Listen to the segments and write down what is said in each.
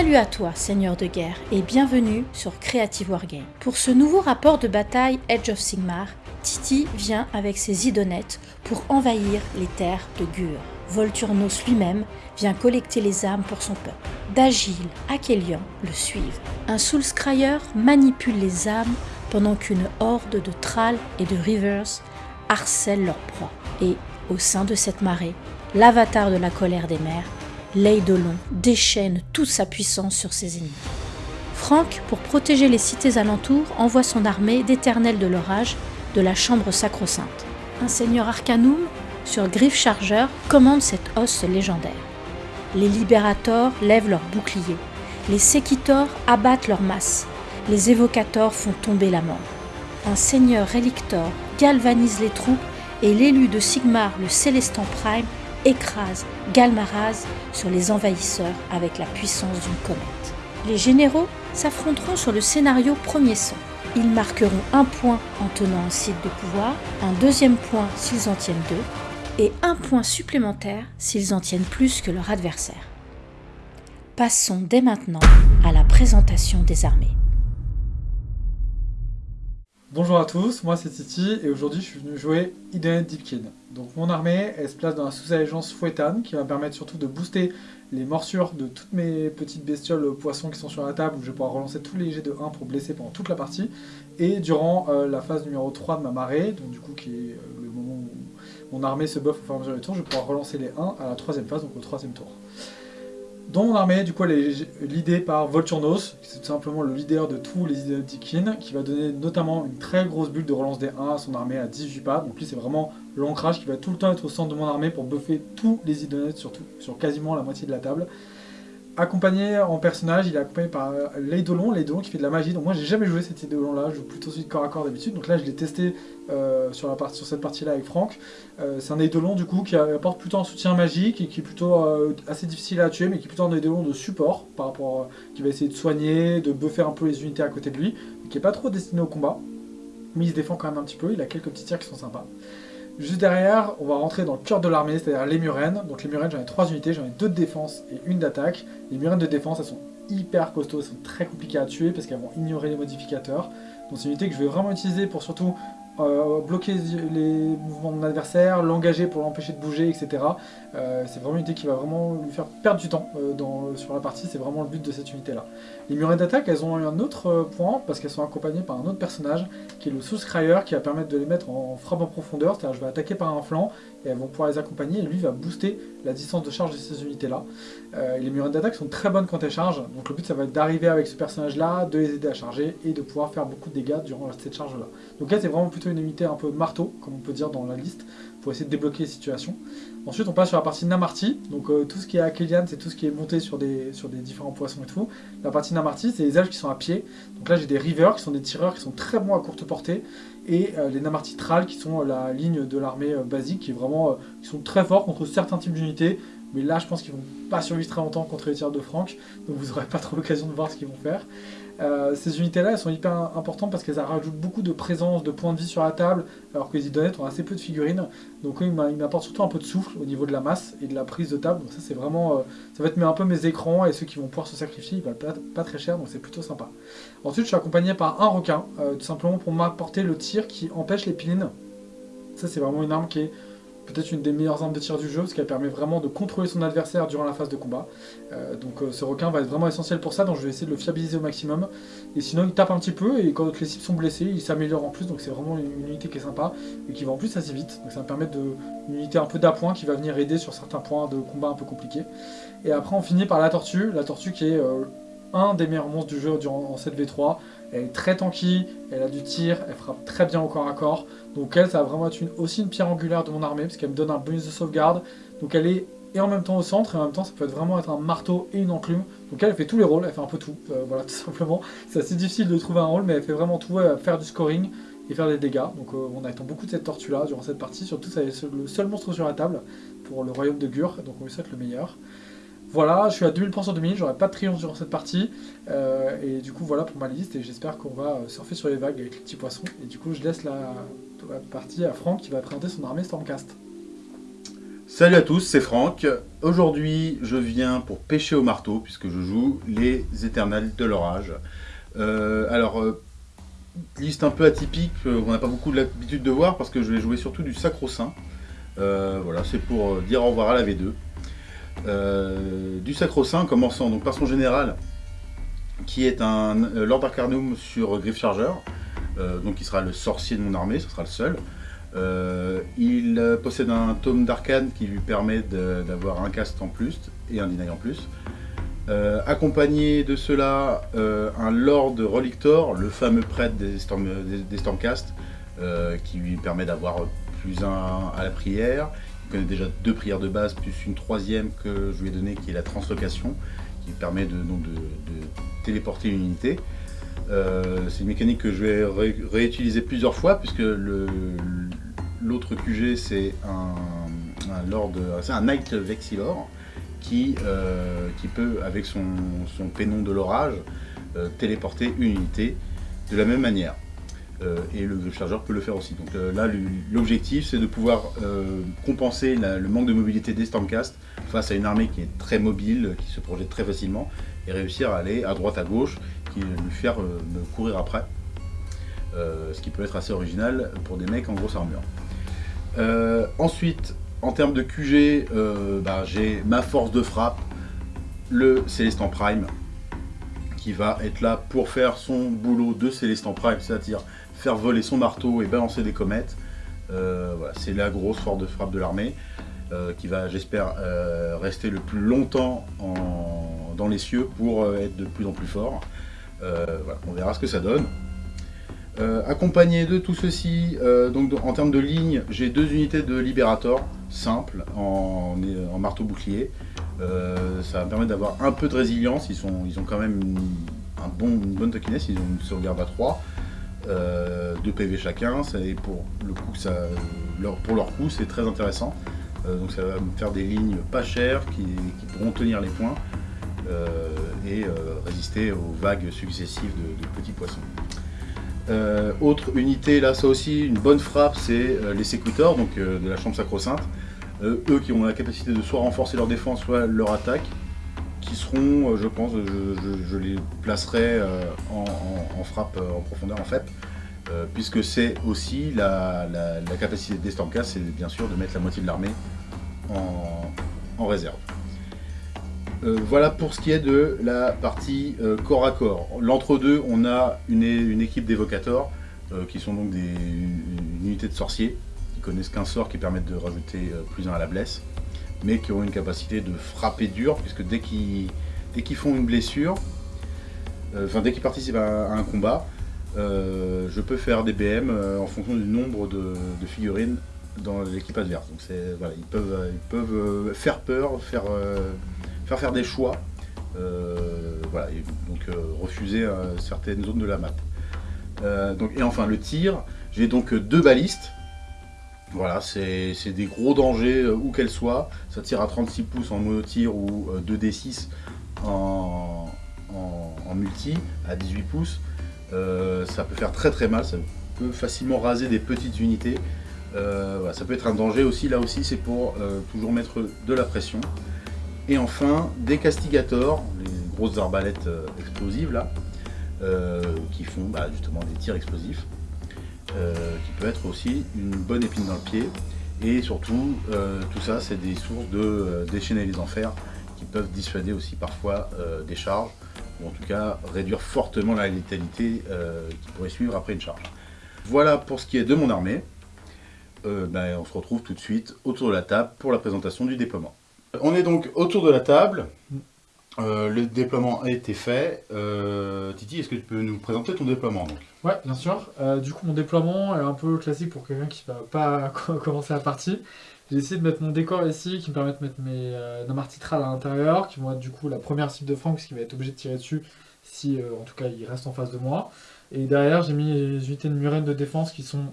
Salut à toi, seigneur de guerre, et bienvenue sur Creative Wargame. Pour ce nouveau rapport de bataille Edge of Sigmar, Titi vient avec ses idonettes pour envahir les terres de Gur. Volturnos lui-même vient collecter les âmes pour son peuple. D'Agile, Akélian le suivent. Un Soulscryer manipule les âmes pendant qu'une horde de Thrall et de Rivers harcèle leur proie. Et, au sein de cette marée, l'avatar de la colère des mers, Leidolon déchaîne toute sa puissance sur ses ennemis. Franck, pour protéger les cités alentours, envoie son armée d'éternels de l'orage de la chambre sacro-sainte. Un seigneur Arcanum, sur griffe chargeur, commande cette os légendaire. Les libérators lèvent leurs boucliers, les séquitors abattent leurs masses, les évocators font tomber la mort. Un seigneur rélictor galvanise les troupes et l'élu de Sigmar, le Célestin Prime, écrase Galmaraz sur les envahisseurs avec la puissance d'une comète. Les généraux s'affronteront sur le scénario premier son. Ils marqueront un point en tenant un site de pouvoir, un deuxième point s'ils en tiennent deux, et un point supplémentaire s'ils en tiennent plus que leur adversaire. Passons dès maintenant à la présentation des armées. Bonjour à tous, moi c'est Titi et aujourd'hui je suis venu jouer Deepkin. Donc mon armée, elle se place dans la sous-allégeance Fouetane qui va me permettre surtout de booster les morsures de toutes mes petites bestioles poissons qui sont sur la table où je vais pouvoir relancer tous les jets de 1 pour blesser pendant toute la partie. Et durant euh, la phase numéro 3 de ma marée, donc du coup qui est euh, le moment où mon armée se buff au fur et à mesure du tour, je vais relancer les 1 à la troisième phase, donc au troisième tour. Dans mon armée, du coup, elle est l'idée par Volturnos, qui est tout simplement le leader de tous les Identikins, qui va donner notamment une très grosse bulle de relance des 1 à son armée à 18 pas. Donc lui, c'est vraiment l'ancrage qui va tout le temps être au centre de mon armée pour buffer tous les idonettes, sur quasiment la moitié de la table accompagné en personnage, il est accompagné par l'Eidolon, l'Eidolon qui fait de la magie. Donc moi j'ai jamais joué cet Eidolon là, je joue plutôt celui de corps à corps d'habitude. Donc là je l'ai testé euh, sur, la sur cette partie là avec Franck. Euh, c'est un Eidolon du coup qui apporte plutôt un soutien magique et qui est plutôt euh, assez difficile à tuer mais qui est plutôt un Eidolon de support par rapport qui va essayer de soigner, de buffer un peu les unités à côté de lui, qui est pas trop destiné au combat. Mais il se défend quand même un petit peu, il a quelques petits tirs qui sont sympas. Juste derrière, on va rentrer dans le cœur de l'armée, c'est-à-dire les murènes. Donc les murènes, j'en ai 3 unités, j'en ai 2 de défense et une d'attaque. Les murènes de défense, elles sont hyper costauds, elles sont très compliquées à tuer parce qu'elles vont ignorer les modificateurs. Donc c'est une unité que je vais vraiment utiliser pour surtout euh, bloquer les mouvements de mon adversaire, l'engager pour l'empêcher de bouger, etc. Euh, c'est vraiment une unité qui va vraiment lui faire perdre du temps euh, sur la partie, c'est vraiment le but de cette unité là. Les murets d'attaque, elles ont un autre point, parce qu'elles sont accompagnées par un autre personnage, qui est le Soulscryer, qui va permettre de les mettre en frappe en profondeur, c'est-à-dire je vais attaquer par un flanc, et elles vont pouvoir les accompagner, et lui va booster la distance de charge de ces unités là. les murets d'attaque sont très bonnes quand elles chargent, donc le but ça va être d'arriver avec ce personnage là, de les aider à charger, et de pouvoir faire beaucoup de dégâts durant cette charge là. Donc là c'est vraiment plutôt une unité un peu marteau, comme on peut dire dans la liste, pour essayer de débloquer les situations. Ensuite, on passe sur la partie Namarty. Donc euh, tout ce qui est Akelian, c'est tout ce qui est monté sur des, sur des différents poissons et tout. La partie Namarty, c'est les elfes qui sont à pied. Donc là, j'ai des Rivers, qui sont des tireurs qui sont très bons à courte portée. Et euh, les Namarty Thrall, qui sont la ligne de l'armée euh, basique, qui est vraiment, sont très forts contre certains types d'unités. Mais là, je pense qu'ils vont pas survivre très longtemps contre les tireurs de Franck. Donc vous n'aurez pas trop l'occasion de voir ce qu'ils vont faire. Euh, ces unités-là, elles sont hyper importantes parce qu'elles rajoutent beaucoup de présence, de points de vie sur la table, alors que les idonettes ont assez peu de figurines. Donc ils m'apportent surtout un peu de souffle au niveau de la masse et de la prise de table. Donc ça, c'est vraiment... Euh, ça va être un peu mes écrans et ceux qui vont pouvoir se sacrifier, ils valent pas, très cher, donc c'est plutôt sympa. Ensuite, je suis accompagné par un requin, euh, tout simplement pour m'apporter le tir qui empêche les pilines. Ça, c'est vraiment une arme qui est peut-être une des meilleures armes de tir du jeu, parce qu'elle permet vraiment de contrôler son adversaire durant la phase de combat. Euh, donc euh, ce requin va être vraiment essentiel pour ça, donc je vais essayer de le fiabiliser au maximum. Et sinon il tape un petit peu, et quand les cibles sont blessées, il s'améliore en plus, donc c'est vraiment une, unité qui est sympa, et qui va en plus assez vite. Donc ça me permettre de, une unité un peu d'appoint qui va venir aider sur certains points de combat un peu compliqués. Et après on finit par la tortue, la tortue qui est euh, un des meilleurs monstres du jeu durant, en 7v3. Elle est très tanky, elle a du tir, elle frappe très bien au corps à corps. Donc elle, ça va vraiment être aussi une pierre angulaire de mon armée, parce qu'elle me donne un bonus de sauvegarde. Donc elle est et en même temps au centre, et en même temps ça peut être vraiment être un marteau et une enclume. Donc elle, elle fait tous les rôles, elle fait un peu tout, euh, voilà tout simplement. C'est assez difficile de trouver un rôle, mais elle fait vraiment tout, va faire du scoring et faire des dégâts. Donc euh, on attend beaucoup de cette tortue là durant cette partie, surtout ça le seul monstre sur la table pour le royaume de Gur, donc on lui souhaite le meilleur. Voilà, je suis à 2000 sur 2000, j'aurai pas de triomphe durant cette partie. Euh, et du coup, voilà pour ma liste. Et j'espère qu'on va euh, surfer sur les vagues avec les petits poissons. Et du coup, je laisse la, partie à Franck qui va présenter son armée Stormcast. Salut à tous, c'est Franck. Aujourd'hui, je viens pour pêcher au marteau, puisque je joue les éternels de l'orage. Euh, alors, euh, liste un peu atypique, euh, on n'a pas beaucoup l'habitude de voir, parce que je vais jouer surtout du sacro-saint. voilà, c'est pour dire au revoir à la V2. du sacro-saint, commençant donc par son général, qui est un Lord Arcanum sur Griff Charger, donc qui sera le sorcier de mon armée, ce sera le seul. Euh, il possède un tome d'arcane qui lui permet d'avoir un cast en plus et un deny en plus. Euh, accompagné de cela, euh, un Lord Relictor, le fameux prêtre des, Storm, qui lui permet d'avoir plus un à la prière. Il connaît déjà deux prières de base, plus une troisième que je lui ai donnée qui est la translocation, qui permet de, de téléporter une unité. Euh, c'est une mécanique que je vais réutiliser plusieurs fois puisque l'autre QG c'est un, un, Knight Vexilor qui, euh, qui peut avec son, son pénon de l'orage euh, téléporter une unité de la même manière. et le chargeur peut le faire aussi. Donc là, l'objectif, c'est de pouvoir compenser le manque de mobilité des Stormcast face à une armée qui est très mobile, qui se projette très facilement, et réussir à aller à droite à gauche qui lui faire euh, me courir après. Euh, ce qui peut être assez original pour des mecs en grosse armure. Euh, ensuite, en termes de QG, bah, j'ai ma force de frappe, le Célestin Prime, qui va être là pour faire son boulot de Célestin Prime, c'est-à-dire faire voler son marteau et balancer des comètes. voilà, c'est la grosse force de frappe de l'armée, qui va, j'espère, rester le plus longtemps dans les cieux pour être de plus en plus fort. Euh, on verra ce que ça donne. Euh, accompagné de tout ceci, euh, donc en termes de ligne, j'ai deux unités de Liberator simples en, marteau bouclier. ça va me permettre d'avoir un peu de résilience, ils, ont quand même une, un bon, une bonne tokiness, ils ont une sauvegarde à 3, 2 PV chacun, et pour, le coup, leur, pour leur coup c'est très intéressant. donc ça va me faire des lignes pas chères qui pourront tenir les points. Euh, et euh, résister aux vagues successives de, petits poissons. Euh, autre unité, là, ça aussi, une bonne frappe, c'est les sécuteurs, donc de la chambre sacro-sainte. eux qui ont la capacité de soit renforcer leur défense, soit leur attaque, qui seront, je pense, je, les placerai en, frappe en profondeur en fait, puisque c'est aussi la, capacité des c'est bien sûr de mettre la moitié de l'armée en réserve. Euh, voilà pour ce qui est de la partie euh, corps à corps. L'entre-deux, on a une, équipe d'évocateurs, euh, qui sont donc des, une, unité de sorciers, qui connaissent qu'un sort qui permet de rajouter plus un à la blesse, mais qui ont une capacité de frapper dur, puisque dès qu'ils font une blessure, enfin dès qu'ils participent à, un combat, je peux faire des BM en fonction du nombre de, figurines dans l'équipe adverse. Donc voilà, ils peuvent faire peur, faire faire des choix, euh, voilà, donc euh, refuser euh, certaines zones de la map. donc, et enfin le tir, j'ai donc deux balistes, voilà, c'est des gros dangers où qu'elles soient. Ça tire à 36 pouces en mono-tir ou 2d6 en, en, multi à 18 pouces. ça peut faire très très mal, ça peut facilement raser des petites unités. ça peut être un danger aussi, là aussi c'est pour toujours mettre de la pression. Et enfin, des castigators, les grosses arbalètes euh, explosives là, euh, qui font bah, justement des tirs explosifs, euh, qui peut être aussi une bonne épine dans le pied. Et surtout, tout ça, c'est des sources de déchaîner les enfers qui peuvent dissuader aussi parfois des charges, ou en tout cas réduire fortement la létalité qui pourrait suivre après une charge. Voilà pour ce qui est de mon armée. Ben, on se retrouve tout de suite autour de la table pour la présentation du déploiement. On est donc autour de la table. Euh, le déploiement a été fait. Euh, Titi, est-ce que tu peux nous présenter ton déploiement donc Ouais, bien sûr. Euh, du coup, mon déploiement est un peu classique pour quelqu'un qui ne va pas commencer la partie. J'ai essayé de mettre mon décor ici, qui me permet de mettre mes euh, à l'intérieur, qui vont être du coup la première cible de Franck, qui va être obligé de tirer dessus si, en tout cas, il reste en face de moi. Et derrière, j'ai mis les unités de murène de défense qui sont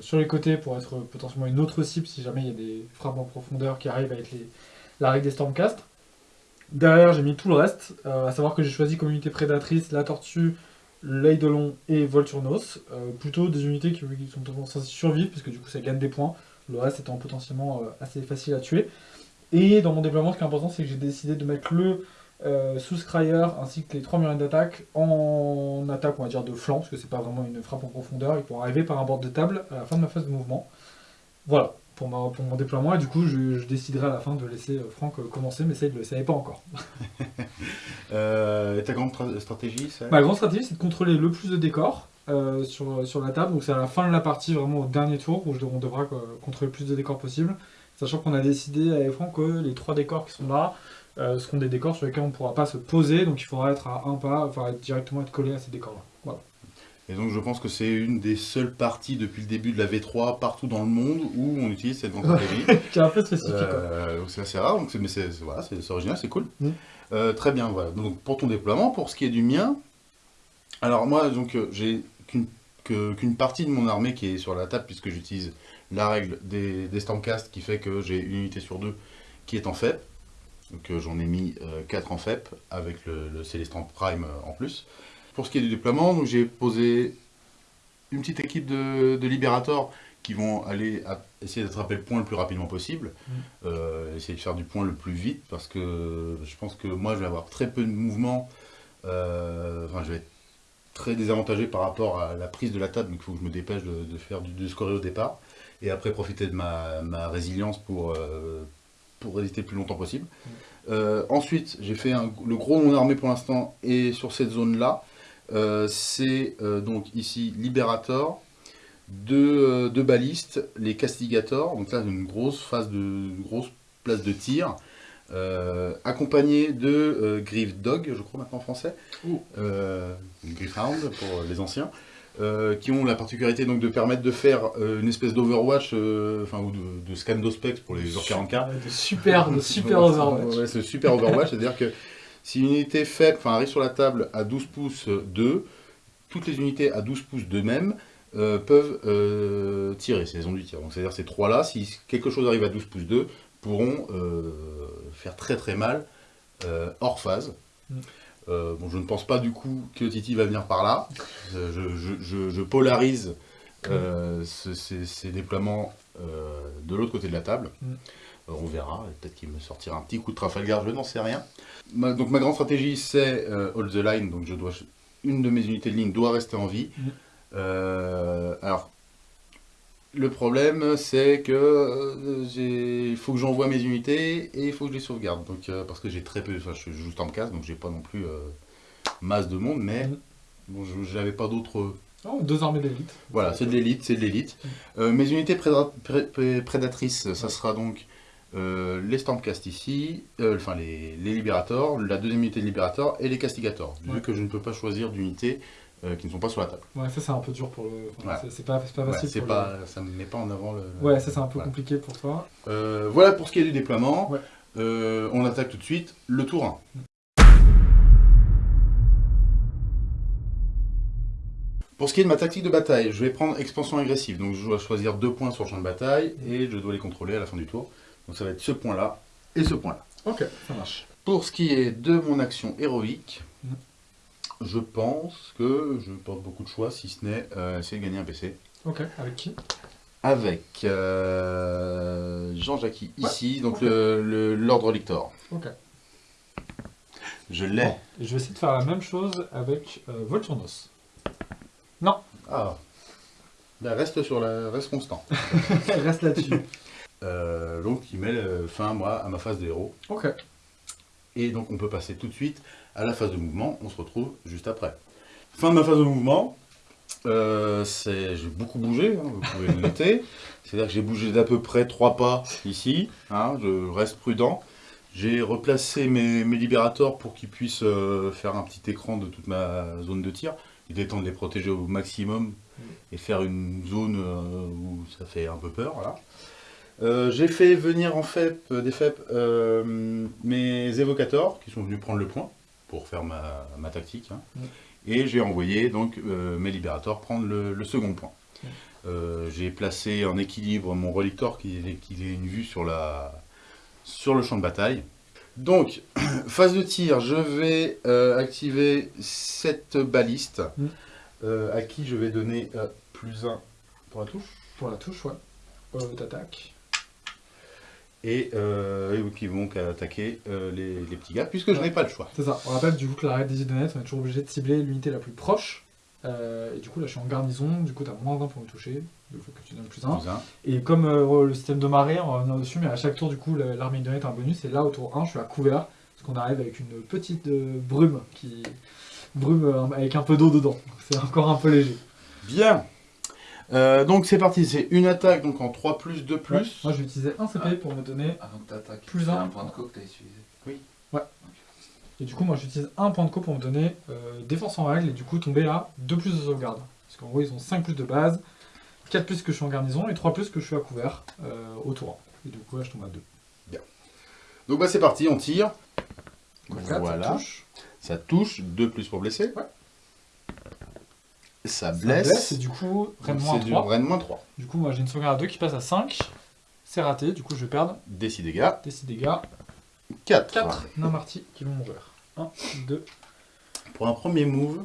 sur les côtés pour être potentiellement une autre cible si jamais il y a des frappes en profondeur qui arrivent avec les, la règle des Stormcast. Derrière, j'ai mis tout le reste, euh, à savoir que j'ai choisi comme unité prédatrice la tortue, l'Eidolon et Volturnos. Euh, plutôt des unités qui, sont censées survivre, parce que du coup ça gagne des points. le reste étant potentiellement euh, assez facile à tuer. Et dans mon déploiement, ce qui est important, c'est que j'ai décidé de mettre le euh, ainsi que les trois murines d'attaque en attaque, on va dire, de flanc, parce que c'est pas vraiment une frappe en profondeur, ils pourront arriver par un bord de table à la fin de ma phase de mouvement. Voilà, pour, pour mon déploiement, et du coup, je, déciderai à la fin de laisser euh, Franck euh, commencer, mais ça, il ne le savait pas encore. euh, ta grande stratégie, Ma grande stratégie, c'est de contrôler le plus de décors, sur, sur, la table. Donc c'est à la fin de la partie, vraiment au dernier tour, où on devra contrôler le plus de décors possible. Sachant qu'on a décidé avec Franck que les trois décors qui sont là, euh, seront des décors sur lesquels on ne pourra pas se poser, donc il faudra être à un pas, enfin directement être collé à ces décors-là. Voilà. Et donc je pense que c'est une des seules parties depuis le début de la V3 partout dans le monde où on utilise cette stratégie. qui est un peu spécifique. Euh, c'est assez rare, donc mais c'est voilà, original, c'est cool. Mm. Euh, très bien, voilà. Donc pour ton déploiement, pour ce qui est du mien, alors moi donc j'ai qu'une partie de mon armée qui est sur la table puisque j'utilise la règle des, des Stampcast qui fait que j'ai une unité sur deux qui est en fait. Donc euh, j'en ai mis 4 euh, en FEP avec le, le Prime euh, en plus. Pour ce qui est du déploiement, j'ai posé une petite équipe de, de libérateurs qui vont aller essayer d'attraper le point le plus rapidement possible, mm. essayer de faire du point le plus vite, parce que je pense que moi je vais avoir très peu de mouvement, enfin je vais être très désavantagé par rapport à la prise de la table, donc il faut que je me dépêche de, faire du, de scorer au départ, et après profiter de ma, ma résilience pour, pour résister le plus longtemps possible. Euh, ensuite, j'ai fait le gros de mon armée pour l'instant et sur cette zone-là. Euh, c'est euh, donc ici Liberator, deux, balistes, les Castigators, donc là une grosse phase de grosse place de tir, accompagné de Griff Dog, je crois maintenant en français, Griffhound pour les anciens, euh, qui ont la particularité donc de permettre de faire euh, une espèce d'Overwatch, euh, enfin ou de, scan d'Ospex pour les joueurs 40K. super, de super Overwatch. Ouais, c'est super Overwatch, c'est-à-dire que si une unité faible, enfin arrive sur la table à 12 pouces 2, toutes les unités à 12 pouces de même peuvent tirer, c'est les ondes du tir. Donc c'est-à-dire ces trois-là, si quelque chose arrive à 12 pouces 2, pourront faire très très mal hors phase. Mm. Euh, bon, je ne pense pas du coup que Titi va venir par là. Euh, je, polarise euh, ces, déploiements de l'autre côté de la table. Mm. On verra, peut-être qu'il me sortira un petit coup de Trafalgar, je n'en sais rien. donc ma grande stratégie c'est hold the line, donc je dois, une de mes unités de ligne doit rester en vie. Mm. alors, le problème, c'est que il faut que j'envoie mes unités et il faut que je les sauvegarde. Donc, parce que j'ai très peu, enfin, je joue casse, donc j'ai pas non plus masse de monde, mais mm. bon, j'avais pas d'autres. Oh, deux armées d'élite. Voilà, c'est de l'élite, c'est de l'élite. Mm. mes unités prédatrices, ça sera donc euh, les Stampcast ici, enfin les, les Libérators, la deuxième unité de Libérator et les Castigators, vu que je ne peux pas choisir d'unités euh, qui ne sont pas sur la table. Ouais, ça c'est un peu dur pour le. C'est pas, pas facile. pas, Ça ne met pas en avant le. Ouais, ça c'est un peu compliqué pour toi. Euh, voilà pour ce qui est du déploiement. Euh, on attaque tout de suite le tour 1. Pour ce qui est de ma tactique de bataille, je vais prendre expansion agressive. Donc je dois choisir deux points sur le champ de bataille et je dois les contrôler à la fin du tour. Donc ça va être ce point-là et ce point-là. Ok, ça marche. Pour ce qui est de mon action héroïque, je pense que je porte beaucoup de choix, si ce n'est euh, essayer de gagner un PC. Ok, avec qui? Avec euh, Jean-Jacques ici, donc le l'ordre lictor. Ok. Je l'ai. je vais essayer de faire la même chose avec euh, Volturnos. Non. Ah. Ben, reste sur la, reste constant. reste là-dessus. Euh, donc il met fin moi à ma phase de héros. Ok. Et donc on peut passer tout de suite à la phase de mouvement, on se retrouve juste après. Fin de ma phase de mouvement, euh, j'ai beaucoup bougé, hein, vous pouvez le noter. C'est-à-dire que j'ai bougé d'à peu près trois pas ici, hein, je reste prudent. J'ai replacé mes, libérateurs pour qu'ils puissent euh, faire un petit écran de toute ma zone de tir. Il est temps de les protéger au maximum et faire une zone euh, où ça fait un peu peur. Voilà. Euh, j'ai fait venir en fait euh, des FEP euh, mes évocateurs qui sont venus prendre le point pour faire ma, tactique. Hein. Et j'ai envoyé donc mes libérateurs prendre le, second point. j'ai placé en équilibre mon relictor qui, qui ait une vue sur, la, sur le champ de bataille. Donc, phase de tir, je vais activer cette baliste à qui je vais donner plus 1 pour la touche. Pour la touche, ouais. euh, d'attaque. Et, euh, et qui vont attaquer euh, les, les petits gars, puisque je n'ai pas le choix. C'est ça. On rappelle du coup que la règle des idonnettes, on est toujours obligé de cibler l'unité la plus proche. Euh, et du coup, là, je suis en garnison. Du coup, tu as moins 20 pour me toucher. Il faut que tu donnes plus 1. Plus un. Et comme le système de marée, on va revenir dessus, mais à chaque tour, du coup, la- l'armée idonnette a un bonus. Et là, au tour 1, je suis à couvert. Parce qu'on arrive avec une petite brume qui. Brume avec un peu d'eau dedans. Donc, C'est encore un peu léger. Bien. Euh, donc c'est parti, c'est une attaque donc en 3 plus 2 plus. Ouais. Moi, je vais utiliser un CP pour me donner. Avant que t'attaques, Plus c'est un. un point de co que t'as utilisé. Et du coup, moi, j'utilise un point de co pour me donner euh, défense en règle. Et du coup, tomber à 2 plus de sauvegarde. Parce qu'en gros, ils ont 5 plus de base, 4 plus que je suis en garnison et 3 plus que je suis à couvert euh, au tour 1. Et du coup, là, je tombe à 2. Donc bah c'est parti, on tire. Voilà. ça touche. Ça touche, 2 plus pour blesser. Ouais. Ça Ça blesse. et du coup, Donc, Rennes moins c'est du 3. Rennes moins 3. Du coup, moi j'ai une sauvegarde à 2 qui passe à 5. C'est raté, du coup je vais perdre Des 6 dégâts. des 6 dégâts. 4. 4 nains marty qui vont mourir. 1, 2, Pour un premier move,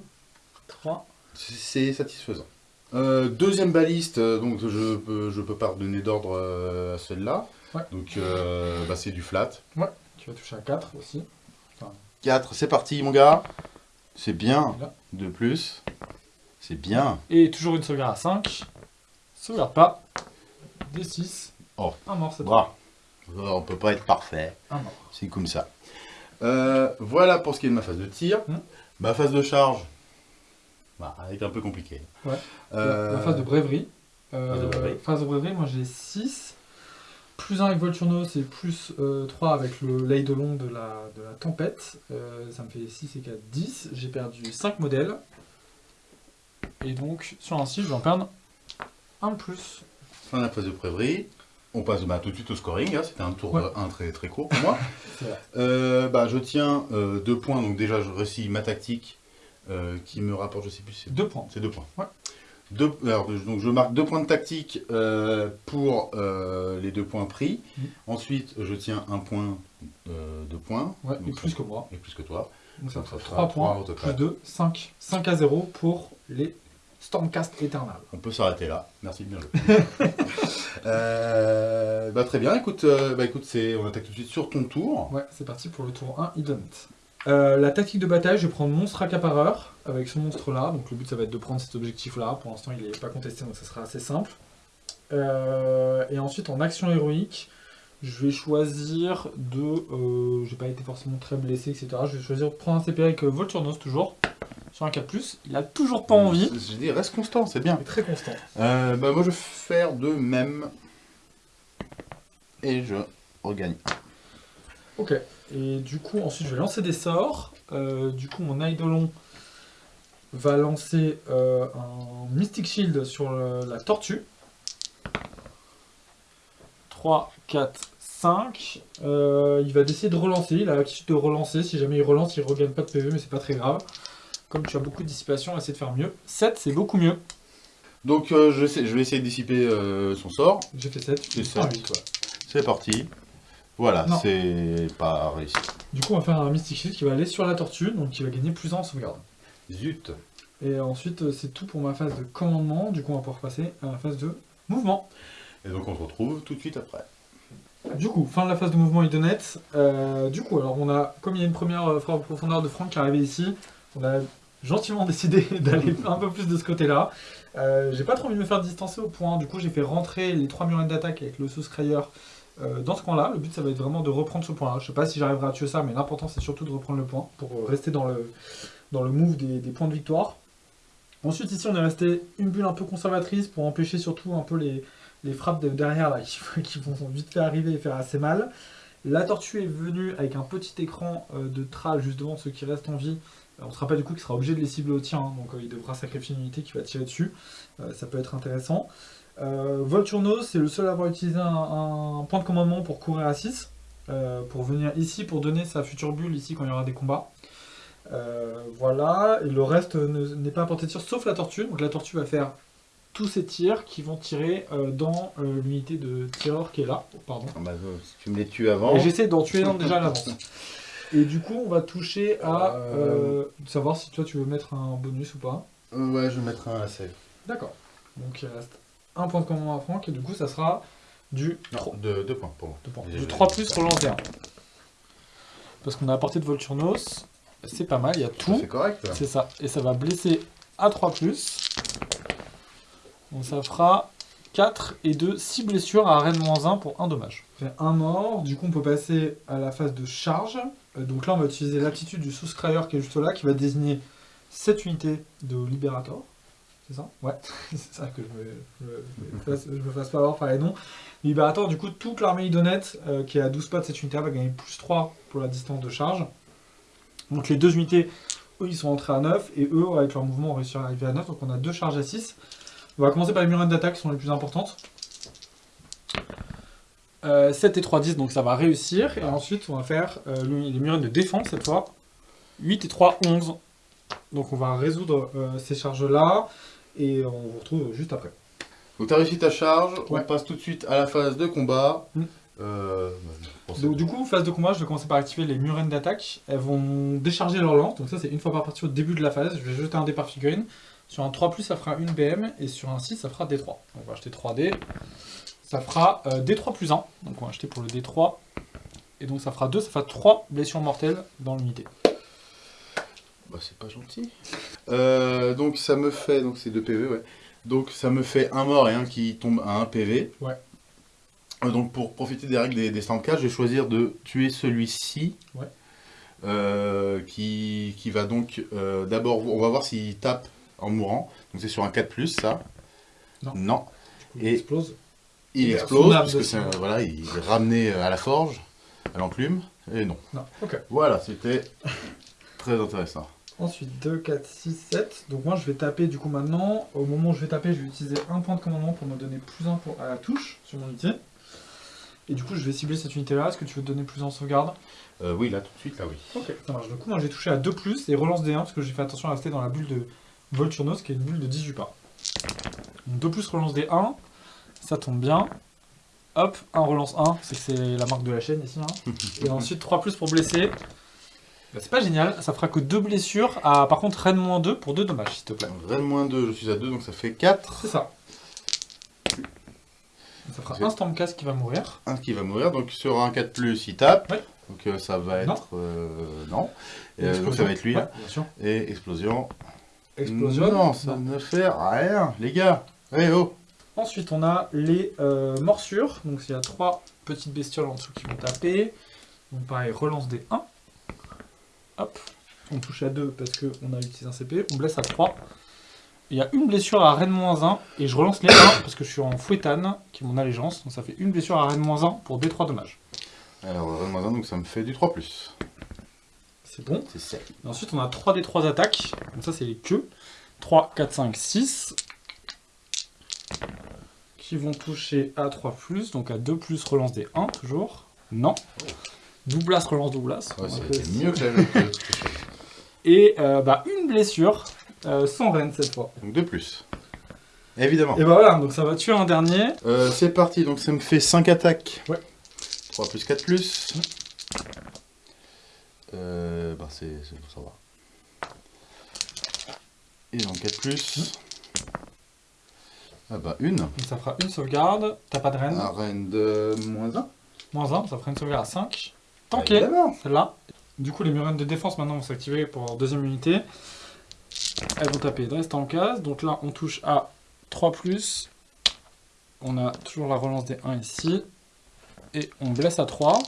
3. c'est satisfaisant. Euh, deuxième baliste, euh, donc je peux, je peux pas donner d'ordre euh, à celle-là. Ouais. Donc euh, bah, c'est du flat. Qui va toucher à 4 aussi. 4, c'est parti mon gars. C'est bien. Là. 2 plus. C'est bien. Et toujours une sauvegarde à 5. Sauvegarde pas. Des 6. Oh. Un mort cette fois. Bra. On peut pas être parfait. Un mort. C'est comme ça. Euh, voilà pour ce qui est de ma phase de tir. Hmm. Ma phase de charge, bah, elle est un peu compliquée. Ouais. Euh, La phase de brèverie. Euh, phase de brèverie. phase de brèverie, moi j'ai 6. Plus 1 avec Volturno, c'est plus euh, 3 avec le l'Eidolon de la, de la tempête. Euh, ça me fait 6 et 4, 10. J'ai perdu 5 modèles. Et donc, sur un 6, je vais en perdre un de plus. Fin de la phase de prêverie. On passe bah, tout de suite au scoring. hein. C'était un tour Ouais. 1 très, très court pour moi. Euh, bah, je tiens 2 points. Donc déjà, je réussis ma tactique euh, qui me rapporte, je sais plus, c'est 2 points. C'est deux points. Ouais. Deux- alors, donc je marque deux points de tactique euh, pour euh, les deux points pris. Mhm. Ensuite, je tiens un point euh, de points. Ouais, Donc, et plus ça- que moi. Et plus que toi. Donc ça ça fait fera 3 trois points, au total. plus 2, 5. 5 à 0 pour les Stormcast Eternal. On peut s'arrêter là. Merci, bien joué. Euh, bah, très bien. Écoute, euh, bah, écoute on attaque tout de suite sur ton tour. Ouais, c'est parti pour le tour 1 Ident. Euh, la tactique de bataille, je vais prendre monstre accapareur avec ce monstre là. Donc le but ça va être de prendre cet objectif là. Pour l'instant il n'est pas contesté donc ça sera assez simple. Euh, et ensuite en action héroïque, je vais choisir de. Euh, J'ai pas été forcément très blessé, etc. Je vais choisir de prendre un CP avec Volturnos toujours. Sur un 4, il a toujours pas envie. Je dis, reste constant, c'est bien. Il est très constant. Euh, bah, moi, je vais faire de même. Et je regagne. Ok. Et du coup, ensuite, je vais lancer des sorts. Euh, du coup, mon Eidolon va lancer euh, un Mystic Shield sur le- la tortue. 3, 4, 5. Euh, il va décider de relancer. Il a l'habitude de relancer. Si jamais il relance, il regagne pas de PV, mais c'est pas très grave. Comme tu as beaucoup de dissipation, essaie de faire mieux. 7, c'est beaucoup mieux. Donc, euh, je, sais, je vais essayer de dissiper euh, son sort. J'ai fait 7. C'est ça. 8, ouais. C'est parti. Voilà, c'est pas réussi. Du coup, on va faire un Mystic Shield qui va aller sur la tortue, donc qui va gagner plus 1 en sauvegarde. Zut. Et ensuite, euh, c'est tout pour ma phase de commandement. Du coup, on va pouvoir passer à la phase de mouvement. Et donc, on se retrouve tout de suite après. Du coup, fin de la phase de mouvement idonette. Euh, du coup, alors on a, comme il y a une première frappe en profondeur de Franck qui est arrivée ici, on a gentiment décidé d'aller un peu plus de ce côté-là. Euh, j'ai pas trop envie de me faire distancer au point. Du coup, j'ai fait rentrer les trois murettes d'attaque avec le sous-scrayer euh, dans ce coin-là. Le but, ça va être vraiment de reprendre ce point-là. Je sais pas si j'arriverai à tuer ça, mais l'important, c'est surtout de reprendre le point pour euh, rester dans le, dans le move des, points de victoire. Ensuite, ici, on est resté une bulle un peu conservatrice pour empêcher surtout un peu les, les frappes de derrière là, qui, vont vite fait arriver et faire assez mal. La tortue est venue avec un petit écran de tral juste devant ceux qui restent en vie. Euh, On se rappelle du coup qu'il sera obligé de les cibler au tir, hein, donc euh, il devra sacrifier une unité qui va tirer dessus. Euh, ça peut être intéressant. Volturno, c'est le seul à avoir utilisé un, un point de commandement pour courir à 6, euh, pour venir ici, pour donner sa future bulle ici quand il y aura des combats. Euh, voilà, et le reste ne- n'est pas apporté de tir sauf la tortue. Donc la tortue va faire tous ces tirs qui vont tirer euh, dans euh, l'unité de tireur qui est là. Oh, pardon. Ah bah, si tu me les tues avant. Et j'essaie d'en tuer un déjà à l'avance. Et du coup, on va toucher à Euh. euh, savoir si toi tu veux mettre un bonus ou pas. Euh, ouais, je vais mettre un à save. D'accord. Donc il reste un point de commandement à Franck et du coup ça sera du Non, 3. deux, deux points pour moi. Deux points. Du 3 plus 1. Parce qu'on a apporté de Volturnos, c'est pas mal, il y a tout. C'est correct. C'est ça. Et ça va blesser à 3 plus. Donc ça fera 4 et 2, 6 blessures à Rennes moins 1 pour 1 dommage. Fait un mort, du coup on peut passer à la phase de charge. Euh, donc là on va utiliser l'aptitude du souscrieur qui est juste là, qui va désigner cette unité de Liberator. C'est ça? Ouais, c'est ça que je me, fasse, pas avoir par les noms. Liberator, du coup, toute l'armée idonette euh, qui est à 12 pas de cette unité va gagner plus 3 pour la distance de charge. Donc les deux unités, eux, ils sont entrés à 9, et eux, avec leur mouvement, ont réussi à arriver à 9, donc on a deux charges à 6. On va commencer par les murènes d'attaque qui sont les plus importantes. Euh, 7 et 3, 10, donc ça va réussir. Et ensuite, on va faire euh, le- les murènes de défense cette fois. 8 et 3, 11. Donc on va résoudre euh, ces charges-là. Et on vous retrouve juste après. Donc t'as réussi ta charge, Ouais. on passe tout de suite à la phase de combat. Mm. Euh, pour Donc, du coup, phase de combat, je vais commencer par activer les murènes d'attaque. Elles vont décharger leur lance. Donc ça, c'est une fois par partie au début de la phase. Je vais jeter un dé par figurine. Sur un 3+, ça fera une BM. Et sur un 6, ça fera D3. Donc on va acheter 3 dés. Ça fera euh, D3 plus 1. Donc on va acheter pour le D3. Et donc ça fera 2, ça fera 3 blessures mortelles dans l'unité. Bah, c'est pas gentil. Euh, donc ça me fait, donc c'est 2 PV, ouais. Donc ça me fait un mort et un qui tombe à 1 PV. Ouais. Euh, donc pour profiter des règles des, des je vais choisir de tuer celui-ci. Ouais. Qui, qui va donc d'abord, on va voir s'il tape en mourant. Donc c'est sur un 4+, ça. Non. Et- Il explose. Il Et explose, parce que c'est, voilà, il est ramené à la forge, à l'enclume, et non. Non, ok. Voilà, c'était très intéressant. Ensuite, 2, 4, 6, 7. Donc moi, je vais taper du coup maintenant. Au moment où je vais taper, je vais utiliser un point de commandement pour me donner plus 1 pour, à la touche sur mon unité. Et du coup, je vais cibler cette unité-là. Est-ce que tu veux te donner plus 1 en sauvegarde Euh, oui, là, tout de suite, là, oui. Ok, ça marche. Du coup, moi, j'ai touché à 2 plus et relance des 1 parce que j'ai fait attention à rester dans la bulle de Volturnos qui est une bulle de 18 pas. Donc 2 plus relance des 1. Ça tombe bien. Hop, 1 relance 1. C'est que c'est la marque de la chaîne ici. hein. Et ensuite 3 plus pour blesser. Bah, c'est pas génial, ça fera que 2 blessures. À, par contre, Rennes moins 2 pour 2 dommages, s'il te plaît. Rennes moins 2, je suis à 2, donc ça fait 4. C'est ça. Ça fera un Stormcast qui va mourir. Un qui va mourir, donc sur un 4 plus, il tape. Ouais. Donc euh, ça va Non. être... euh, non. Et Euh, donc ça va être lui. Ouais, hein. sûr. Et explosion. Explosion. Non, ça ne fait rien, les gars. Eh oh Ensuite, on a les euh, morsures. Donc, il y a trois petites bestioles en dessous qui vont taper. Donc, pareil, relance des 1. Hop. On touche à 2 parce qu'on a utilisé un CP. On blesse à 3. Il y a une blessure à Rennes moins 1. Et je relance les 1 parce que je suis en fouettane, qui est mon allégeance. Donc, ça fait une blessure à Rennes moins 1 pour D3 dommages. Alors, Rennes moins 1, donc ça me fait du 3 plus. C'est bon. C'est. Et ensuite, on a 3 des 3 attaques. Donc, ça, c'est les queues. 3, 4, 5, 6. Qui vont toucher à 3, donc à 2, relance des 1, toujours. Non. Doublas, relance Doublas. Ouais, faire mieux que la Et euh, bah, une blessure, euh, sans reine cette fois. Donc 2 plus. Évidemment. Et bah voilà, donc ça va tuer un dernier. Euh, c'est parti, donc ça me fait 5 attaques. Ouais. 3 plus 4 plus. Euh, bah c'est, c'est- ça va. Et donc 4 plus. Ah bah une. Donc ça fera une sauvegarde. T'as pas de reine. Arène de moins 1. Moins 1, ça fera une sauvegarde à 5. Tanké. Celle-là. Du coup, les murènes de défense maintenant vont s'activer pour leur deuxième unité. Elles vont taper de reste en case. Donc là, on touche à 3. On a toujours la relance des 1 ici. Et on blesse à 3.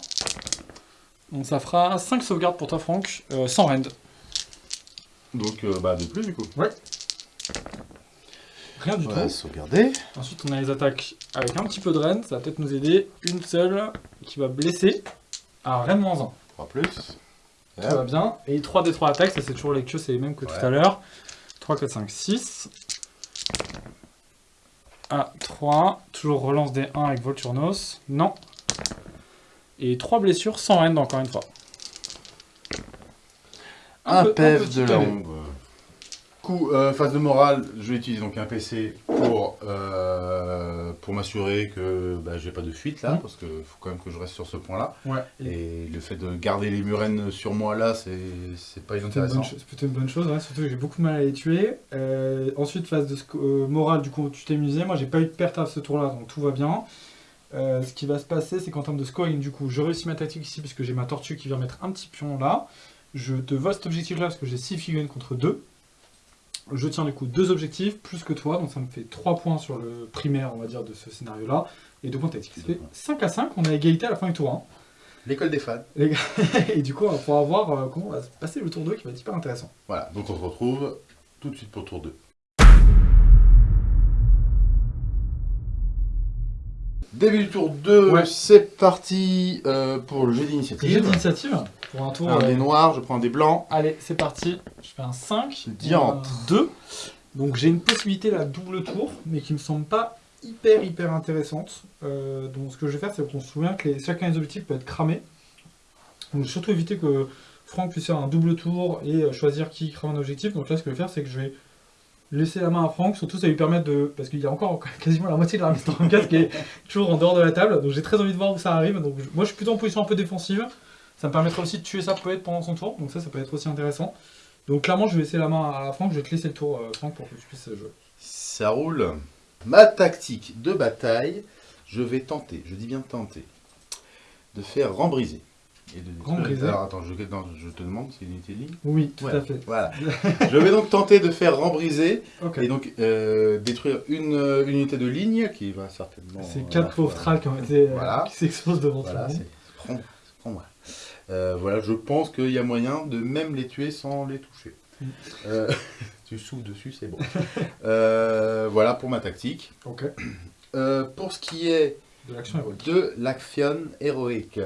Donc ça fera 5 sauvegardes pour toi, Franck, euh, sans rend. Donc euh, bah 2 plus du coup. Rien du Voilà, tout. sauvegarder. Ensuite, on a les attaques avec un petit peu de reine. Ça va peut-être nous aider. Une seule qui va blesser à reine moins 1. 3 plus. Ça va bien. Et 3 des 3 attaques, ça c'est toujours les queues, c'est les mêmes que Ouais. tout à l'heure. 3, 4, 5, 6. À 3. Toujours relance des 1 avec Volturnos. Non. Et 3 blessures sans reine encore une fois. Un peu- PF petit de la ombre. Coup, euh, phase de morale, je vais utiliser donc un PC pour, euh, pour m'assurer que bah, j'ai pas de fuite là, Mhm. parce qu'il faut quand même que je reste sur ce point-là. Ouais. Et le fait de garder les murènes sur moi là, c'est pas inintéressant. c'est plutôt une bonne chose, hein, surtout que j'ai beaucoup de mal à les tuer. Euh, ensuite, phase de euh, morale, du coup, tu t'es musé. Moi, j'ai pas eu de perte à ce tour-là, donc tout va bien. Euh, ce qui va se passer, c'est qu'en termes de scoring, du coup, je réussis ma tactique ici, puisque j'ai ma tortue qui vient mettre un petit pion là. Je te vole cet objectif-là, parce que j'ai 6 figurines contre 2. Je tiens du coup deux objectifs, plus que toi, donc ça me fait 3 points sur le primaire, on va dire, de ce scénario-là. Et deux points tactiques. Ça fait 5 à 5, on a égalité à la fin du tour 1. L'école des fans. Et du coup, on va pouvoir voir euh, comment va se passer le tour 2, qui va être hyper intéressant. Voilà, donc on se retrouve tout de suite pour le tour 2. Début du tour 2, Ouais. c'est parti euh, pour le jeu d'initiative. Jeu d'initiative, pour un tour... Un euh, des noirs, je prends un des blancs. Allez, c'est parti. Je fais un 5. Diantre. 2. Donc j'ai une possibilité là, double tour, mais qui me semble pas hyper hyper intéressante. Euh, donc ce que je vais faire, c'est qu'on se souvient que les, chacun des objectifs peut être cramé. Donc surtout éviter que Franck puisse faire un double tour et euh, choisir qui crame un objectif. Donc là, ce que je vais faire, c'est que je vais laisser la main à Franck. Surtout, ça lui permet de... Parce qu'il y a encore quasiment la moitié de la Stormcast qui est toujours en dehors de la table. Donc j'ai très envie de voir où ça arrive. Donc moi, je suis plutôt en position un peu défensive. Ça me permettra aussi de tuer sa poète pendant son tour. Donc ça, ça peut être aussi intéressant. Donc clairement, je vais laisser la main à Franck. Je vais te laisser le tour, euh, Franck, pour que tu puisses jouer. Ça roule. Ma tactique de bataille, je vais tenter, je dis bien tenter, de faire rembriser. Et de Rembriser. Alors attends, je, non, je te demande si c'est une unité de ligne. Oui, tout Ouais, à fait. Voilà. je vais donc tenter de faire rembriser et donc euh, détruire une, euh, une unité de ligne qui va certainement. C'est euh, quatre pauvres tralls qui ont été Voilà. qui s'exposent devant Voilà, tout le c'est monde. prends, prends-moi. Euh, voilà, je pense qu'il y a moyen de même les tuer sans les toucher. Mm. Euh, tu souffles dessus, c'est bon. Euh, voilà pour ma tactique. Ok. Euh, pour ce qui est De l'action héroïque. de l'action héroïque,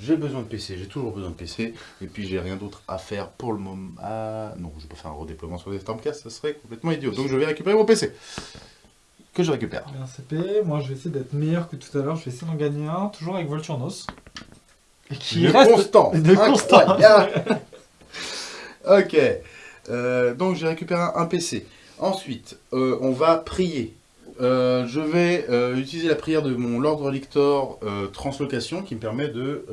j'ai besoin de PC, j'ai toujours besoin de PC, et puis j'ai rien d'autre à faire pour le moment. Ah non, je vais pas faire un redéploiement sur les Stormcast, ça serait complètement idiot. Donc je vais récupérer mon PC. Que je récupère. Un CP, moi je vais essayer d'être meilleur que tout à l'heure, je vais essayer d'en gagner un, toujours avec Volturnos. Et qui de reste constant. de constant. Ok. Euh, donc j'ai récupéré un, un PC. Ensuite, euh, on va prier. Euh, je vais euh, utiliser la prière de mon Lord Relictor euh, Translocation qui me permet de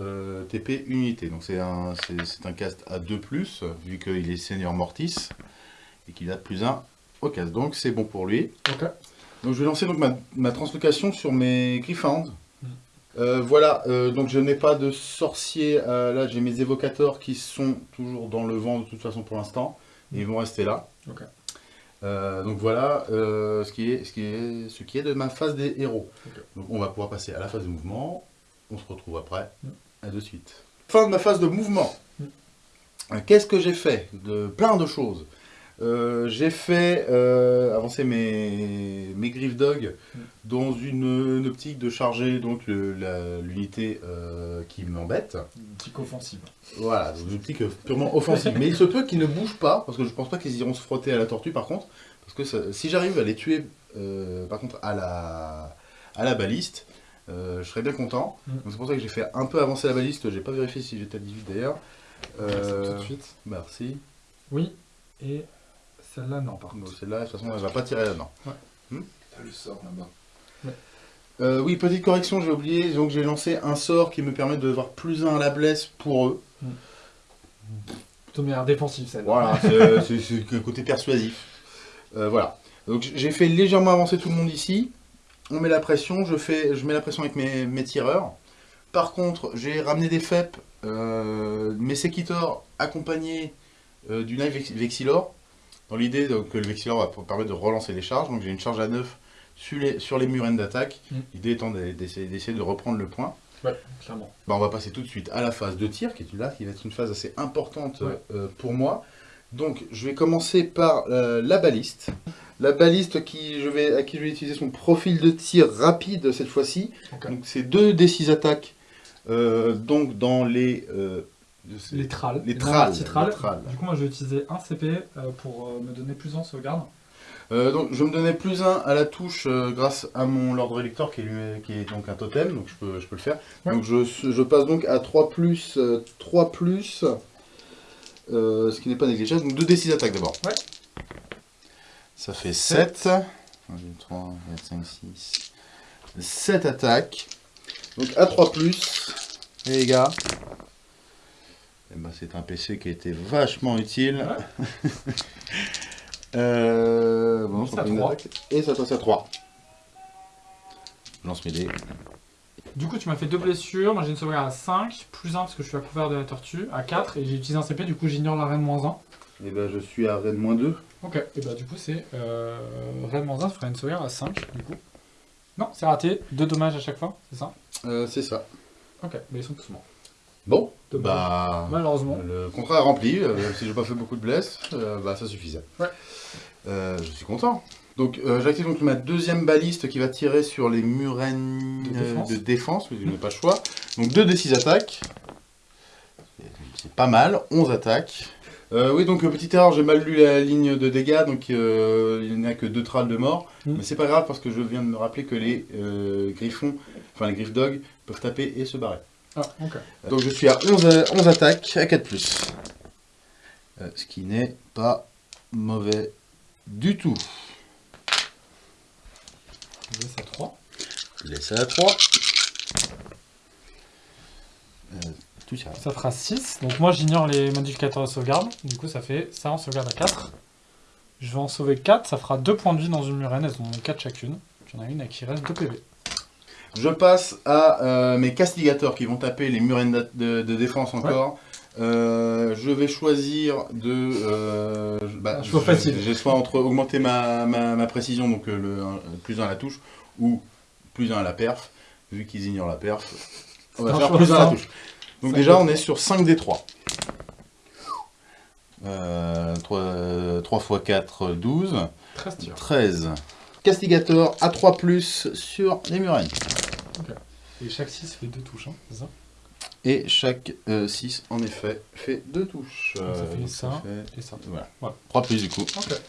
TP unité. Donc c'est un, c'est- un cast à 2+, vu qu'il est Seigneur Mortis et qu'il a plus 1 au cast. Donc c'est bon pour lui. Ok. Donc je vais lancer donc ma, ma translocation sur mes Gryphounds. Mm. Euh, voilà, euh, donc je n'ai pas de sorcier. euh, là, j'ai mes évocateurs qui sont toujours dans le vent de toute façon pour l'instant. Et ils vont rester là. Ok. Euh, donc voilà euh, ce, qui est, ce, qui est, ce qui est de ma phase des héros. Donc on va pouvoir passer à la phase de mouvement. On se retrouve après. Mm. À de suite. Fin de ma phase de mouvement. Mm. Euh, Qu'est-ce que j'ai fait De plein de choses? Euh, j'ai fait euh, avancer mes, mes Griff Dog dans une, une optique de charger donc l'unité euh, qui m'embête. Une petite offensive. Voilà, donc une optique purement offensive. Mais il se peut qu'ils ne bougent pas, parce que je pense pas qu'ils iront se frotter à la tortue par contre. Parce que ça- si j'arrive à les tuer par contre à la, à la baliste, je serais bien content. Mm. Donc c'est pour ça que j'ai fait un peu avancer la baliste, j'ai pas vérifié si j'étais à 18 d'ailleurs. Tout de suite. merci. Oui. Et celle-là, non, par contre. celle-là, de toute façon, elle va pas tirer là-dedans. T'as le sort là-bas. Euh, oui, petite correction, j'ai oublié. Donc j'ai lancé un sort qui me permet de voir plus 1 à la blesse pour eux. Plutôt meilleure défensive, celle-là. Voilà, c'est- le côté persuasif. Euh, voilà. Donc j'ai fait légèrement avancer tout le monde ici. On met la pression, je, fais, je mets la pression avec mes, mes tireurs. Par contre, j'ai ramené des FEP, euh, mes Sekitors accompagnés euh, du Knife Vex- Vexilor. Dans l'idée que le Vexilor va permettre de relancer les charges. Donc j'ai une charge à 9 sur les, sur les murènes d'attaque. Mm. L'idée étant d'e- d'essayer de reprendre le point. Ouais, clairement. Bah, on va passer tout de suite à la phase de tir, qui est là, qui va être une phase assez importante Ouais. euh, pour moi. Donc, je vais commencer par euh, la baliste. La baliste qui, je vais, à qui je vais utiliser son profil de tir rapide cette fois-ci. Donc, c'est deux D6 attaques. euh, donc, dans les. Les tralls. Les tralls. Du coup, moi, je vais utiliser un CP euh, pour euh, me donner plus en sauvegarde. Euh, donc, je me donnais plus 1 à la touche euh, grâce à mon Lord Relictor qui est, lui- qui est donc un totem, donc je peux, je peux le faire. Ouais. Donc, je, je passe donc à 3 plus, euh, 3 plus, ce qui n'est pas négligeable. Donc, 2d6 attaques d'abord. Ouais. Ça fait 7. 1, 2, 3, 4, 5, 6. 7 attaques. Donc, à 3 plus. Et les gars. Eh ben, c'est un PC qui a été vachement utile. Euh, bon, ça trois. attaque. Et ça passe à 3. Je lance mes dés. Du coup, tu m'as fait deux blessures. Moi, j'ai une sauvegarde à 5, plus 1 parce que je suis à couvert de la tortue, à 4, et j'ai utilisé un CP, du coup, j'ignore la reine moins 1. Et ben je suis à Rennes moins 2. Ok, et bah, du coup, c'est euh, reine moins 1, ça ferait une sauvegarde à 5, du coup. Non, c'est raté. Deux dommages à chaque fois, c'est ça? Euh, c'est ça. Ok, mais ils sont tous morts. Bon, bah. Malheureusement. Le contrat est rempli. euh, si j'ai pas fait beaucoup de blesses, euh, bah ça suffisait. Ouais. Euh, je suis content. Donc j'active donc ma deuxième baliste qui va tirer sur les murènes De défense. de défense, mais je n'ai pas le choix. Donc 2 d 6 attaques. C'est pas mal, 11 attaques. Oui, donc petite erreur, j'ai mal lu la ligne de dégâts, donc il n'y a que deux trals de mort. Mm. Mais c'est pas grave parce que je viens de me rappeler que les griffons, enfin les griffes dog, peuvent taper et se barrer. Ah, ok. Donc je suis à 11, à- 11 attaques à 4 plus. Euh, ce qui n'est pas mauvais du tout. Je laisse à 3. Je laisse à 3. Euh, tout ça. Ça fera 6. Donc moi j'ignore les modificateurs de sauvegarde. Du coup ça fait ça en sauvegarde à 4. Je vais en sauver 4. Ça fera 2 points de vie dans une murène. Elles ont 4 chacune. J'en ai une à qui reste 2 PV. Je passe à euh, mes castigateurs qui vont taper les murènes de, de- de défense encore. Euh, je vais choisir de. euh, bah, choix facile. J'ai soit entre augmenter ma, ma- ma précision, donc euh, le un- plus 1 à la touche, ou plus 1 à la perf. Vu qu'ils ignorent la perf, on va faire plus 1 à la touche. Donc déjà, on est sur 5 des 3. Euh, 3, x 4, 12. 13 tirs. 13. Castigator à 3 plus sur les Et chaque 6 fait 2 touches. Hein, c'est ça Et chaque 6, en effet, fait 2 touches. Donc ça Euh, fait ça. fait- Et ça. Voilà. Voilà. 3 plus du coup. Ok.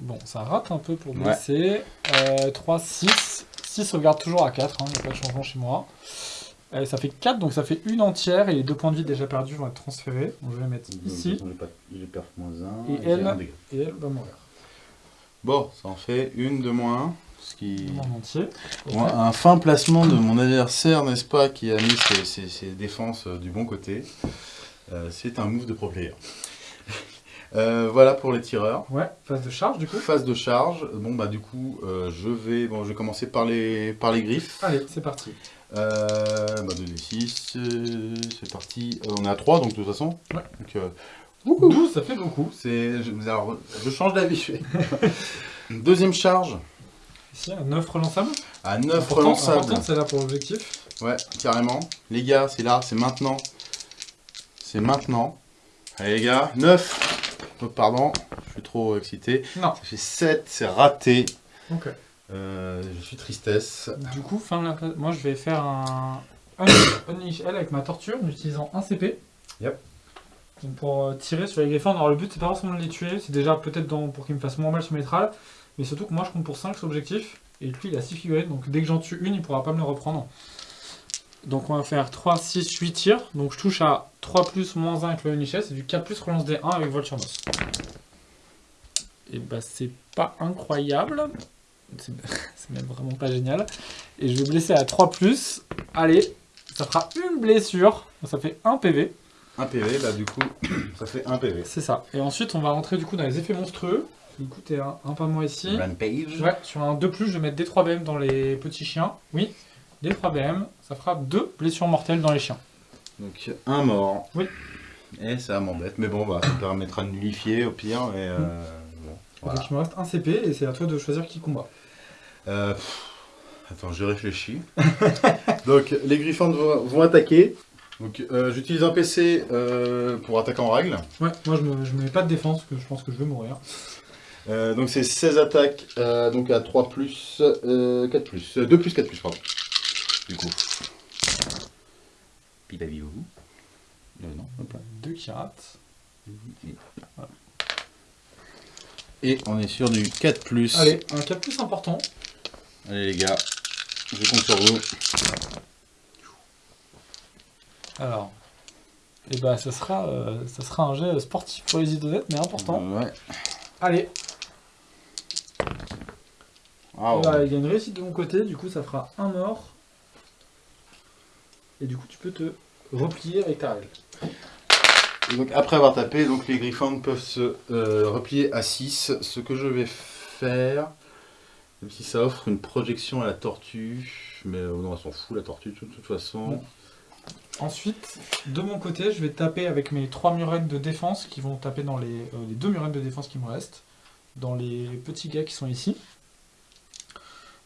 Bon, ça rate un peu pour Ouais. blesser. Euh, 3, 6. 6 sauvegarde toujours à 4. Il n'y a pas de changement chez moi. Euh, ça fait 4, donc ça fait une entière. Et les deux points de vie déjà perdus vont être transférés. Donc je vais les mettre ici. J'ai pas- J'ai perf moins 1. Et elle Et elle va mourir. Bon, ça en fait une de moins. Ce qui... Bon, un fin placement de mon adversaire, n'est-ce pas, qui a mis ses, ses- ses défenses euh, du bon côté. Euh, C'est un move de pro player. Euh, voilà pour les tireurs. Ouais, phase de charge du coup. Phase de charge. Bon bah du coup, euh, je vais, bon, je vais commencer par les, par les griffes. Allez, c'est parti. Euh, bah 2d6, euh, c'est parti. On est à 3 donc de toute façon. Ouais. Donc, 12, ça fait beaucoup. je, alors, je change d'avis. Deuxième charge Ici, un 9 relançable. à 9 Important- relançables. là pour l'objectif. Ouais, carrément. Les gars, c'est là, c'est maintenant. C'est maintenant. Allez les gars, 9. Oh, pardon, je suis trop excité. Non. Ça fait 7, c'est raté. Ok. Euh, je suis tristesse. Du coup, fin de la phase- moi je vais faire un un Unleash L avec ma torture en utilisant un CP. Yep. Donc pour euh, tirer sur les griffons. Alors le but c'est pas forcément de les tuer, c'est déjà peut-être pour qu'ils me fassent moins mal sur mes trals, mais surtout que moi je compte pour 5 sur objectif, et lui il a 6 figurines, donc dès que j'en tue une, il pourra pas me le reprendre. Donc on va faire 3, 6, 8 tirs, donc je touche à 3 plus moins 1 avec le L, c'est du 4 plus relance des 1 avec vol sur Moss. Et bah c'est pas incroyable, c'est c'est même vraiment pas génial. Et je vais blesser à 3 plus. Allez, ça fera une blessure. Ça fait 1 PV. 1 PV, bah du coup, ça fait 1 PV. C'est ça. Et ensuite, on va rentrer du coup dans les effets monstrueux. Du coup, t'es un, un pas moins ici. Rampage. Ouais, sur un 2 plus, je vais mettre D3 BM dans les petits chiens. Oui, D3 BM. Ça fera 2 blessures mortelles dans les chiens. Donc un mort. Oui. Et ça m'embête, mais bon, bah, ça me permettra de nullifier au pire. Et, euh, bon, voilà. Donc il me reste un CP et c'est à toi de choisir qui combat. Euh, pff, attends, je réfléchis. Donc les griffons vont, vont attaquer. Donc euh, j'utilise un PC euh, pour attaquer en règle. Ouais, moi je me, je me mets pas de défense parce que je pense que je vais mourir. Euh, donc c'est 16 attaques, euh, donc à 3 plus, euh, 4 plus, euh, 2 plus 4 plus, pardon. Du coup. Pipavivou. Euh, non, hop là. 2 qui ratent. Et on est sur du 4 plus. Allez, un 4 plus important. Allez les gars, je compte sur vous. Alors, et bah ça sera, euh, ça sera un jet sportif pour les idonettes, mais important. Ouais. Allez, Ah, bah, il y a une réussite de mon côté, du coup ça fera un mort. Et du coup tu peux te replier avec ta règle. Et donc après avoir tapé, donc les griffons peuvent se euh, replier à 6. Ce que je vais faire, Même si ça offre une projection à la tortue, mais euh, non, elle s'en fout la tortue de toute façon. Bon. Ensuite, de mon côté, je vais taper avec mes trois murennes de défense qui vont taper dans les, euh, les deux murennes de défense qui me restent, dans les petits gars qui sont ici.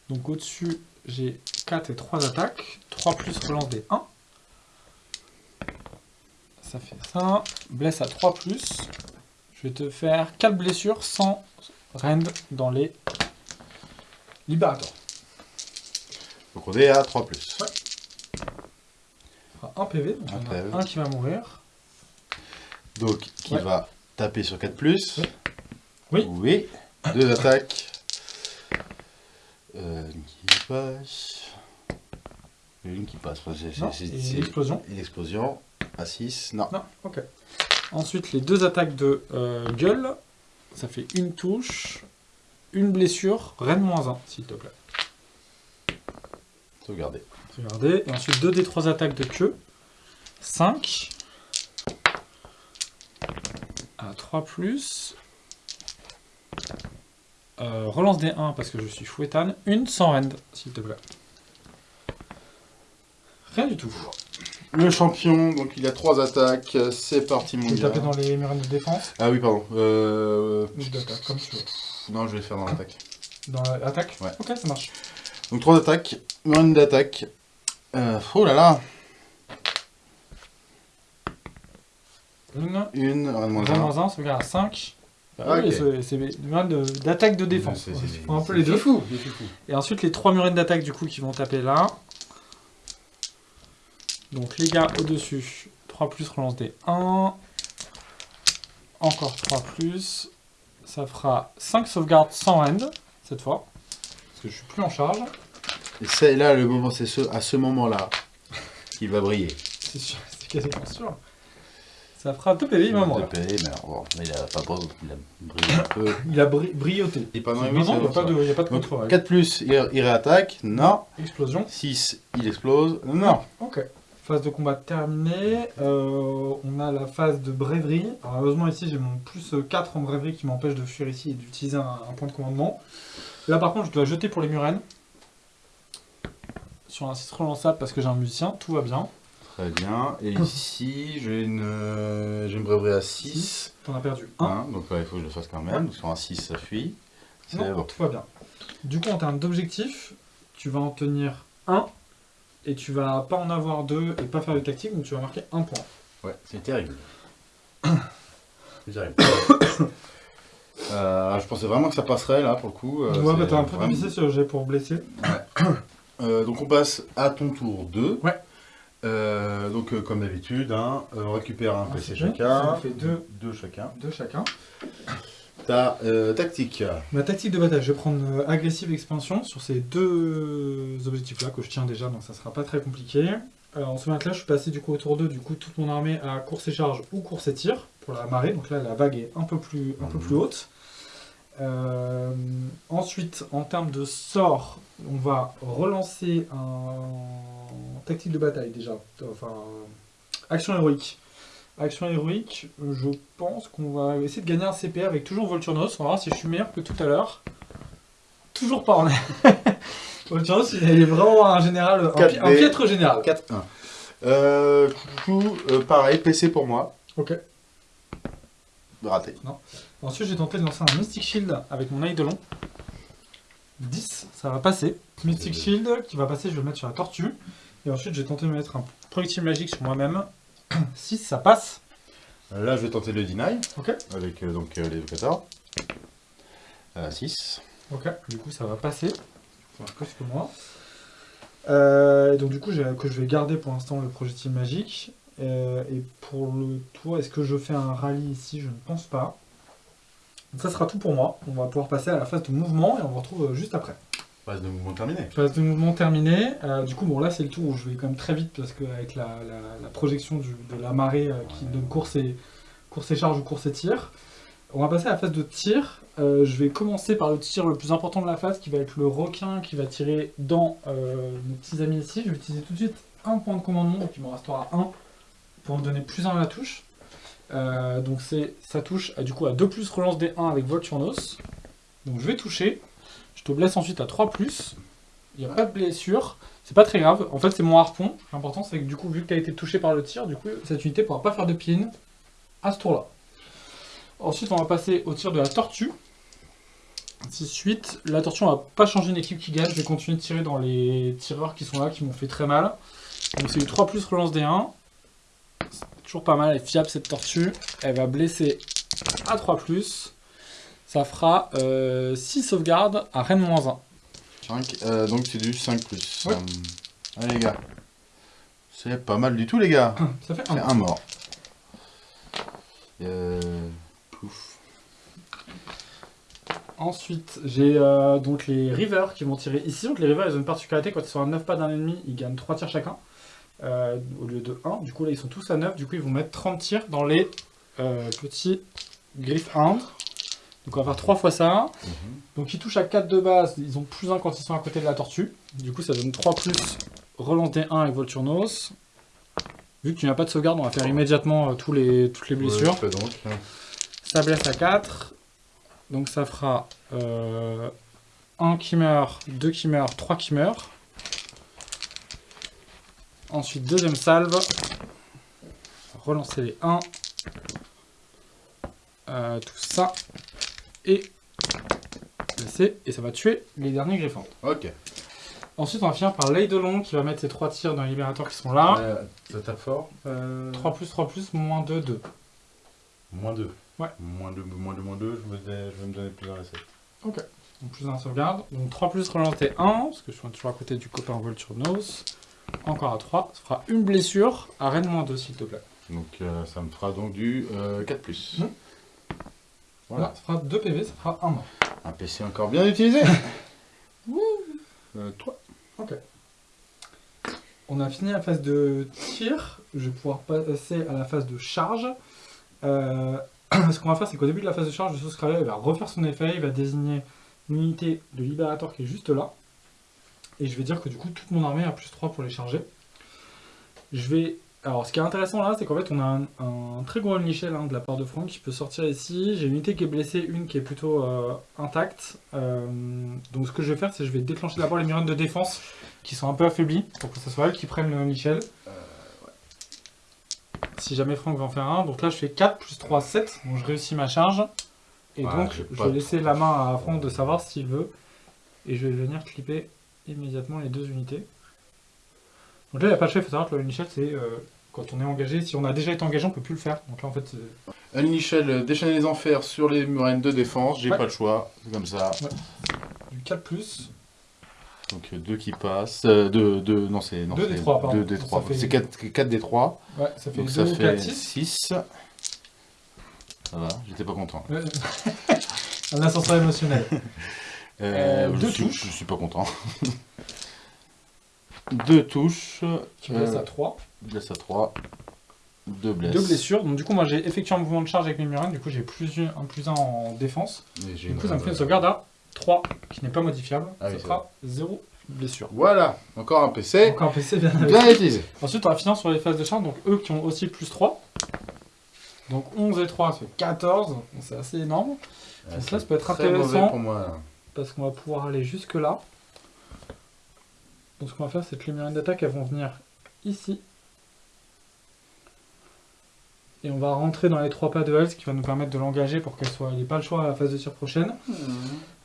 Donc au-dessus, j'ai 4 et 3 attaques. 3 plus relance des 1. Ça fait ça. Blesse à 3 plus. Je vais te faire 4 blessures sans rend dans les libérateurs. Donc on est à 3 plus. Fera 1 PV, donc Un en a PV. un qui va mourir. Donc qui Ouais. va taper sur 4 plus. Oui. Oui. Deux attaques. Euh, une qui passe. Une qui passe. C'est- c'est- l'explosion. Une explosion. À 6. Non. Non, ok. Ensuite, les deux attaques de euh, gueule, ça fait une touche, une blessure, Rennes moins 1, s'il te plaît. Sauvegardez. Regardez. Et ensuite, 2 des 3 attaques de queue. 5. À 3 plus. Euh, relance des 1 parce que je suis fouettane. Une sans rend, s'il te plaît. Rien du tout. Le champion, donc il a 3 attaques. C'est parti mon Tu peux gars. taper dans les murines de défense Ah oui, pardon. Euh... ou d'attaque, comme tu veux. Non, je vais faire dans l'attaque. Dans l'attaque Ouais. Ok, ça marche. Donc 3 attaques, une d'attaque. Euh, oh là là Une. Une, un de moins Moins un. 1, ça veut dire à 5. Ah, oui, ok. c'est- des de- d'attaque de défense. C'est- un peu les deux. fou. Et ensuite, les trois murines d'attaque du coup qui vont taper là. Donc les gars au-dessus, 3 plus relance des 1. Encore 3 plus. Ça fera 5 sauvegardes sans end cette fois. Parce que je suis plus en charge. Et c'est là le moment, c'est ce, à ce moment-là qu'il va briller. C'est sûr, c'est quasiment sûr. Ça fera 2 PV, il va. PV, mais bon, il a pas beau, il a brillé un peu. Il a bri- oui, il n'y a, pas de- il y a pas de Donc contre 4 plus, il, il réattaque. Non. Explosion. 6, il explose. Non. Ok. Phase de combat terminée. Euh, on a la phase de brèverie. Alors, heureusement, ici, j'ai mon plus 4 en brèverie qui m'empêche de fuir ici et d'utiliser un, un point de commandement. Là, par contre, je dois jeter pour les murennes. Sur un 6 relançable parce que j'ai un musicien. Tout va bien. Très bien. Et ici, j'ai une, euh, j'ai une à 6. T'en as perdu 1. donc là, il faut que je le fasse quand même. Donc sur un 6, ça fuit. C'est Non, bon. tout va bien. Du coup, en termes d'objectifs, tu vas en tenir 1. Et tu vas pas en avoir 2 et pas faire de tactique. Donc, tu vas marquer 1 point. Ouais, c'est terrible. c'est terrible. Euh, je pensais vraiment que ça passerait là pour le coup. euh, ouais, bah t'as un peu vraiment- sur le jet pour blesser. Euh, donc on passe à ton tour 2. Ouais. Euh, donc euh, comme d'habitude, hein, euh, on récupère un Ah, PC chacun. Ça fait deux. Deux chacun. Deux chacun. Ta tactique. Ma tactique de bataille, je vais prendre agressive expansion sur ces deux objectifs-là que je tiens déjà, donc ça sera pas très compliqué. Euh, en ce moment-là, je suis passé du coup au tour 2, du coup toute mon armée à course et charge ou course et tir pour la marée, donc là la vague est un peu plus, un peu Mhm. plus haute. Euh, ensuite, en termes de sort, on va relancer un tactique de bataille déjà, enfin action héroïque. Action héroïque, je pense qu'on va essayer de gagner un CP avec toujours Volturnos. On va voir si je suis meilleur que tout à l'heure. Toujours pas en Volturnos, il est vraiment un général, un, pi- un 4B. piètre général. 4-1. Euh, euh, pareil, PC pour moi. Ok. Raté. Ensuite, j'ai tenté de lancer un Mystic Shield avec mon Eidolon. 10, ça va passer. Mystic Shield qui va passer, je vais le mettre sur la tortue. Et ensuite, j'ai tenté de mettre un projectile magique sur moi-même. 6, ça passe. Là, je vais tenter le deny. Ok. Avec euh, donc euh, l'évocateur. 6. Ok, du coup ça va passer. Enfin, plus que moi. Euh, et donc du coup que je vais garder pour l'instant le projectile magique. Euh, et pour le tour, est-ce que je fais un rallye ici? Je ne pense pas. Donc ça sera tout pour moi. On va pouvoir passer à la phase de mouvement et on vous retrouve euh, juste après. Phase de mouvement terminé. Phase de mouvement terminée. Euh, du coup bon là c'est le tour où je vais quand même très vite parce qu'avec la, la- la projection du- de la marée euh, qui donne course et, course et charge ou course et tir. On va passer à la phase de tir. Euh, je vais commencer par le tir le plus important de la phase, qui va être le requin qui va tirer dans nos petits amis ici. Je vais utiliser tout de suite un point de commandement, donc il m'en restera un pour me donner plus 1 à la touche. Euh, donc ça touche à, du coup à 2 plus relance des 1 avec Volturnos. Donc je vais toucher. Je te blesse ensuite à 3 plus. Il n'y a pas de blessure. C'est pas très grave. En fait, c'est mon harpon. L'important, c'est que du coup, vu que tu as été touché par le tir, du coup, cette unité pourra pas faire de pin à ce tour-là. Ensuite, on va passer au tir de la tortue. 6-8. La tortue, on va pas changer une équipe qui gagne. Je vais continuer de tirer dans les tireurs qui sont là, qui m'ont fait très mal. Donc, c'est du 3 plus relance des 1. C'est toujours pas mal. Elle est fiable, cette tortue. Elle va blesser à 3 plus. Ça fera 6 euh, sauvegardes à Rennes moins 1. 5, euh, donc c'est du 5 plus. Euh, allez les gars. C'est pas mal du tout les gars. Ça fait un. un mort. Pouf. Ensuite, j'ai donc les Rivers qui vont tirer ici. Donc les Rivers, ils ont une particularité, quand ils sont à 9 pas d'un ennemi, ils gagnent 3 tirs chacun. Euh, au lieu de 1. Du coup, là, ils sont tous à 9. Du coup, ils vont mettre 30 tirs dans les euh, petits Griff Hound. Donc on va faire 3 fois ça. Donc ils touchent à 4 de base. Ils ont plus 1 quand ils sont à côté de la tortue. Du coup, ça donne 3 plus relance des 1 avec Volturnos. Vu que tu n'as pas de sauvegarde, on va faire immédiatement euh, tous les, toutes les blessures. Ouais, donc. Ça blesse à 4. Donc ça fera 1 qui meurt, 2 qui meurt, 3 qui meurt. Ensuite, deuxième salve. Relancer les 1. Euh, tout ça. Et blesser. Et ça va tuer les derniers griffons. Ok. Ensuite, on va finir par l'Eidolon qui va mettre ses 3 tirs dans les libérateurs qui sont là. Euh, ça tape fort. 3 plus, 3 plus, moins 2, 2. Moins 2. Ouais. Moins 2, moins 2, moins 2, je, vais- je vais me donner plus dans la 7. Donc plus d'un sauvegarde. Donc 3 plus relancer 1, parce que je suis toujours à côté du copain Volturnos. Encore à 3. Ça fera une blessure à Rennes moins 2 s'il te plaît. Donc euh, ça me fera donc du euh, 4 plus. Mhm. Voilà. Là, ça fera 2 PV, ça fera 1 mort. Un PC encore bien utilisé. euh, 3. On a fini la phase de tir. Je vais pouvoir passer à la phase de charge. Euh, ce qu'on va faire, c'est qu'au début de la phase de charge, le Souscriber va refaire son effet. Il va désigner l'unité de libérateur qui est juste là. Et je vais dire que du coup, toute mon armée a plus 3 pour les charger. Je vais. Alors, ce qui est intéressant là, c'est qu'en fait, on a un, un très gros Michel de la part de Franck qui peut sortir ici. J'ai une unité qui est blessée, une qui est plutôt euh, intacte. Euh, donc, ce que je vais faire, c'est que je vais déclencher d'abord les murines de défense qui sont un peu affaiblis pour que ce soit elles qui prennent le Michel. Si jamais Franck va en faire un. Donc là, je fais 4 plus 3, 7. Donc, je réussis ma charge. Et Ouais, donc, je vais laisser la main à Franck de savoir s'il veut. Et je vais venir clipper immédiatement les deux unités. Donc là, il n'y a pas de chef, il faut savoir que le c'est euh, quand on est engagé. Si on a déjà été engagé, on peut plus le faire. Donc là, en fait, c'est- Unnichel euh, déchaîner les enfers sur les murènes de défense. J'ai Ouais. pas le choix. C'est comme ça. du 4 plus. Donc 2 qui passent. 2, deux, deux- non, c'est. Deux des trois, pardon. 2 des Ça 3. fait- C'est 4, des 3. Ouais, ça fait Donc 2, ça 4, fait 6. 6. Ça va, j'étais pas content. Ouais. Un ascenseur émotionnel. Euh, Euh, je deux suis- touches. Je suis pas content. Deux touches. Tu me laisses Euh, à 3. Blesse à 3. Deux blesses. Deux blessures. Donc du coup, moi, j'ai effectué un mouvement de charge avec mes murines. Du coup, j'ai plus un, un plus 1 en défense. Et Du coup, ça me fait une sauvegarde à 3, qui n'est pas modifiable. Ah ça sera 0 blessure. Voilà, encore un PC. Donc un PC bien. Bien utilisé. Ensuite, on va finir sur les phases de charge. Donc eux qui ont aussi plus 3. Donc 11 et 3, ça fait 14. Donc, c'est assez énorme. Donc là, ça peut être Très mauvais intéressant. pour moi. Parce qu'on va pouvoir aller jusque là. Donc ce qu'on va faire, c'est que les murines d'attaque, elles vont venir ici. Et on va rentrer dans les trois pas de elle, ce qui va nous permettre de l'engager pour qu'elle soit, elle n'ait pas le choix à la phase de tir prochaine.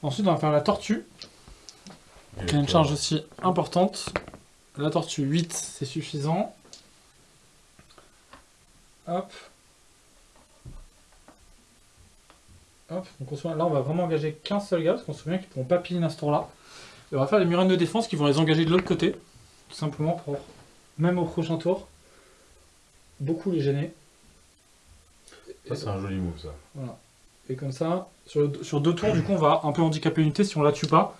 Ensuite, on va faire la tortue, qui a une charge aussi importante. La tortue 8, c'est suffisant. Hop. Hop, donc on se souvient- là on va vraiment engager qu'un seul gars, parce qu'on se souvient qu'ils ne pourront pas piller à ce tour-là. Et on va faire les murines de défense qui vont les engager de l'autre côté, tout simplement pour, même au prochain tour, beaucoup les gêner. Ça, c'est un joli move, ça. Et comme ça, sur, le- sur deux tours, du coup, on va un peu handicaper l'unité si on la tue pas.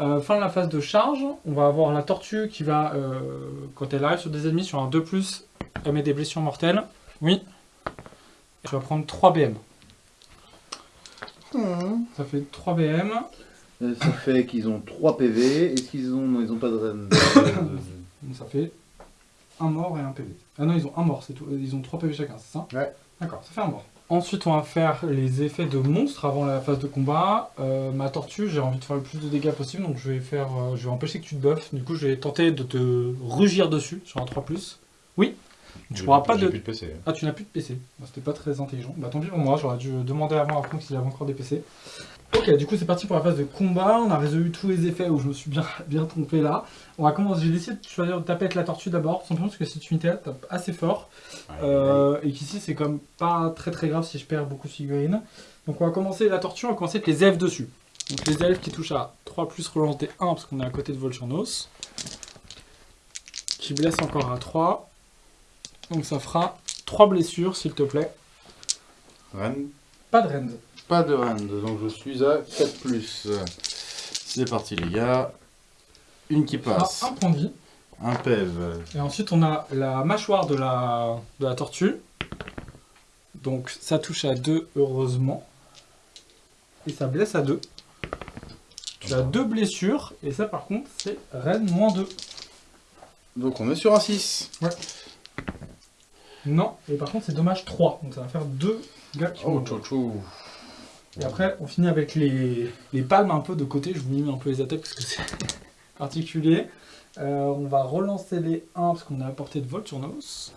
Euh, fin de la phase de charge, on va avoir la tortue qui va, euh, quand elle arrive sur des ennemis, sur un 2+, elle met des blessures mortelles. Oui. Et tu vas prendre 3 BM. Ça fait 3 BM. Euh, Ça fait qu'ils ont 3 PV. Est-ce qu'ils ont. Non, ils ont pas de. Ça fait un mort et un PV. Ah non, ils ont un mort, c'est tout. Ils ont 3 PV chacun, c'est ça Ouais. D'accord, ça fait un mort. Ensuite, on va faire les effets de monstre avant la phase de combat. Euh, ma tortue, j'ai envie de faire le plus de dégâts possible, donc je vais faire, euh, je vais empêcher que tu te buffes. Du coup, je vais tenter de te rugir dessus sur un 3+. Oui? Tu pourras plus- pas de... plus de PC. Ah, tu n'as plus de PC. Bah, C'était pas très intelligent. Bah, tant pis pour moi, j'aurais dû demander avant à Franck s'il avait encore des PC. Ok, du coup, c'est parti pour la phase de combat. On a résolu tous les effets où je me suis bien, bien trompé là. On va commencer. J'ai décidé de choisir de taper avec la tortue d'abord, simplement parce que cette unité-là tape assez fort. Euh, et qu'ici, c'est comme pas très très grave si je perds beaucoup de figurines. Donc, on va commencer la tortue, on va commencer avec les elfes dessus. Donc, les elfes qui touchent à 3 plus relance des 1 parce qu'on est à côté de Volturnos. Qui blesse encore à 3. Donc, ça fera 3 blessures, s'il te plaît. Ren, Pas de rend. pas de Rand, donc je suis à 4+. C'est parti les gars. Une qui passe. un point de vie. Un PEV. Et ensuite, on a la mâchoire de la, de la tortue. Donc, ça touche à 2, heureusement. Et ça blesse à 2. Tu as deux blessures. Et ça, par contre, c'est Rennes moins 2. Donc on est sur un 6. Non. Et par contre, c'est dommage 3. Donc, ça va faire 2 gars qui Oh, mourent. chouchou. Et après, on finit avec les, les palmes un peu de côté. Je vous mime un peu les attaques parce que c'est particulier. Euh, on va relancer les 1 parce qu'on a apporté de Volturnos.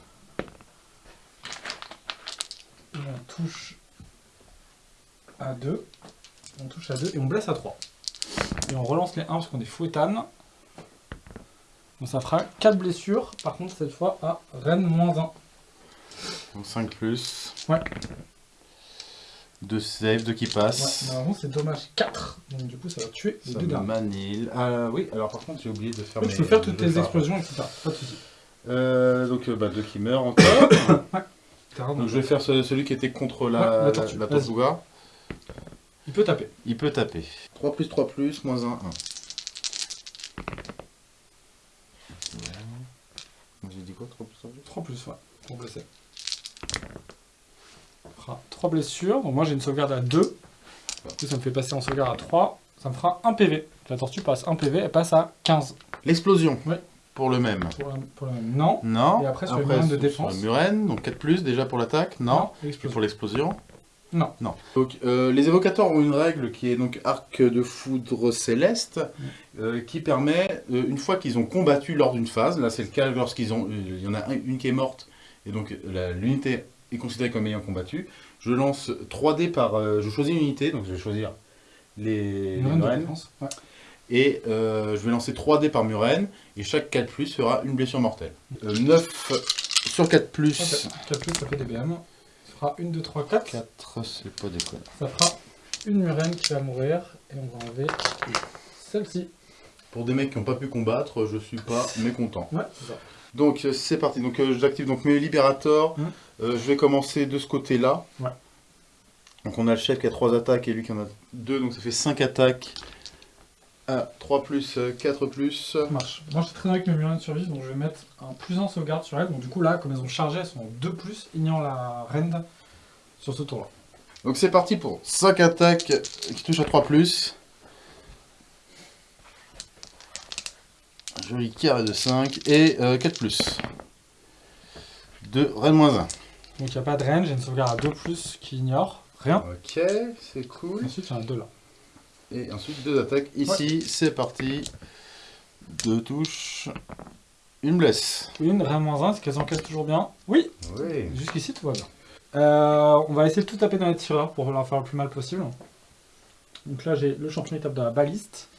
Et on touche à 2. On touche à 2 et on blesse à 3. Et on relance les 1 parce qu'on est fouettane. Donc ça fera 4 blessures. Par contre, cette fois à Rennes moins 1. Donc 5 plus. Ouais. 2 save, 2 qui Ouais, passent. normalement, c'est dommage 4. Donc du coup, ça va tuer les Ça deux derniers. manille. Ah oui, alors par contre j'ai oublié de faire Oui, mes- tu peux faire toutes tes explosions, etc. Pas de soucis. Euh, donc euh, bah, 2 qui meurent encore. Donc je vais faire ce- celui qui était contre la, Ouais, la la, la. Il peut taper. Il peut taper. 3 plus 3 plus, moins 1, 1. J'ai dit quoi 3 plus 3 plus? 3 plus, ouais, pour blesser. Ça fera 3 blessures. Donc moi j'ai une sauvegarde à 2. Du coup ça me fait passer en sauvegarde à 3. Ça me fera 1 PV. La tortue passe 1 PV, elle passe à 15. L'explosion. Ouais. Pour le même. Pour la, pour la même. Non. Non. Et après, sur les murènes de défense. Sur murènes, donc 4 plus déjà pour l'attaque. Non. Et pour l'explosion Non. Non. Donc, euh, les évocateurs ont une règle qui est donc arc de foudre céleste, euh, qui permet, euh, une fois qu'ils ont combattu lors d'une phase, là c'est le cas lorsqu'ils ont, il y en a un- une qui est morte, et donc l'unité est considérée comme ayant combattu, je lance 3 dés par, euh, je choisis une unité, donc je vais choisir les, les. Ouais. et euh, je vais lancer 3 dés par murène, et chaque 4 plus fera une blessure mortelle. Euh, 9 sur 4 plus, Ok. 4 plus, ça fait des BM. Ça fera 1, 2, 3, 4. 4 c'est pas déconne. Ça fera une murène qui va mourir. Et on va enlever celle-ci. Pour des mecs qui n'ont pas pu combattre, je suis pas mécontent. Ouais, c'est ça. Donc euh, c'est parti, donc euh, j'active donc mes libérateurs. Mhm. Euh, je vais commencer de ce côté-là. Ouais. Donc on a le chef qui a 3 attaques et lui qui en a 2, donc ça fait 5 attaques. À 3 plus, euh, 4 plus. Ça marche. Moi, je suis très bien avec mes murènes survivent, donc je vais mettre un plus 1 sauvegarde sur elles. Donc, du coup, là, comme elles ont chargé, elles sont en 2 plus, ignorant la rend sur ce tour-là. Donc c'est parti pour 5 attaques qui touchent à 3 plus. Un Joli carré de 5 et euh, 4 plus. De Rennes moins 1. Donc, il n'y a pas de range, j'ai une sauvegarde à 2 plus qui ignore rien. Ok, c'est cool. Ensuite, il y en a deux là. Et ensuite deux attaques. Ici, c'est parti. Deux touches. Une blesse. Une, rien moins 1, est-ce qu'elles encaissent toujours bien Oui, Oui. jusqu'ici, tout va bien. Euh, on va essayer de tout taper dans les tireurs pour leur faire le plus mal possible. Donc là, j'ai le champion, il tape dans la baliste.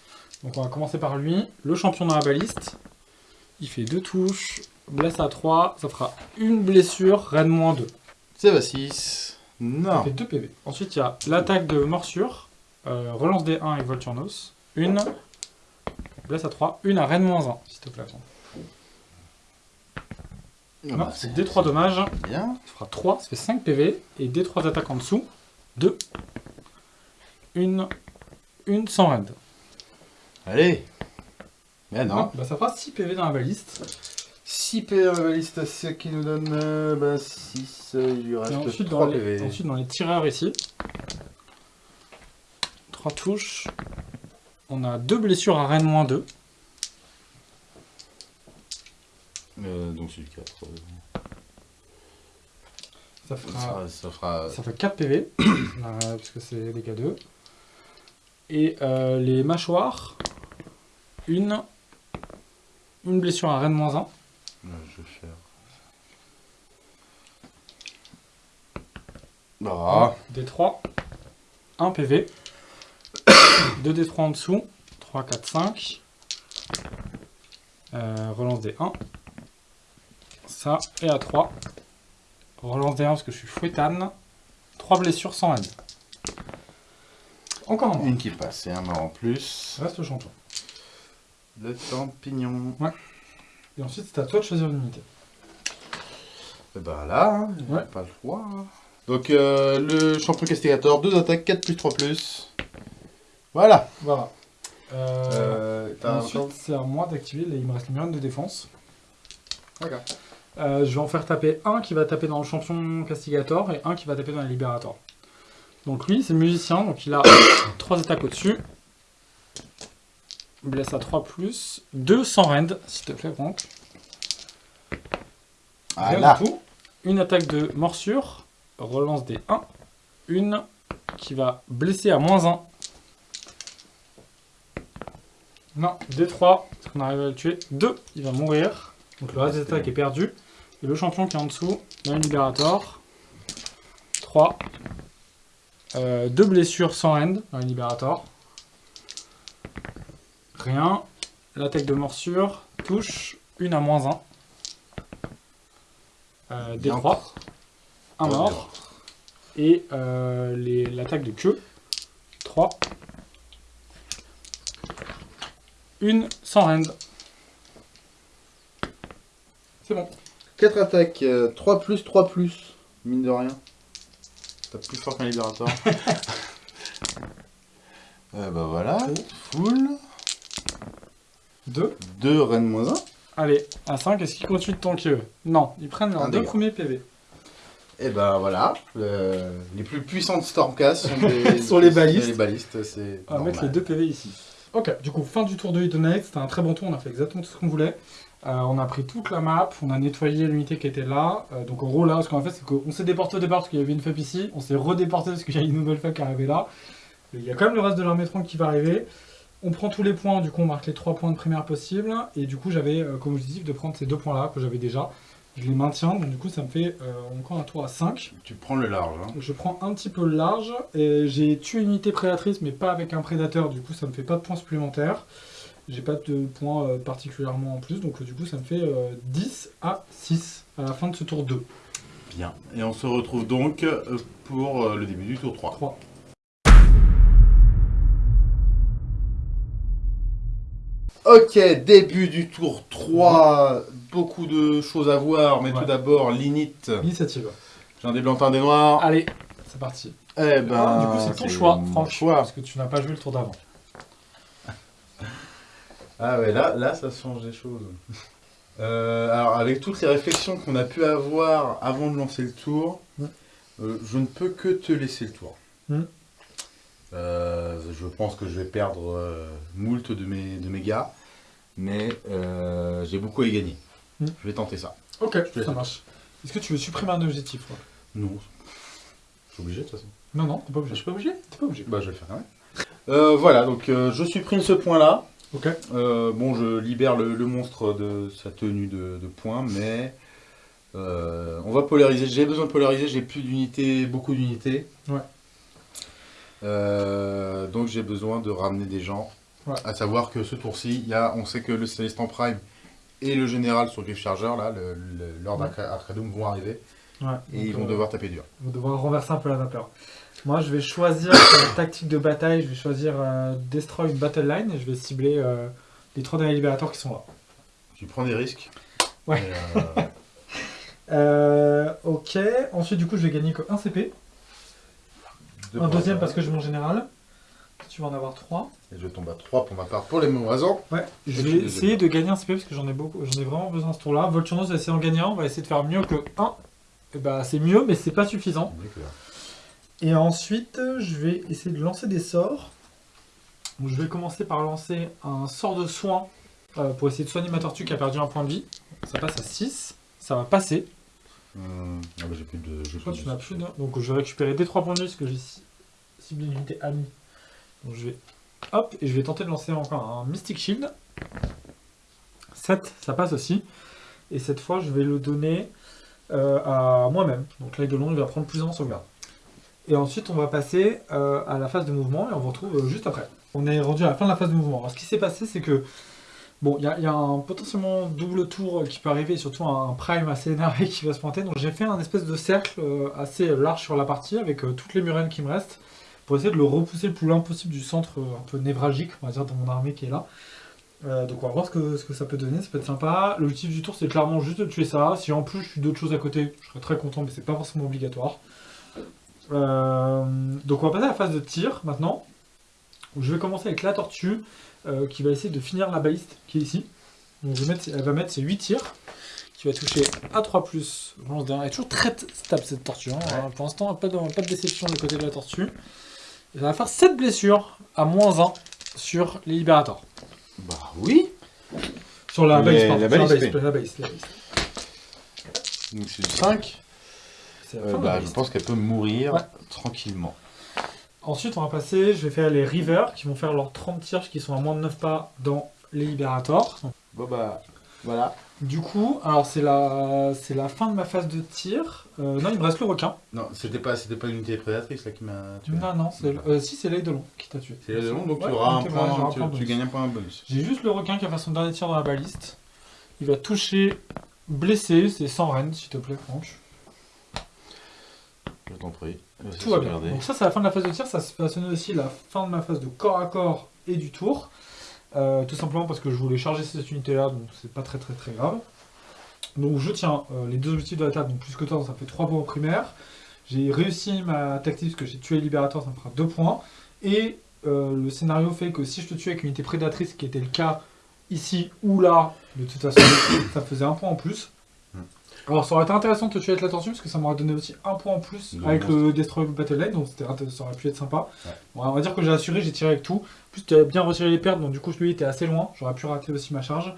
Donc on va commencer par lui. Le champion dans la baliste. Il fait deux touches. Blesse à 3. Ça fera une blessure. Rennes moins 2. C'est va 6. Ça Non. fait 2 PV. Ensuite, il y a l'attaque de morsure. Euh, relance des 1 avec Volturnos. Une. Blesse à 3. Une à Rennes moins 1, s'il te plaît. attends. Ah Non, bah, c'est D3 dommages. Bien. Ça fera 3, ça fait 5 PV. Et D3 d'attaque en dessous. 2. Une. Une sans rend. Allez. Mais non. Non, bah ça fera 6 PV dans la baliste. 6 PV dans la liste, ce qui nous donne euh, bah, 6. il lui reste ensuite 3 dans, les, PV. ensuite, dans les tireurs ici. 3 touches. On a 2 blessures à Rennes moins 2. Euh, donc c'est du 4. Ça fera, Ça, ça fera. ça fait 4 PV, euh, puisque c'est dégâts 2. Et euh, les mâchoires, une, une blessure à Rennes moins 1. Ouais, je vais faire. Ah, D3, 1 PV, 2 D3 en dessous, 3, 4, 5. Euh, relance des 1. Ça, et à 3. Relance des 1 parce que je suis fouettane. 3 blessures sans aide. Encore un mort. une qui passe et un mort en plus. Reste le champion. Le champignon. Et ensuite, c'est à toi de choisir une unité. Et bah là, hein, Ouais. pas le choix. hein. Donc euh, le champion castigator, 2 attaques, 4 plus 3 plus. Voilà. Voilà. Euh, Euh, ensuite, c'est à moi d'activer. Il me reste mur de défense. D'accord. Je vais en faire taper un qui va taper dans le champion castigator et un qui va taper dans les libérators. Donc lui, c'est le musicien, donc il a 3 attaques au-dessus. Blesse à 3 plus. 2 sans rend, s'il te plaît, Franck. Rien là. du tout. Une attaque de morsure. Relance des 1. Une qui va blesser à moins 1. Non, des 3, parce qu'on arrive à le tuer. 2, il va mourir. Donc le reste des attaques est perdu. Et le champion qui est en dessous, là, un libérator. 3. 2 blessures sans end dans le libérator. Rien. L'attaque de morsure touche. Une à moins 1. Euh, Bien. D3. Un Ouais, mort. Et euh, les- l'attaque de queue. 3. Une sans rend. C'est bon. 4 attaques, euh, 3 plus, 3 plus. Mine de rien. T'as plus fort qu'un libérateur. euh, bah voilà. Full. 2. 2 reine moins 1. Allez, à 5, est-ce qu'ils continuent de tanker eux? Non, ils prennent leurs Un deux dégât. premiers PV. Et bah voilà. le- les plus puissants de Stormcast sont, des- Sont les balistes. Les balistes, c'est. On va mettre les deux PV ici. Ok, du coup, fin du tour de Hidonite. C'était un très bon tour, on a fait exactement tout ce qu'on voulait. Euh, on a pris toute la map, on a nettoyé l'unité qui était là. Euh, donc en gros, là, ce qu'on a fait, c'est qu'on s'est déporté au départ parce qu'il y avait une FEP ici. On s'est redéporté parce qu'il y a une nouvelle FEP qui est arrivée là. Il y a quand même le reste de l'armée tronc qui va arriver. On prend tous les points, du coup, on marque les 3 points de primaire possible. Et du coup, j'avais euh, comme objectif de prendre ces deux points-là que j'avais déjà. Je les maintiens, donc du coup, ça me fait euh, encore un tour à 5. Tu prends le large. Hein. Je prends un petit peu le large. Et j'ai tué une unité prédatrice, mais pas avec un prédateur. Du coup, ça me fait pas de points supplémentaires. J'ai pas de points euh, particulièrement en plus. Donc, du coup, ça me fait euh, 10 à 6 à la fin de ce tour 2. Bien. Et on se retrouve donc pour le début du tour 3. 3. Ok, début du tour 3. Beaucoup de choses à voir, mais Ouais. tout d'abord, l'init. Initiative. J'ai un des blancs, un des noirs. Allez, c'est parti. Eh ben, Ah, du coup, c'est ton choix, Franck. choix. Parce que tu n'as pas joué le tour d'avant. Ah ouais, là, là, ça change des choses. Euh, alors, avec toutes les réflexions qu'on a pu avoir avant de lancer le tour, Ouais. euh, je ne peux que te laisser le tour. Mm. Euh, je pense que je vais perdre euh, moult de mes, de mes gars, mais euh, j'ai beaucoup à y gagner. Mm. Je vais tenter ça. Ok, ça marche. Est-ce que tu veux supprimer un objectif Non, je suis obligé de toute façon. Non, non, t'es pas obligé. Je suis pas obligé? T'es pas obligé. Bah, je vais le faire quand même. Voilà, donc je supprime ce point-là. Ok. Bon, je libère le, le monstre de sa tenue de, de points, mais on va polariser. J'ai besoin de polariser, j'ai plus d'unités, beaucoup d'unités. Ouais. Euh, donc j'ai besoin de ramener des gens. Ouais. À savoir que ce tour-ci, on sait que le Célestin Prime et le général sur Griff Charger, là, le, le- Lord Ouais. Arca- Arcadum vont arriver Ouais. et Donc, ils vont euh, devoir taper dur. On va devoir renverser un peu la vapeur. Moi, je vais choisir la tactique de bataille. Je vais choisir euh, Destroy une battle line et je vais cibler euh, les trois derniers libérateurs qui sont là. Tu prends des risques. Ouais. Euh, ok. Ensuite, du coup, je vais gagner que un CP. Un deuxième parce que j'ai mon général. Tu vas en avoir trois. Et je tombe à 3 pour ma part pour les mêmes raisons. Ouais. Je vais essayer de gagner un CP parce que j'en ai beaucoup. J'en ai vraiment besoin ce tour-là. Volturnos va essayer d'en gagner un. On va essayer de faire mieux que 1. Et bah, c'est mieux, mais c'est pas suffisant. Et ensuite, je vais essayer de lancer des sorts. Donc, je vais commencer par lancer un sort de soin euh, pour essayer de soigner ma tortue qui a perdu un point de vie. Ça passe à 6. Ça va passer. Hum, ah bah j'ai plus de. j'ai Je crois que plus tu n'as plus de... Donc je vais récupérer des 3 points de vie parce que j'ai ci- ciblé une unité amie. Donc je vais... Hop, et je vais tenter de lancer encore un Mystic Shield. 7, ça passe aussi. Et cette fois, je vais le donner euh, à moi-même. Donc l'œil de long, il va prendre plus en sauvegarde. Et ensuite, on va passer euh, à la phase de mouvement et on vous retrouve euh, juste après. On est rendu à la fin de la phase de mouvement. Alors ce qui s'est passé, c'est que Bon, il y, a- un potentiellement double tour qui peut arriver, surtout un prime assez énervé qui va se pointer. Donc j'ai fait un espèce de cercle euh, assez large sur la partie avec euh, toutes les murènes qui me restent pour essayer de le repousser le plus loin possible du centre euh, un peu névralgique, on va dire, de mon armée qui est là. Donc on va voir ce que, ce que ça peut donner, ça peut être sympa. L'objectif du tour c'est clairement juste de tuer ça. Si en plus je suis d'autres choses à côté, je serais très content, mais c'est pas forcément obligatoire. Donc on va passer à la phase de tir maintenant. Je vais commencer avec la tortue euh, qui va essayer de finir la baliste qui est ici. Donc je vais mettre- elle va mettre ses 8 tirs qui va toucher à 3 plus. Lance Elle est toujours très stable cette tortue. hein. Ouais. Pour l'instant, pas de, pas de déception du côté de la tortue. Ça va faire 7 blessures à moins 1 sur les libérators. Bah oui. Sur la baliste, pardon. la sur la. Donc c'est 5. C'est la fin de la bah, je pense qu'elle peut mourir Ouais. tranquillement. Ensuite, on va passer, je vais faire les Rivers qui vont faire leurs 30 tirs qui sont à moins de 9 pas dans les Libérators. Bon bah voilà. Du coup, alors c'est la, c'est la fin de ma phase de tir. Euh, non, il me reste le requin. Non, c'était pas, c'était pas l'unité prédatrice là qui m'a tué. Non, non, c'est, euh, si c'est l'œil de long qui t'a tué. C'est le long, donc Ouais, tu auras un point, un tu, point tu gagnes un point bonus. J'ai juste le requin qui va faire son dernier tir dans la baliste. Il va toucher blessé, c'est sans reine, s'il te plaît, Franck. Je t'en prie. Tout va bien. Donc ça, c'est la fin de la phase de tir. Ça va sonner aussi la fin de ma phase de corps à corps et du tour. Euh, tout simplement parce que je voulais charger cette unité-là, donc c'est pas très très très grave. Donc je tiens euh, les deux objectifs de la table, donc plus que toi, ça fait 3 points au primaire. J'ai réussi ma tactique parce que j'ai tué le libérateur, ça me fera 2 points. Et euh, le scénario fait que si je te tue avec une unité prédatrice, qui était le cas ici ou là, de toute façon, ça faisait un point en plus. Alors ça aurait été intéressant de te tuer avec la tortue parce que ça m'aurait donné aussi un point en plus avec le Destroy Battle Line, donc ça aurait pu être sympa. Ouais. Bon, on va dire que j'ai assuré, j'ai tiré avec tout. En plus, tu as bien retiré les pertes, donc du coup, celui était assez loin. J'aurais pu rater aussi ma charge.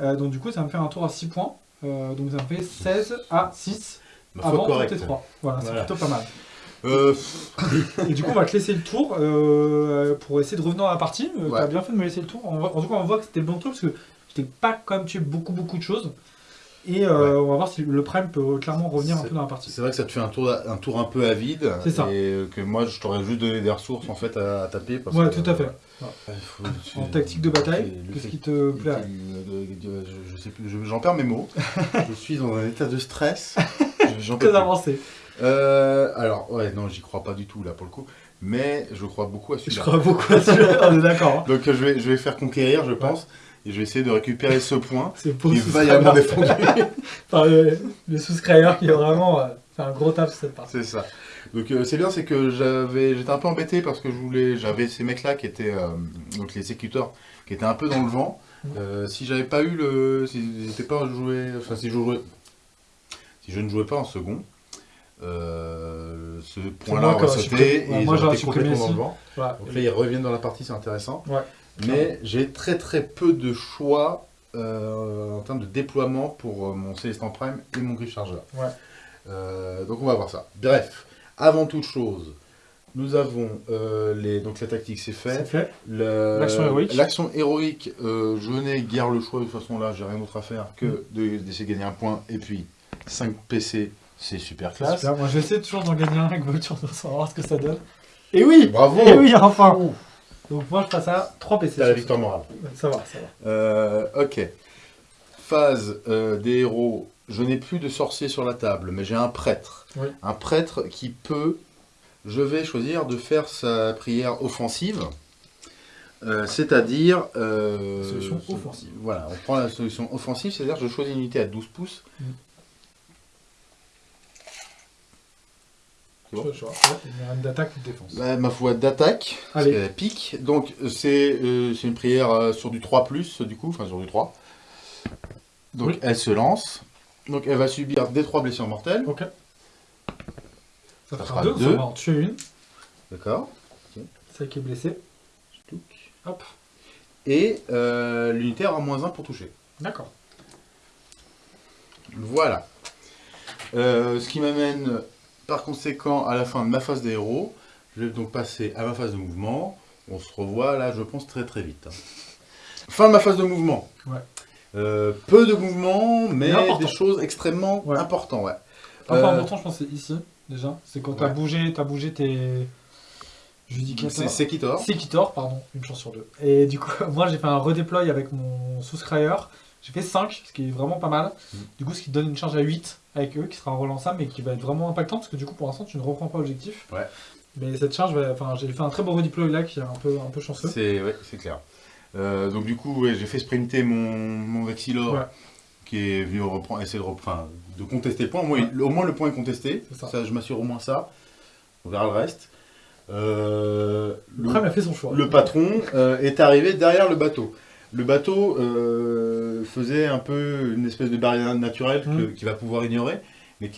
Euh, donc du coup, ça me fait un tour à 6 points. Euh, donc ça me fait 16 à 6 Ma foi avant correcte. tes 3. Voilà, c'est Voilà. plutôt pas mal. Euh, Et du coup, on va te laisser le tour euh, pour essayer de revenir à la partie. Ouais. T'as bien fait de me laisser le tour. En, tout cas, on voit que c'était le bon tour parce que je t'ai pas quand même tué beaucoup beaucoup de choses. Et euh, on va voir si le prime peut clairement revenir un peu dans la partie. c'est vrai que ça te fait un tour, un tour un peu à vide. C'est ça. Et que moi, je t'aurais juste donné des ressources en fait à, à taper. Parce Ouais, que, tout à fait. euh, il faut- tu- En tactique de bataille, qu'est-ce qui te le- je, je sais plus, je- j'en perds mes mots. je suis dans un état de stress. J'en Très avancé. Euh, alors, ouais, non, j'y crois pas du tout là pour le coup. Mais je crois beaucoup à Je celui-là. crois beaucoup à celui-là, on est d'accord. hein. Donc je vais, je vais faire conquérir, je pense. Et je vais essayer de récupérer ce point C'est qui le va y avoir souscriber. défendu. Enfin, le, le souscriber qui a vraiment euh, fait un gros taf sur cette partie. C'est ça. Donc euh, c'est bien, c'est que j'avais, j'étais un peu embêté parce que je voulais, j'avais ces mecs-là qui étaient, euh, donc les sécuteurs, qui étaient un peu dans le vent. Euh, si j'avais pas eu le, si j'étais pas joué, enfin si je jouais, si je ne jouais pas en second, euh, ce point-là aurait sauté et moi, ils auraient été supprimé complètement dans le vent. Donc là ils reviennent dans la partie, c'est intéressant. Ouais. Mais j'ai très très peu de choix euh, en termes de déploiement pour euh, mon Célestin Prime et mon Griff Chargeur. Ouais. Euh, donc on va voir ça. Bref, avant toute chose, nous avons euh, les, donc la tactique c'est fait. L'action héroïque. L'action héroïque, je n'ai guère le choix de toute façon là, j'ai rien d'autre à faire Mm. que de- d'essayer de gagner un point et puis 5 PC, c'est super classe. Super. Moi, je vais essayer toujours d'en gagner un avec Vulture, on va voir ce que ça donne. Et oui Bravo Et oui, enfin Donc moi, je passe à 3 PC. T'as la victoire morale. Ça va, ça va. Euh, ok. Phase euh, des héros. Je n'ai plus de sorcier sur la table, mais j'ai un prêtre. Oui. Un prêtre qui peut. Je vais choisir de faire sa prière offensive. Euh, c'est-à-dire. euh, Solution offensive. Voilà, on prend la solution offensive, c'est-à-dire je choisis une unité à 12 pouces. C'est bon Je-. Ouais, d'attaque ou de défense. Bah, ma foi d'attaque, parce qu'elle pique. Donc c'est euh, c'est une prière euh, sur du 3+, du coup, enfin sur du 3. Donc Oui. elle se lance. Donc elle va subir des 3 blessures mortelles. Ok. Ça, Ça fera fera 2, deux. on va en tuer une. D'accord. Celle qui est blessée. Hop. Et euh, l'unité aura moins 1 pour toucher. D'accord. Voilà. Euh, ce qui m'amène par conséquent à la fin de ma phase des héros. Je vais donc passer à ma phase de mouvement. On se revoit là, je pense, très très vite. hein. Fin de ma phase de mouvement. Ouais. Euh, peu de mouvement, mais des choses extrêmement Ouais. importantes. Ouais. Pas Euh, important, je pense, c'est ici, déjà. C'est quand t'as Ouais. bougé, t'as bougé tes. C'est Sekitor. Sekitor, pardon, une chance sur deux. Et du coup, moi j'ai fait un redéploy avec mon souscriber. J'ai fait 5, ce qui est vraiment pas mal. Mm. Du coup, ce qui te donne une charge à 8 avec eux, qui sera relançable, mais qui va être vraiment impactant, parce que du coup, pour l'instant, tu ne reprends pas objectif. Ouais. Mais cette charge, va- enfin, j'ai fait un très beau redéploy là, qui est un peu, un peu chanceux. C'est ouais, clair. Euh, donc du coup, ouais, j'ai fait sprinter mon, mon Vexilor Ouais. qui est venu reprendre, essayer de, repre- enfin, de contester le point. Au moins, Ouais. il- au moins le point est contesté. Ça. Ça, je m'assure au moins ça. On verra le reste. Euh, Le a fait son choix. le patron euh, est arrivé derrière le bateau. Le bateau euh, faisait un peu une espèce de barrière naturelle Mhm. qu'il va pouvoir ignorer, mais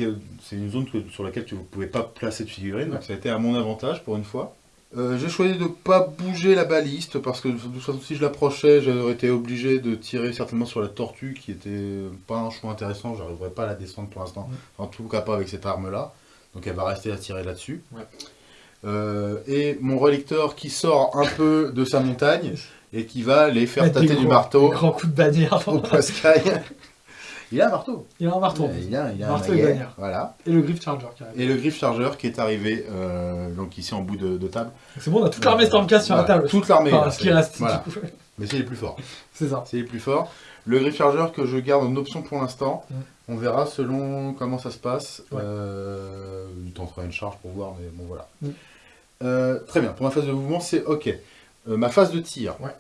c'est une zone que- sur laquelle tu ne pouvais pas placer de figurine, donc ça a été à mon avantage pour une fois. Euh, j'ai choisi de ne pas bouger la baliste parce que de toute façon, si je l'approchais, j'aurais été obligé de tirer certainement sur la tortue qui était pas un choix intéressant. J'arriverai pas à la descendre pour l'instant, en tout cas pas avec cette arme-là. Donc elle va rester à tirer là-dessus. Ouais. Euh, et mon relicteur qui sort un peu de sa montagne et qui va les faire Mettre tâter du marteau des grands coups de bannière. au Pascal. il a un marteau. Il a un marteau. Il a, il a un Marteau et bannière. Voilà. Et le Griff Charger qui arrive. Et le Griff Charger qui est arrivé donc donc ici en bout de, de table. C'est bon, on a toute l'armée Stormcast sur la table. Toute l'armée. Enfin, ce qui reste. Voilà. coup. Mais c'est les plus forts. C'est ça. C'est les plus forts. Le Griff Charger que je garde en option pour l'instant. Mm. On verra selon comment ça se passe. Ouais. Euh, il tentera une charge pour voir, mais bon voilà. Mm. Euh, très bien. Pour ma phase de mouvement, c'est ok. Euh, ma phase de tir. Ouais.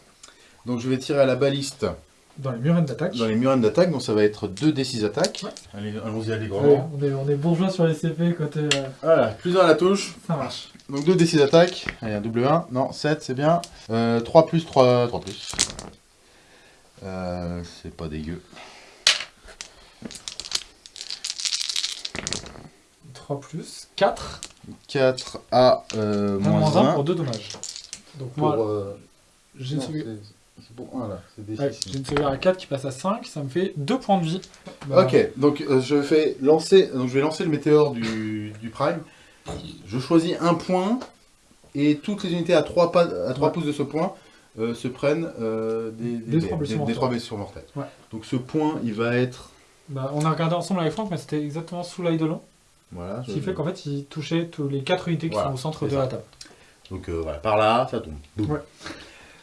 Donc je vais tirer à la baliste Dans les murènes d'attaque. dans les murènes d'attaque. Donc ça va être 2 D6 attaques. Ouais. Allez, allons-y Ouais, allègrement. on, est, on est bourgeois sur les CP côté. euh, Voilà, plus 1 à la touche. Ça marche. Donc 2 D6 attaques. Allez, un double 1. Non, 7, c'est bien. Euh, 3 plus, 3, 3 plus. Euh, c'est pas dégueu. 3 plus 4. 4 à euh, moins moins 1 1. pour 2 dommages. Donc Pour, moi, euh, j'ai une, sauvegarde- c'est c'est pour 1 là. C'est des ouais, six. j'ai une sauvegarde à 4 qui passe à 5. Ça me fait 2 points de vie. Bah, Ok, donc euh, je fais lancer, donc je vais lancer le météore du, du Prime. Je choisis un point et toutes les unités à 3, pas, à 3 Ouais. pouces de ce point euh, se prennent euh, des, Des trois blessures des mortelles. trois blessures mortelles. Ouais. Donc ce point, il va être. bah, on a regardé ensemble avec Franck, mais c'était exactement sous l'Eidolon. Voilà. Ce qui fait qu'en fait, il touchait tous les 4 unités qui Voilà, sont au centre de ça. la table. Donc euh, voilà, par là, ça tombe. Boum. Ouais.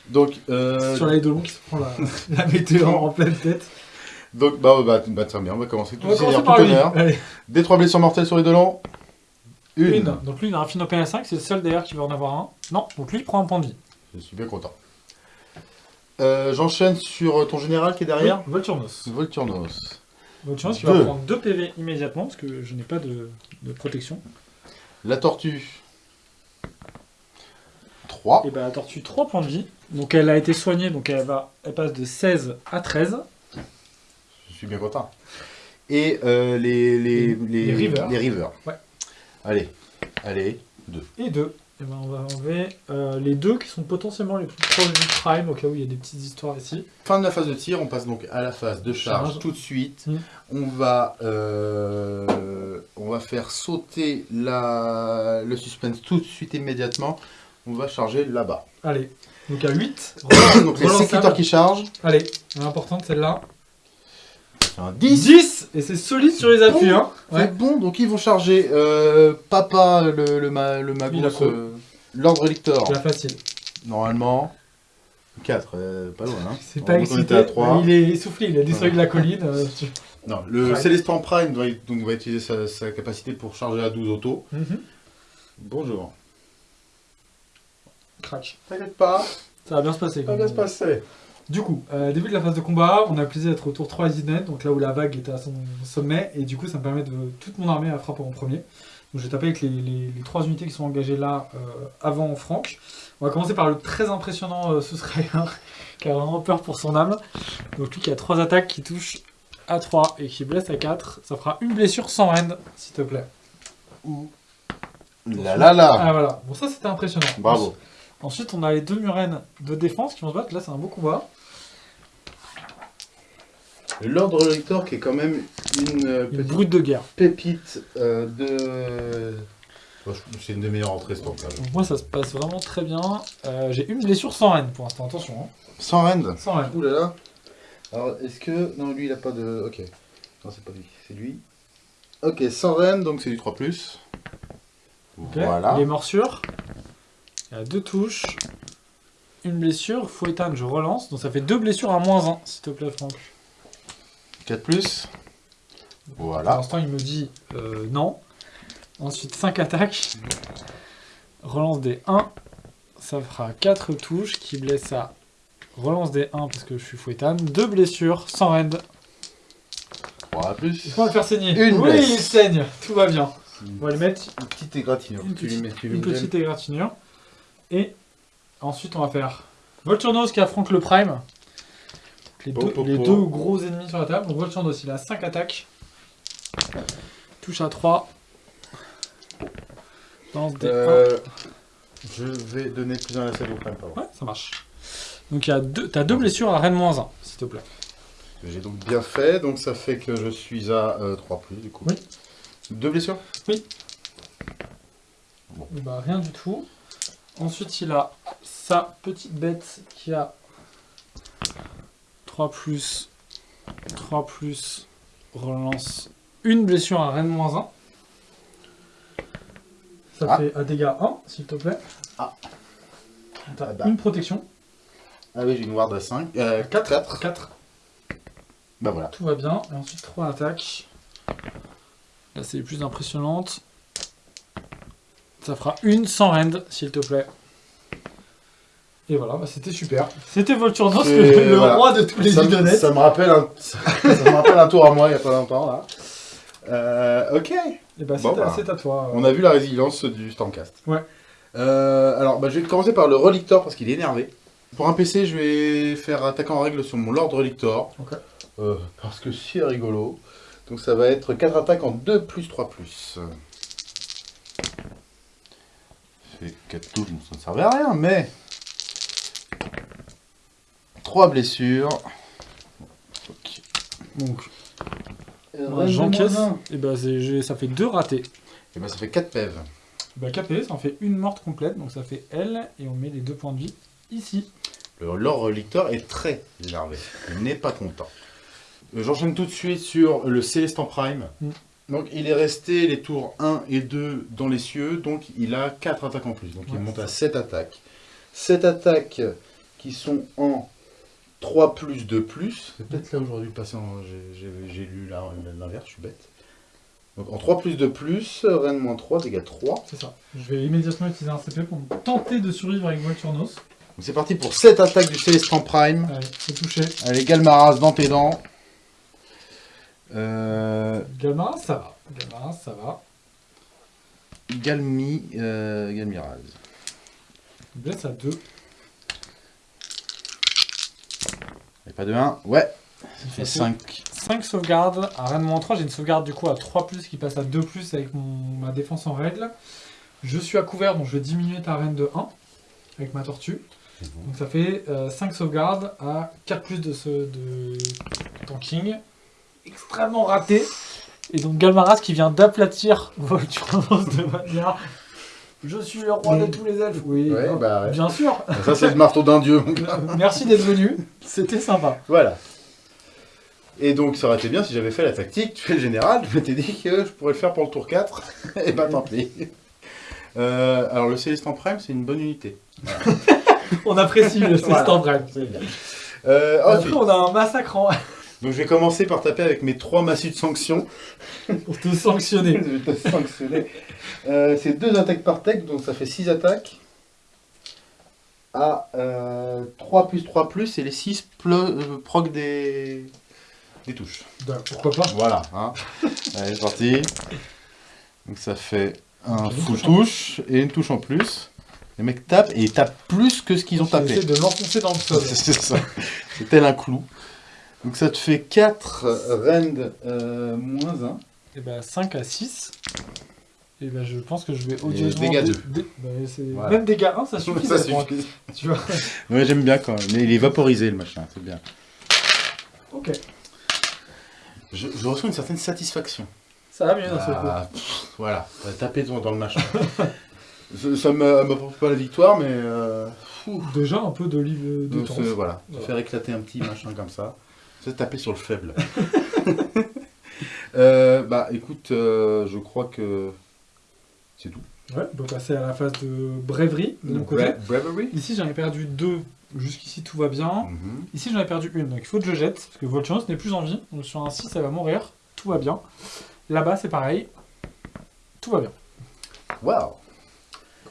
Donc, euh, Sur l'Eidolon qui se prend la, la météore en pleine tête. donc bah, bah, bah, très bien, on va commencer tout par tout honneur. Des trois blessures mortelles sur les Dolans. Une. Une. Donc lui, il a un Fino PL5, c'est le seul d'ailleurs qui va en avoir un. Non, donc lui, il prend un point de vie. Je suis bien content. Euh, J'enchaîne sur ton général qui est derrière. Oui, Volturnos. Volturnos. Volturnos qui Deux. va prendre 2 PV immédiatement parce que je n'ai pas de, de protection. La tortue. 3. Et bah la tortue 3 points de vie. Donc elle a été soignée, donc elle va elle passe de 16 à 13. Je suis bien content. Et euh, les, les, les, Les rivers. les rivers. Ouais. Allez, allez, 2. Et 2. Et ben on va enlever euh, les deux qui sont potentiellement les plus proches du prime, au cas où il y a des petites histoires ici. Fin de la phase de tir, on passe donc à la phase de charge, Charge. tout de suite. Mm. On, va, euh, on va faire sauter la, le suspense tout de suite immédiatement. On va charger là-bas. Allez. Donc à 8. donc les sécuteurs qui chargent. Allez, l'importante celle-là. C'est un 10. 10 Et c'est solide sur les appuis, Bon. hein. C'est Ouais. bon, donc ils vont charger euh, Papa, le, le, ma, le quoi euh, l'ordre lictor. C'est la facile. Normalement, 4, pas loin. Hein. C'est pas excité. à 3. Il est essoufflé, il a Ouais. de la colline. euh, tu- Non, le Ouais. Célestin Prime doit, donc, va utiliser sa, sa capacité pour charger à 12 autos. Mhm. Bonjour. Crac. T'inquiète pas, Ça va bien se passer. ça va on se passer. Du coup, euh, début de la phase de combat, on a le plaisir d'être au tour 3 Isidnet, donc là où la vague était à son sommet, et du coup ça me permet de toute mon armée à frapper en premier. Donc je vais taper avec les, les, les trois unités qui sont engagées là euh, avant Franck. On va commencer par le très impressionnant euh, Suscriber, qui a vraiment peur pour son âme. Donc lui qui a trois attaques qui touchent à 3 et qui blesse à 4, ça fera une blessure sans end, s'il te plaît. Là là là. Ah voilà, bon ça c'était impressionnant. Bravo. Ensuite on a les deux murènes de défense qui vont se battre, là c'est un beau combat. L'ordre lecteur qui est quand même une euh, Une petite brute de guerre. pépite euh, de... Je- C'est une des meilleures entrées ce temps-là. Donc moi ça se passe vraiment très bien. Euh, J'ai une blessure sans reine pour l'instant, attention. Hein. Sans rend Sans reine. Ouh là là. Alors, est-ce que... Non, lui, il a pas de... Ok. Non, c'est pas lui, c'est lui. Ok, sans rend, donc c'est du 3+. plus. Ok. Voilà. Les morsures. Il y a deux touches. Une blessure. Fouettane, je relance. Donc ça fait deux blessures à moins 1, s'il te plaît, Franck. 4+. Plus. Pour Voilà. l'instant, il me dit euh, non. Ensuite, 5 attaques. Relance des 1. Ça fera 4 touches qui blessent à relance des 1 parce que je suis fouettane. 2 blessures sans rend. 3 plus. Qu'on va le faire saigner Une Oui, blesse. il saigne. Tout va bien. On va le mettre Une petite égratignure. une Tu lui petite, mets- tu lui une petite égratignure. Et ensuite, on va faire Volturnos qui affronte le Prime. Les, deux, les gros ennemis sur la table. Donc Volturnos, il a 5 attaques. Touche à 3. Lance des 1. Euh, je vais donner plus un à la salle au prime, pardon. Ouais, ça marche. Donc il y a deux, t'as deux blessures à Rennes moins 1, s'il te plaît. J'ai donc bien fait, donc ça fait que je suis à 3 plus du coup. Oui. Deux blessures? Et bah rien du tout. Ensuite il a sa petite bête qui a 3 plus 3 plus relance une blessure à Rennes moins 1. Ça Ah. fait un dégât 1, s'il te plaît. Ah. T'as Ah bah. une protection. Ah oui, j'ai une ward à 5. Euh, 4, 4. 4. Bah voilà. Tout va bien. Et ensuite 3 attaques. Là c'est les plus impressionnantes. Ça fera une sans rend, s'il te plaît. Et voilà, bah, c'était super. C'était Volturnos, le, le voilà. roi de tous les idonnettes. ça me rappelle un... ça, me rappelle un tour à moi il y a pas longtemps là. Euh, ok. Et bah, c'est Bon, à- bah, c'est à toi. On a vu la résilience du Stormcast. Ouais. Euh, alors, bah, je vais commencer par le Relictor parce qu'il est énervé. Pour un PC, je vais faire attaquant en règle sur mon Lord Relictor. Euh, parce que c'est rigolo. Donc ça va être 4 attaques en 2 plus 3 plus. Fait 4 touches, donc ça ne servait à rien, mais... 3 blessures. Ok. Donc, Euh, j'encaisse. Et bah, ça fait deux ratés. Et bah ça fait 4 PEV. Bah, KP, ça en fait une morte complète. Donc, ça fait L. Et on met les deux points de vie ici. Le Lord Relictor est très énervé. Il n'est pas content. Euh, J'enchaîne tout de suite sur le Célestin Prime. Mm. Donc il est resté les tours 1 et 2 dans les cieux, donc il a 4 attaques en plus. Donc il monte à 7 attaques. 7 attaques qui sont en 3 plus 2 plus. C'est peut-être là dû passer en... j'ai- lu l'inverse, je suis bête. Donc en 3 plus 2 plus, Rennes moins 3, dégâts 3. C'est ça. Je vais immédiatement utiliser un CP pour tenter de survivre avec Volturnos. Donc c'est parti pour 7 attaques du Célestin Prime. Allez, c'est touché. Allez, Galmaras dans tes dents. Euh, ça va. Galmaras, ça va. Galmi, euh, Galmiraz. Il blesse à 2. Et pas de 1. Ouais, ça fait 5. 5 sauvegardes à Rennes moins 3. J'ai une sauvegarde du coup à 3 plus qui passe à 2 plus avec mon- ma défense en règle. Je suis à couvert donc je vais diminuer ta reine de 1 avec ma tortue. Donc ça fait 5 sauvegardes à 4 plus de, ce, de tanking. Extrêmement raté. Et donc Galmaras qui vient d'aplatir Volturnos de manière. Je suis le roi de tous les elfes. Oui, Ouais, hein, bah ouais. bien sûr. Ça, c'est le marteau d'un dieu, mon gars. Euh, Merci d'être venu. C'était sympa. Voilà. Et donc, ça aurait été bien si j'avais fait la tactique. Tu fais le général, je m'étais dit que je pourrais le faire pour le tour 4. Et bah, tant pis. Euh, alors, le Célestin Prime, c'est une bonne unité. On apprécie le Voilà. Célestin Prime. Euh, Après, ensuite, on a un massacre en... donc, je vais commencer par taper avec mes 3 massues de sanction. pour te sanctionner. Je vais te sanctionner. Euh, c'est deux attaques par tech, donc ça fait 6 attaques. À euh, 3 plus 3 plus, et les 6 proc des... des touches. Bah, pourquoi pas Voilà. Hein. Allez, c'est parti. Donc ça fait un full touche et une touche en plus. Les mecs tapent et ils tapent plus que ce qu'ils ont tapé. J'essaie de l'enfoncer dans le sol. C'est ça. C'est tel un clou. Donc ça te fait 4 rend euh, moins 1. Et bah 5 à 6. Et bah je pense que je vais odieusement... dégâts dé- deux. dé- bah, Voilà. Même dégâts 1, ça suffit. Ça suffit. Tu vois Ouais, j'aime bien quand même. Mais il est vaporisé le machin, c'est bien. Ok. Je, je ressens une certaine satisfaction. Ça va mieux d'un seul coup. Ah, pff, voilà, tapé dans, dans le machin. ça m'a- m'apporte pas la victoire, mais... euh. Déjà un peu d'olive de temps. voilà, Voilà. faire éclater un petit machin comme ça. C'est taper sur le faible. Euh, bah écoute, euh, je crois que c'est tout. Ouais, on peut passer à la phase de brèverie de mon côté. Bra- Bravery Ici j'en ai perdu deux. Jusqu'ici tout va bien. Mhm. Ici j'en ai perdu une, donc il faut que je jette, parce que Volturnos n'est plus en vie. Donc sur un 6 ça va mourir, tout va bien. Là-bas c'est pareil, tout va bien. Waouh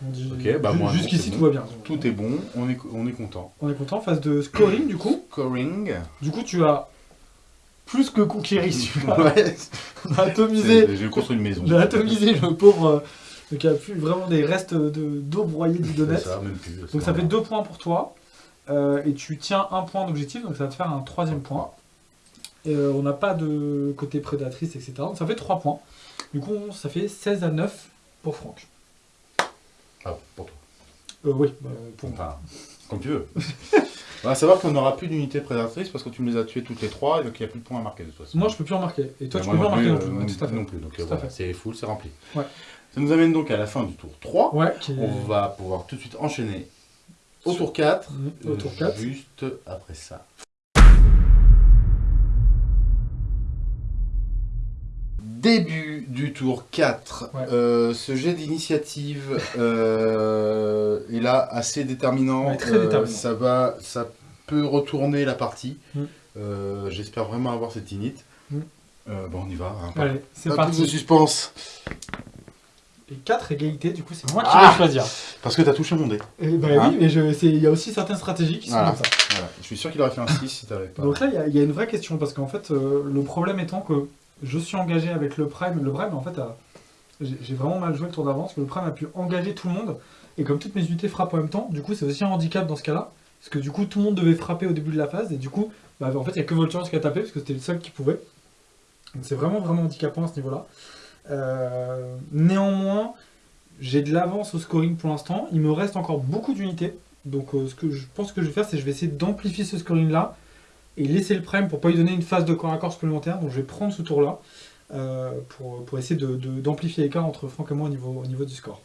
Ok, bah, moi, Jusqu'ici tout va bien. Tout est bon, on est, on est content. On est content, phase de scoring du coup. Scoring. Du coup tu as plus que conquéri. Ouais, On a atomisé, j'ai construit une maison. on a atomisé le pauvre, euh, donc il n'y a plus vraiment des restes de- d'eau broyée plus. Donc ça fait deux points pour toi. euh, et tu tiens un point d'objectif, donc ça va te faire un troisième point. Et, euh, on n'a pas de côté prédatrice, etc. Donc ça fait 3 points. Du coup, ça fait 16 à 9 pour Franck. Ah, pour toi. Euh, oui, bah, pour moi. Comme tu veux. On va savoir qu'on n'aura plus d'unité prédatrice parce que tu me les as tués toutes les trois et donc il n'y a plus de points à marquer de toute façon. Moi, je peux plus en marquer. Et toi, Et tu peux plus en marquer non euh, plus. Ouais, tout à fait. non plus, donc euh, voilà, c'est full, c'est rempli. Ouais. Ça nous amène donc à la fin du tour 3. Ouais, qui. On va pouvoir tout de suite enchaîner au tour 4. Mhm, au tour 4. Juste après ça. Début du tour 4. Ouais. Euh, ce jet d'initiative euh, est là assez déterminant. Ouais, très Euh, déterminant. ça, va, ça peut retourner la partie. Mm. J'espère vraiment avoir cette init. Mm. Bon, on y va. hein. Allez, c'est plus de parti. suspense. Et 4 égalités, du coup, c'est moi qui Ah vais choisir. Parce que t'as touché mon dé. Et bah Hein oui, mais il y a aussi certaines stratégies qui sont Voilà. comme ça. Voilà. Je suis sûr qu'il aurait fait un 6 si t'avais pas. Donc là, il y a- il y, a une vraie question, parce qu'en fait, le problème étant que je suis engagé avec le Prime. Le Prime, en fait, j'ai vraiment mal joué le tour d'avance, le Prime a pu engager tout le monde, et comme toutes mes unités frappent en même temps, du coup, c'est aussi un handicap dans ce cas-là, parce que du coup, tout le monde devait frapper au début de la phase, et du coup, bah, en fait, il n'y a que Volturnos qui a tapé, parce que c'était le seul qui pouvait. Donc c'est vraiment, vraiment handicapant à ce niveau-là. Euh, néanmoins, j'ai de l'avance au scoring pour l'instant, il me reste encore beaucoup d'unités, donc euh, ce que je pense que je vais faire, c'est que je vais essayer d'amplifier ce scoring-là, et laisser le prime pour pas lui donner une phase de corps à corps supplémentaire. Donc je vais prendre ce tour-là euh, pour, pour essayer d'amplifier de, d'amplifier l'écart entre Franck et moi au niveau, au niveau du score.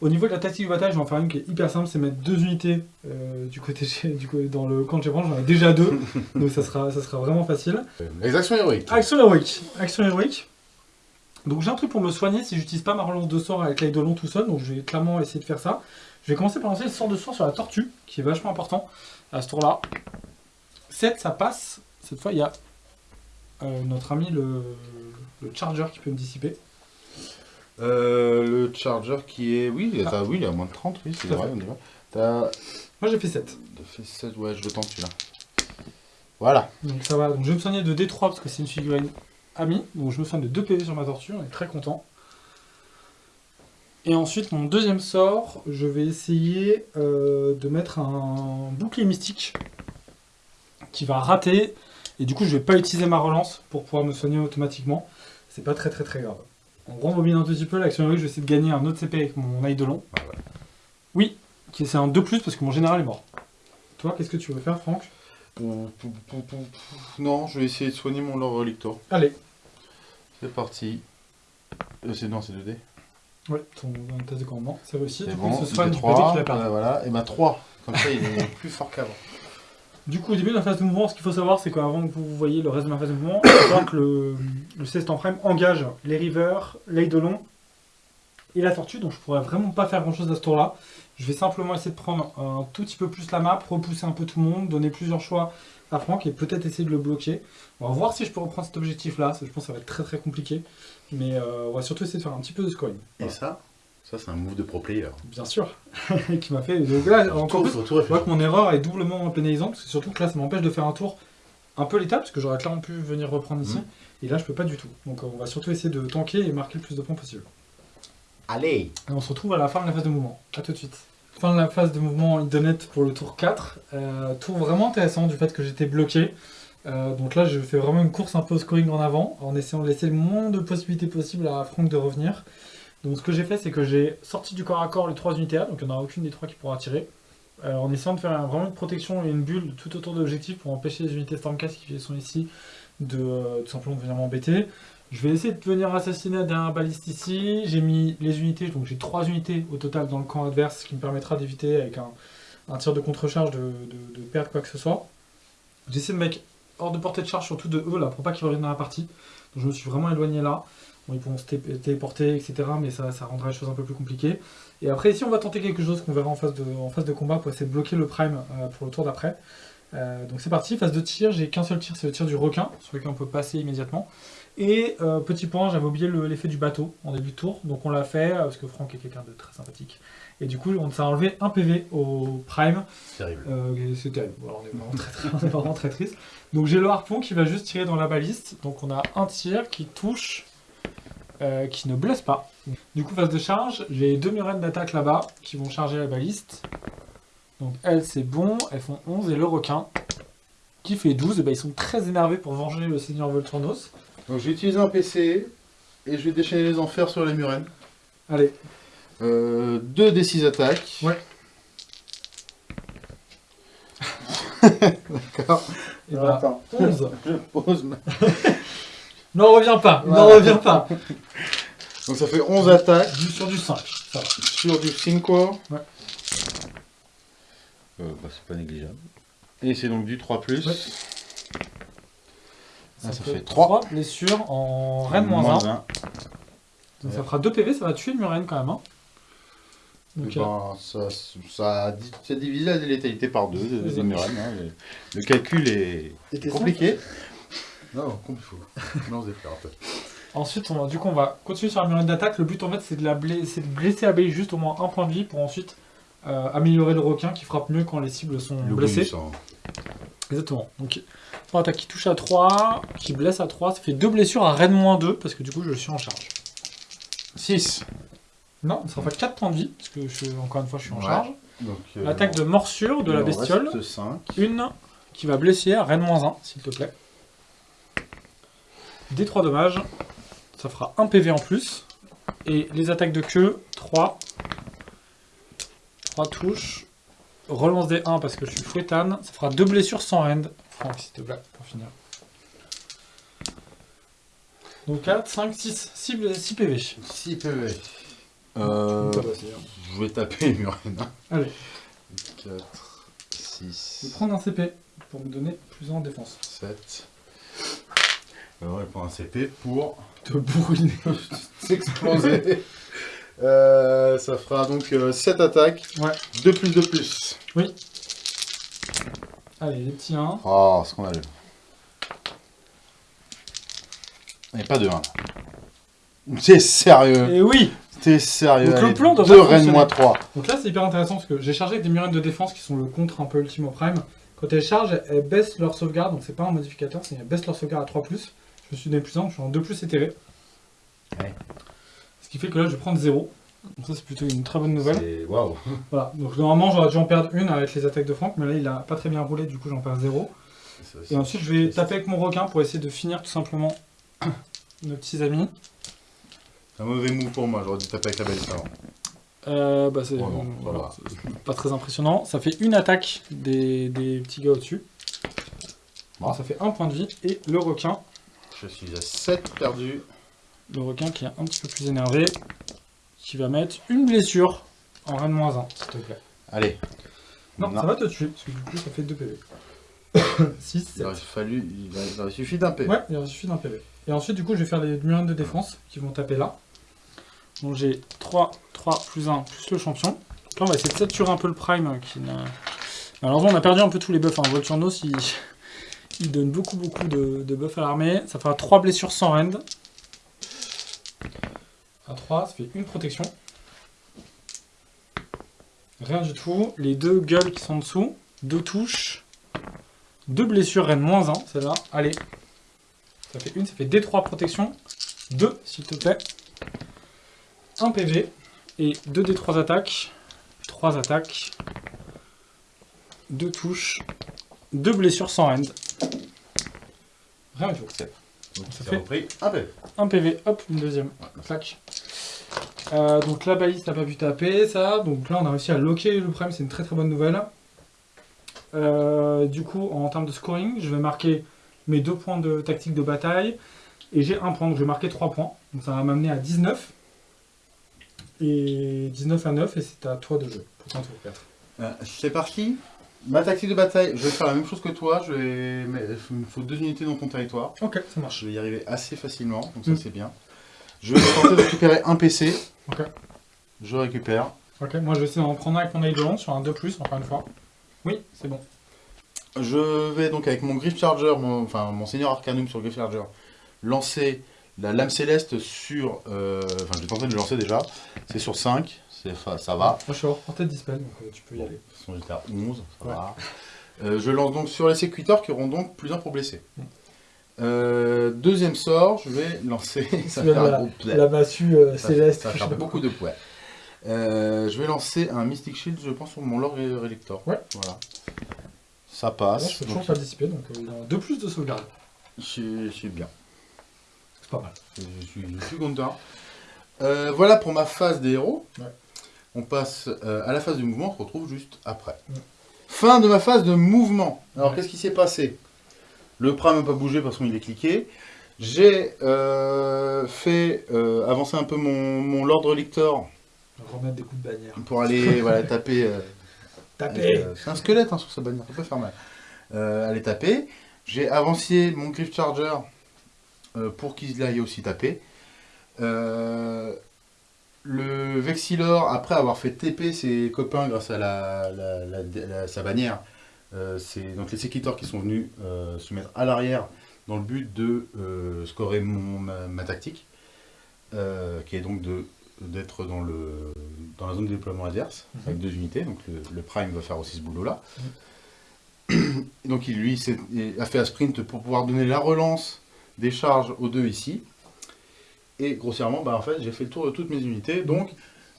Au niveau de la tactique du bataille, je vais en faire une qui est hyper simple, c'est mettre deux unités euh, du côté du côté- dans le camp de Chevron, j'en ai déjà deux, donc ça sera, ça sera vraiment facile. Les actions héroïques. Action héroïque. Action héroïque. Donc j'ai un truc pour me soigner si j'utilise pas ma relance de sort avec l'œil de long tout seul, donc je vais clairement essayer de faire ça. Je vais commencer par lancer le sort de sort sur la tortue, qui est vachement important à ce tour-là. 7, ça passe. Cette fois, il y a euh, notre ami le, le Charger qui peut me dissiper. Euh, le charger qui est. Oui, il Ah. oui, il est à moins de 30, oui, c'est vrai, on y va. Moi j'ai fait 7. t'as fait 16, ouais, je le tente celui-là. Voilà. Donc ça va. Donc je vais me soigner de D3 parce que c'est une figurine amie. Donc je me soigne de 2 PV sur ma tortue, on est très content. Et ensuite, mon deuxième sort, je vais essayer euh, de mettre un bouclier mystique qui va rater. Et du coup, je vais pas utiliser ma relance pour pouvoir me soigner automatiquement. C'est pas très très très grave. On rembobine un petit peu. L'action héroïque, je vais essayer de gagner un autre CP avec mon ail de long. Oui, qui- c'est un 2 parce que mon général est mort. Toi, qu'est-ce que tu veux faire, Franck? Non, je vais essayer de soigner mon Lord Relictor. Allez. C'est parti. Euh, c'est non, c'est 2D. Ouais, ton test de commandement, c'est réussi. Du coup, bon. il se soigne du côté 3. qu'il a perdu. voilà. Et bah 3. Comme ça, il est plus fort qu'avant. Du coup, au début de la phase de mouvement, ce qu'il faut savoir, c'est qu'avant que vous voyez le reste de ma phase de mouvement, il faut savoir que le, le Célestin Prime engage les Rivers, l'Eidolon et la Tortue, donc je pourrais vraiment pas faire grand chose à ce tour-là. Je vais simplement essayer de prendre un tout petit peu plus la map, repousser un peu tout le monde, donner plusieurs choix à Franck et peut-être essayer de le bloquer. On va voir si je peux reprendre cet objectif-là, je pense que ça va être très très compliqué, mais euh, on va surtout essayer de faire un petit peu de scoring. Et ça, ça c'est un move de pro player. Bien sûr, qui m'a fait. Donc là, encore plus, Je vois que mon erreur est doublement pénalisante, parce que surtout que là, ça m'empêche de faire un tour un peu létal, parce que j'aurais clairement pu venir reprendre ici. Mhm. Et là, je peux pas du tout. Donc, on va surtout essayer de tanker et marquer le plus de points possible. Allez Et on se retrouve à la fin de la phase de mouvement. A tout de suite. Fin de la phase de mouvement Idonette pour le tour 4. Euh, tour vraiment intéressant du fait que j'étais bloqué. Euh, donc là, je fais vraiment une course un peu au scoring en avant, en essayant de laisser le moins de possibilités possibles à Franck de revenir. Donc ce que j'ai fait, c'est que j'ai sorti du corps à corps les trois unités A, donc il n'y en aura aucune des trois qui pourra tirer, euh, en essayant de faire vraiment une protection et une bulle tout autour de l'objectif pour empêcher les unités Stormcast qui sont ici de euh, tout simplement de venir m'embêter. Je vais essayer de venir assassiner un dernier baliste ici. J'ai mis les unités, donc j'ai 3 unités au total dans le camp adverse, ce qui me permettra d'éviter avec un, tir de contre-charge de, perdre quoi que ce soit. J'essaie de mettre hors de portée de charge, surtout de eux là, pour pas qu'ils reviennent dans la partie. Donc je me suis vraiment éloigné là. Bon, ils pourront se té- téléporter, etc. Mais ça, ça rendra les choses un peu plus compliquées. Et après, ici, on va tenter quelque chose qu'on verra en phase, de, en phase de combat pour essayer de bloquer le prime euh, pour le tour d'après. Euh, donc c'est parti, phase de tir, j'ai qu'un seul tir, c'est le tir du requin, sur lequel on peut passer immédiatement. Et euh, petit point, j'avais oublié le- l'effet du bateau en début de tour, donc on l'a fait, parce que Franck est quelqu'un de très sympathique. Et du coup, on s'est enlevé un PV au prime, Terrible. euh, et c'est terrible, Voilà, on, est vraiment très, très- on est vraiment très triste. Donc j'ai le harpon qui va juste tirer dans la baliste, donc on a un tir qui touche, euh, qui ne blesse pas. Du coup, phase de charge, j'ai deux murènes d'attaque là-bas qui vont charger la baliste. Donc elles, c'est bon, elles font 11, et le requin, qui fait 12, et ben, ils sont très énervés pour venger le seigneur Volturnos. Donc je vais utiliser un PC et je vais déchaîner les enfers sur les murènes. Allez, Euh, 2 des 6 attaques. Ouais. D'accord. et ben, attends. 11. Je pose ma- N'en reviens pas, n'en Voilà. reviens pas. Donc ça fait 11 attaques Du sur du 5, ça va. sur du 5. Ouais. Euh, bah, c'est pas négligeable. Et c'est donc du 3 plus. Ouais. Ah, ça fait 3. trois blessures en reine moins 1. un. Donc ça fera 2 PV, ça va tuer le murène quand même. hein. Eh Donc, euh, ben, ça, ça, ça divise la létalité par deux de, C'est des ça. murènes, hein. le, le calcul est compliqué. Non. Non, faire un peu. Ensuite, on va, du coup, on va continuer sur la murène d'attaque. Le but, en fait, c'est de, la de blesser Abeille juste au moins un point de vie pour ensuite euh, améliorer le requin qui frappe mieux quand les cibles sont Le blessées. Exactement. Donc, attaque qui touche à 3, qui blesse à 3, ça fait 2 blessures à Rennes moins 2 parce que du coup, je suis en charge. 6. Non, ça fera 4 points de vie parce que je encore une fois, je suis en Ouais. charge. Donc, euh, Attaque de morsure de il la bestiole. reste 5. Une qui va blesser à Rennes moins 1, s'il te plaît. Des 3 dommages. Ça fera 1 PV en plus. Et les attaques de queue, 3. 3 touches. Relance des 1 parce que je suis fouettane. Ça fera 2 blessures sans rend. Franck, s'il te plaît, pour finir. Donc 4, 5, 6. 6, PV. 6 PV. Euh, je vais taper hein. Allez, 4, je vais 6, prendre un CP pour me donner plus en défense. 7. Alors, elle prend un CP pour Te bourriner. s'exploser. Euh, ça fera donc 7 attaques. Ouais. 2 plus 2 plus. Allez, les petits 1. Oh, scandaleux. Et pas de 1. T'es sérieux Et oui T'es sérieux Donc le plan doit Deux pas reines fonctionner. moins 3. Donc là, c'est hyper intéressant parce que j'ai chargé avec des murènes de défense qui sont le contre un peu ultime au prime. Quand elles chargent, elles baissent leur sauvegarde, donc c'est pas un modificateur, c'est elles baissent leur sauvegarde à 3+. Je suis donné plus 1, je suis en 2+, éthéré. Ouais. Ce qui fait que là, je vais prendre 0. Donc ça, c'est plutôt une très bonne nouvelle. C'est- Waouh. Voilà, donc normalement, j'aurais dû en perdre une avec les attaques de Franck, mais là, il a pas très bien roulé, du coup, j'en perds 0. Et ensuite, je vais taper avec mon requin pour essayer de finir tout simplement nos petits amis. C'est un mauvais move pour moi, j'aurais dû taper avec la balise avant. Euh, bah c'est Oh voilà, pas très impressionnant. Ça fait une attaque des, des petits gars au-dessus. Bon. Ça fait un point de vie. Et le requin, Je suis à 7 perdus. le requin qui est un petit peu plus énervé, qui va mettre une blessure en reine moins 1, s'il te plaît. Allez. Non, Non. ça va te tuer, parce que du coup ça fait 2 PV. 6, 7. Il aurait fallu. Il aurait suffi d'un P. Ouais, il en suffit d'un PV. Et ensuite, du coup, je vais faire les murines de défense qui vont taper là. Donc j'ai 3, 3 plus 1 plus le champion. Donc là, on va essayer de saturer un peu le prime euh, qui n'a. Malheureusement, on a perdu un peu tous les buffs. Hein. Volturnos, il... il donne beaucoup, beaucoup de, buffs à l'armée. Ça fera 3 blessures sans rend. À 3, ça fait une protection. Rien du tout. Les deux gueules qui sont en dessous. Deux touches. Deux blessures, reine moins 1, celle-là. Allez. Ça fait une, ça fait D3 protection. 2, s'il te plaît. 1 PV. Et 2 D3 attaques. 3 attaques. 2 touches. 2 blessures sans end. Tout. Donc Ça fait- repris un P. 1 PV, hop, une deuxième. Clac. Euh, donc la balise n'a pas pu taper, ça. Donc là, on a réussi à locker le prime, c'est une très très bonne nouvelle. Euh, du coup, en termes de scoring, je vais marquer mes deux points de tactique de bataille. Et j'ai un point, donc je vais marquer 3 points. Donc ça va m'amener à 19. Et 19 à 9, et c'est à toi de jouer pour ton tour 4. Euh, c'est parti. Ma tactique de bataille, je vais faire la même chose que toi. Je vais... mais Il me faut deux unités dans ton territoire. Ok, ça marche. Je vais y arriver assez facilement, donc ça Mm. c'est bien. Je vais tenter de récupérer un PC. Ok. Je récupère. Ok, moi je vais essayer d'en prendre un avec mon Eidolon sur un 2+, encore une fois. Oui, c'est bon. Je vais donc avec mon Griff Charger, mon, enfin mon Seigneur Arcanum sur le Griff Charger, lancer la lame céleste sur... euh, Enfin je vais tenter de le lancer déjà. C'est sur 5, c'est, fa- ça va. Moi je suis hors portée de dispel, donc euh, tu peux y aller. Façon j'étais à 11, ça Ouais. va. Euh, je lance donc sur les sécuiteurs qui auront donc plus un pour blesser. Euh, deuxième sort, je vais lancer... ça fait la- gros play. La massue euh, Ça- céleste. Ça pas beaucoup de poids. Je vais lancer un Mystic Shield, je pense, sur mon Lord Relictor. Ouais. Voilà. Ça passe. je peux donc il a 2 plus de sauvegarde. je, suis- je suis bien. C'est pas mal. Je suis, je suis content. Voilà pour ma phase des héros. Ouais. On passe euh, à la phase du mouvement, on se retrouve juste après. Ouais. Fin de ma phase de mouvement. Alors Ouais. qu'est-ce qui s'est passé? Le prime n'a pas bougé parce qu'il est cliqué. J'ai euh, fait euh, avancer un peu mon, mon Lord Relictor Remettre des coups de bannière. pour aller voilà, taper. Taper c'est un squelette hein, sur sa bannière, ça peut faire mal. Aller taper. J'ai avancé mon Griff Charger pour qu'il aille aussi taper. Euh, le Vexilor, après avoir fait TP ses copains grâce à la, la- la- la- sa bannière, euh, c'est donc les Sekitors qui sont venus euh, se mettre à l'arrière dans le but de euh, scorer mon, ma, ma tactique, qui est donc d'être dans, le, dans la zone de déploiement adverse, Mhm. avec deux unités, donc le, le Prime va faire aussi ce boulot-là. Donc il, lui a fait un sprint pour pouvoir donner la relance des charges aux deux ici. Et grossièrement, bah, en fait, j'ai fait le tour de toutes mes unités, donc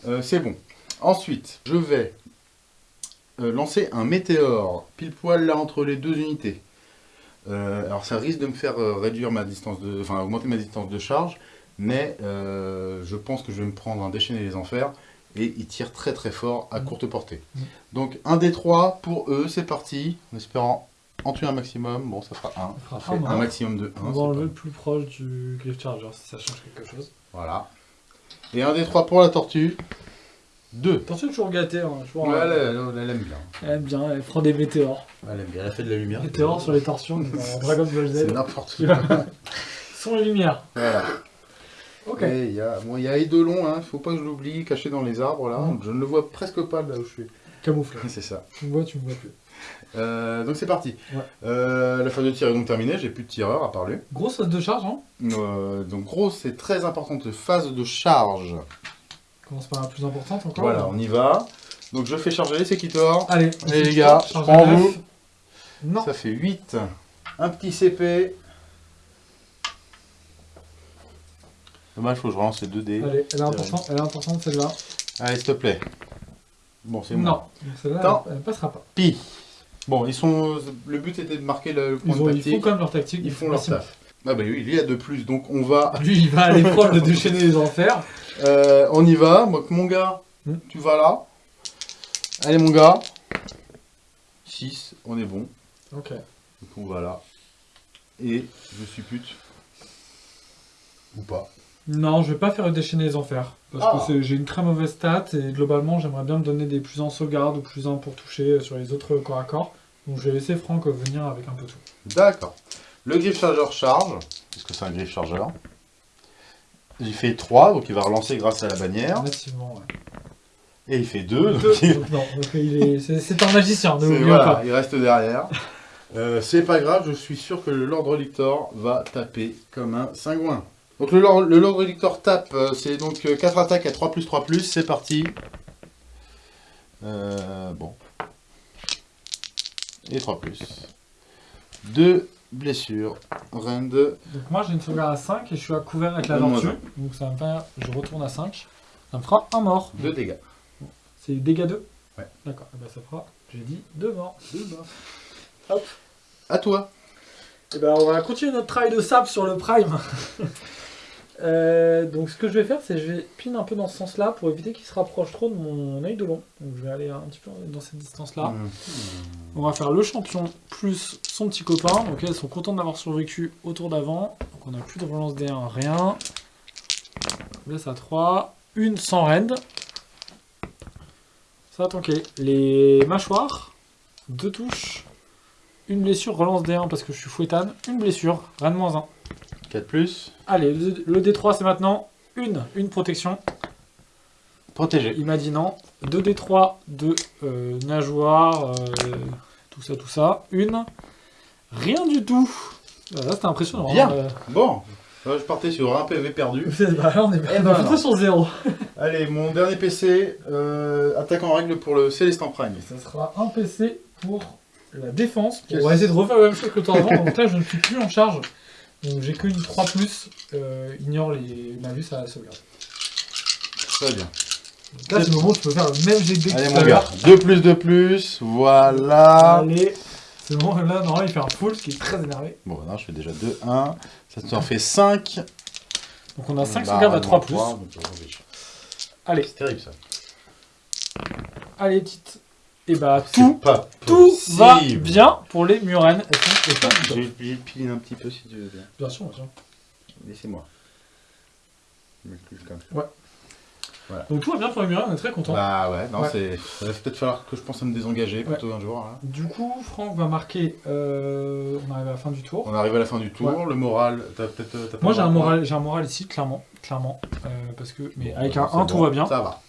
euh, c'est bon. Ensuite, je vais euh, lancer un météore, pile poil là entre les deux unités. Euh, alors ça risque de me faire réduire ma distance de, enfin augmenter ma distance de charge, mais je pense que je vais me prendre un déchaîner les enfers et il tire très très fort à Mhm. courte portée. Donc un des trois pour eux, c'est parti, en espérant en tuer un maximum. Bon, ça fera un. fera Ça fait un un mort. maximum de 1. On va enlever le plus proche du Griff Charger si ça change quelque chose. Voilà. Et un des trois pour la tortue. Deux. Attention, toujours gâté. Hein, toujours, Ouais, euh, elle, elle- elle aime bien. Elle aime bien, elle prend des météores. Elle aime bien. Elle a fait de la lumière. Météores sur les torsions dans Dragon Ball Z. C'est n'importe quoi. Sont les lumières. Voilà. Ok. Il y a, bon, il y a Eidolon, hein, faut pas que je l'oublie, caché dans les arbres là. Je ne le vois presque pas là où je suis. Camouflé. C'est ça. Tu me vois, tu me vois plus. Euh, donc c'est parti. Ouais. Euh, la phase de tir est donc terminée, j'ai plus de tireur à part lui. Grosse phase de charge, hein Euh, donc gros, c'est très importante phase de charge. On commence par la plus importante encore. Voilà, on y va. Donc je fais charger les Sekitors. Allez, Allez, les gars, je prends vous. Non. Ça fait 8. Un petit CP. Dommage, faut que je relance les 2 dés. Allez, elle est importante, elle est importante celle-là. Allez, s'il te plaît. Bon, c'est Non, moi. donc celle-là, elle, elle passera pas. Pi. Bon, ils sont. Le but était de marquer le point Ils, ont, de ils font tactique. quand même leur tactique. Ils font leur taf. Ah bah oui, lui il a de plus, donc on va. Lui, il va aller prendre le déchaîner les enfers. Euh, on y va. Donc mon gars, Hmm. tu vas là. Allez mon gars. 6, on est bon. Ok. Donc on va là. Et je suis pute. Ou pas. Non, je vais pas faire le déchaîner les enfers. Parce Ah. que c'est- j'ai une très mauvaise stat et globalement, j'aimerais bien me donner des plus en sauvegarde ou plus en pour toucher sur les autres corps à corps. Donc je vais laisser Franck venir avec un peu tout. D'accord. Le griffe chargeur charge, parce que c'est un griffe chargeur? Il fait 3, donc il va relancer grâce à la bannière. Massivement, ouais. Et il fait 2, donc Deux, il, donc non, donc il est- c'est c'est un magicien, ne voilà, pas. il reste derrière. Euh, c'est pas grave, je suis sûr que le Lord Relictor va taper comme un cingouin. Donc le Lord, le Lord Relictor tape, euh, c'est donc 4 attaques à 3 plus 3 plus, c'est parti. Euh, bon. Et 3 plus. 2 blessures. Rend Donc moi j'ai une sauvegarde à 5 et je suis à couvert avec la tortue. Donc ça va me faire, je retourne à 5. Ça me fera un mort. 2 dégâts. C'est dégâts 2 Ouais. D'accord, et ben ça fera, j'ai dit, 2 morts. Hop. À toi. Et ben on va continuer notre travail de sable sur le prime. Euh, donc ce que je vais faire, c'est que je vais pin un peu dans ce sens-là pour éviter qu'il se rapproche trop de mon œil de long. Donc je vais aller un petit peu dans cette distance-là. Mmh. On va faire le champion plus son petit copain. Donc elles sont contentes d'avoir survécu au tour d'avant. Donc on n'a plus de relance D1, rien. On laisse à 3. Une sans rend. Ça va tanker. Les mâchoires. Deux touches. Une blessure, relance D1 parce que je suis fouettane. Une blessure, rend moins 1. 4 plus. Allez, le, le D3 c'est maintenant une, une protection. Protégé. Il m'a dit non. 2 D3 de euh, nageoire, euh, tout ça, tout ça. Une. Rien du tout. Ah, Là, c'était impressionnant. Bien. hein, euh. Bon, là, je partais sur un PV perdu. Bah, là, on est, Eh ben, plutôt sur zéro. Allez, mon dernier PC, euh, attaque en règle pour le Célestin Prime. Ça sera un PC pour la défense. On va essayer de refaire la même chose que le temps avant. Donc là, je ne suis plus en charge. Donc j'ai qu'une 3 euh, ignore les malus à la sauvegarde. Très bien. Donc là, c'est le moment où tu peux faire le même jet de que Allez, mon gars, l'heure. 2 plus 2 plus, voilà. Allez. C'est bon, là, normalement, il fait un full, ce qui est très énervé. Bon, bah non, je fais déjà 2, 1. Ça te en fait 5. Donc on a 5 Bah, sauvegardes à 3 plus. donc, euh. Allez, C'est terrible ça. allez, petite. Et bah, C'est tout, pas tout va bien pour les murennes. Je vais vais piler un petit peu si tu veux bien. Bien sûr, bien sûr. Laissez-moi. Ça. Donc tout va bien pour les murennes, on est très content. Bah ouais, non, Ouais. c'est. Il va peut-être falloir que je pense à me désengager plutôt un jour. hein. Du coup, Franck va marquer. euh, on arrive à la fin du tour. On arrive à la fin du tour. Ouais. Le moral, t'as peut-être. Moi j'ai un moral j'ai un moral ici, clairement, clairement, euh, parce que mais Bon, avec bah, un c'est 1 tout va bien. Ça va.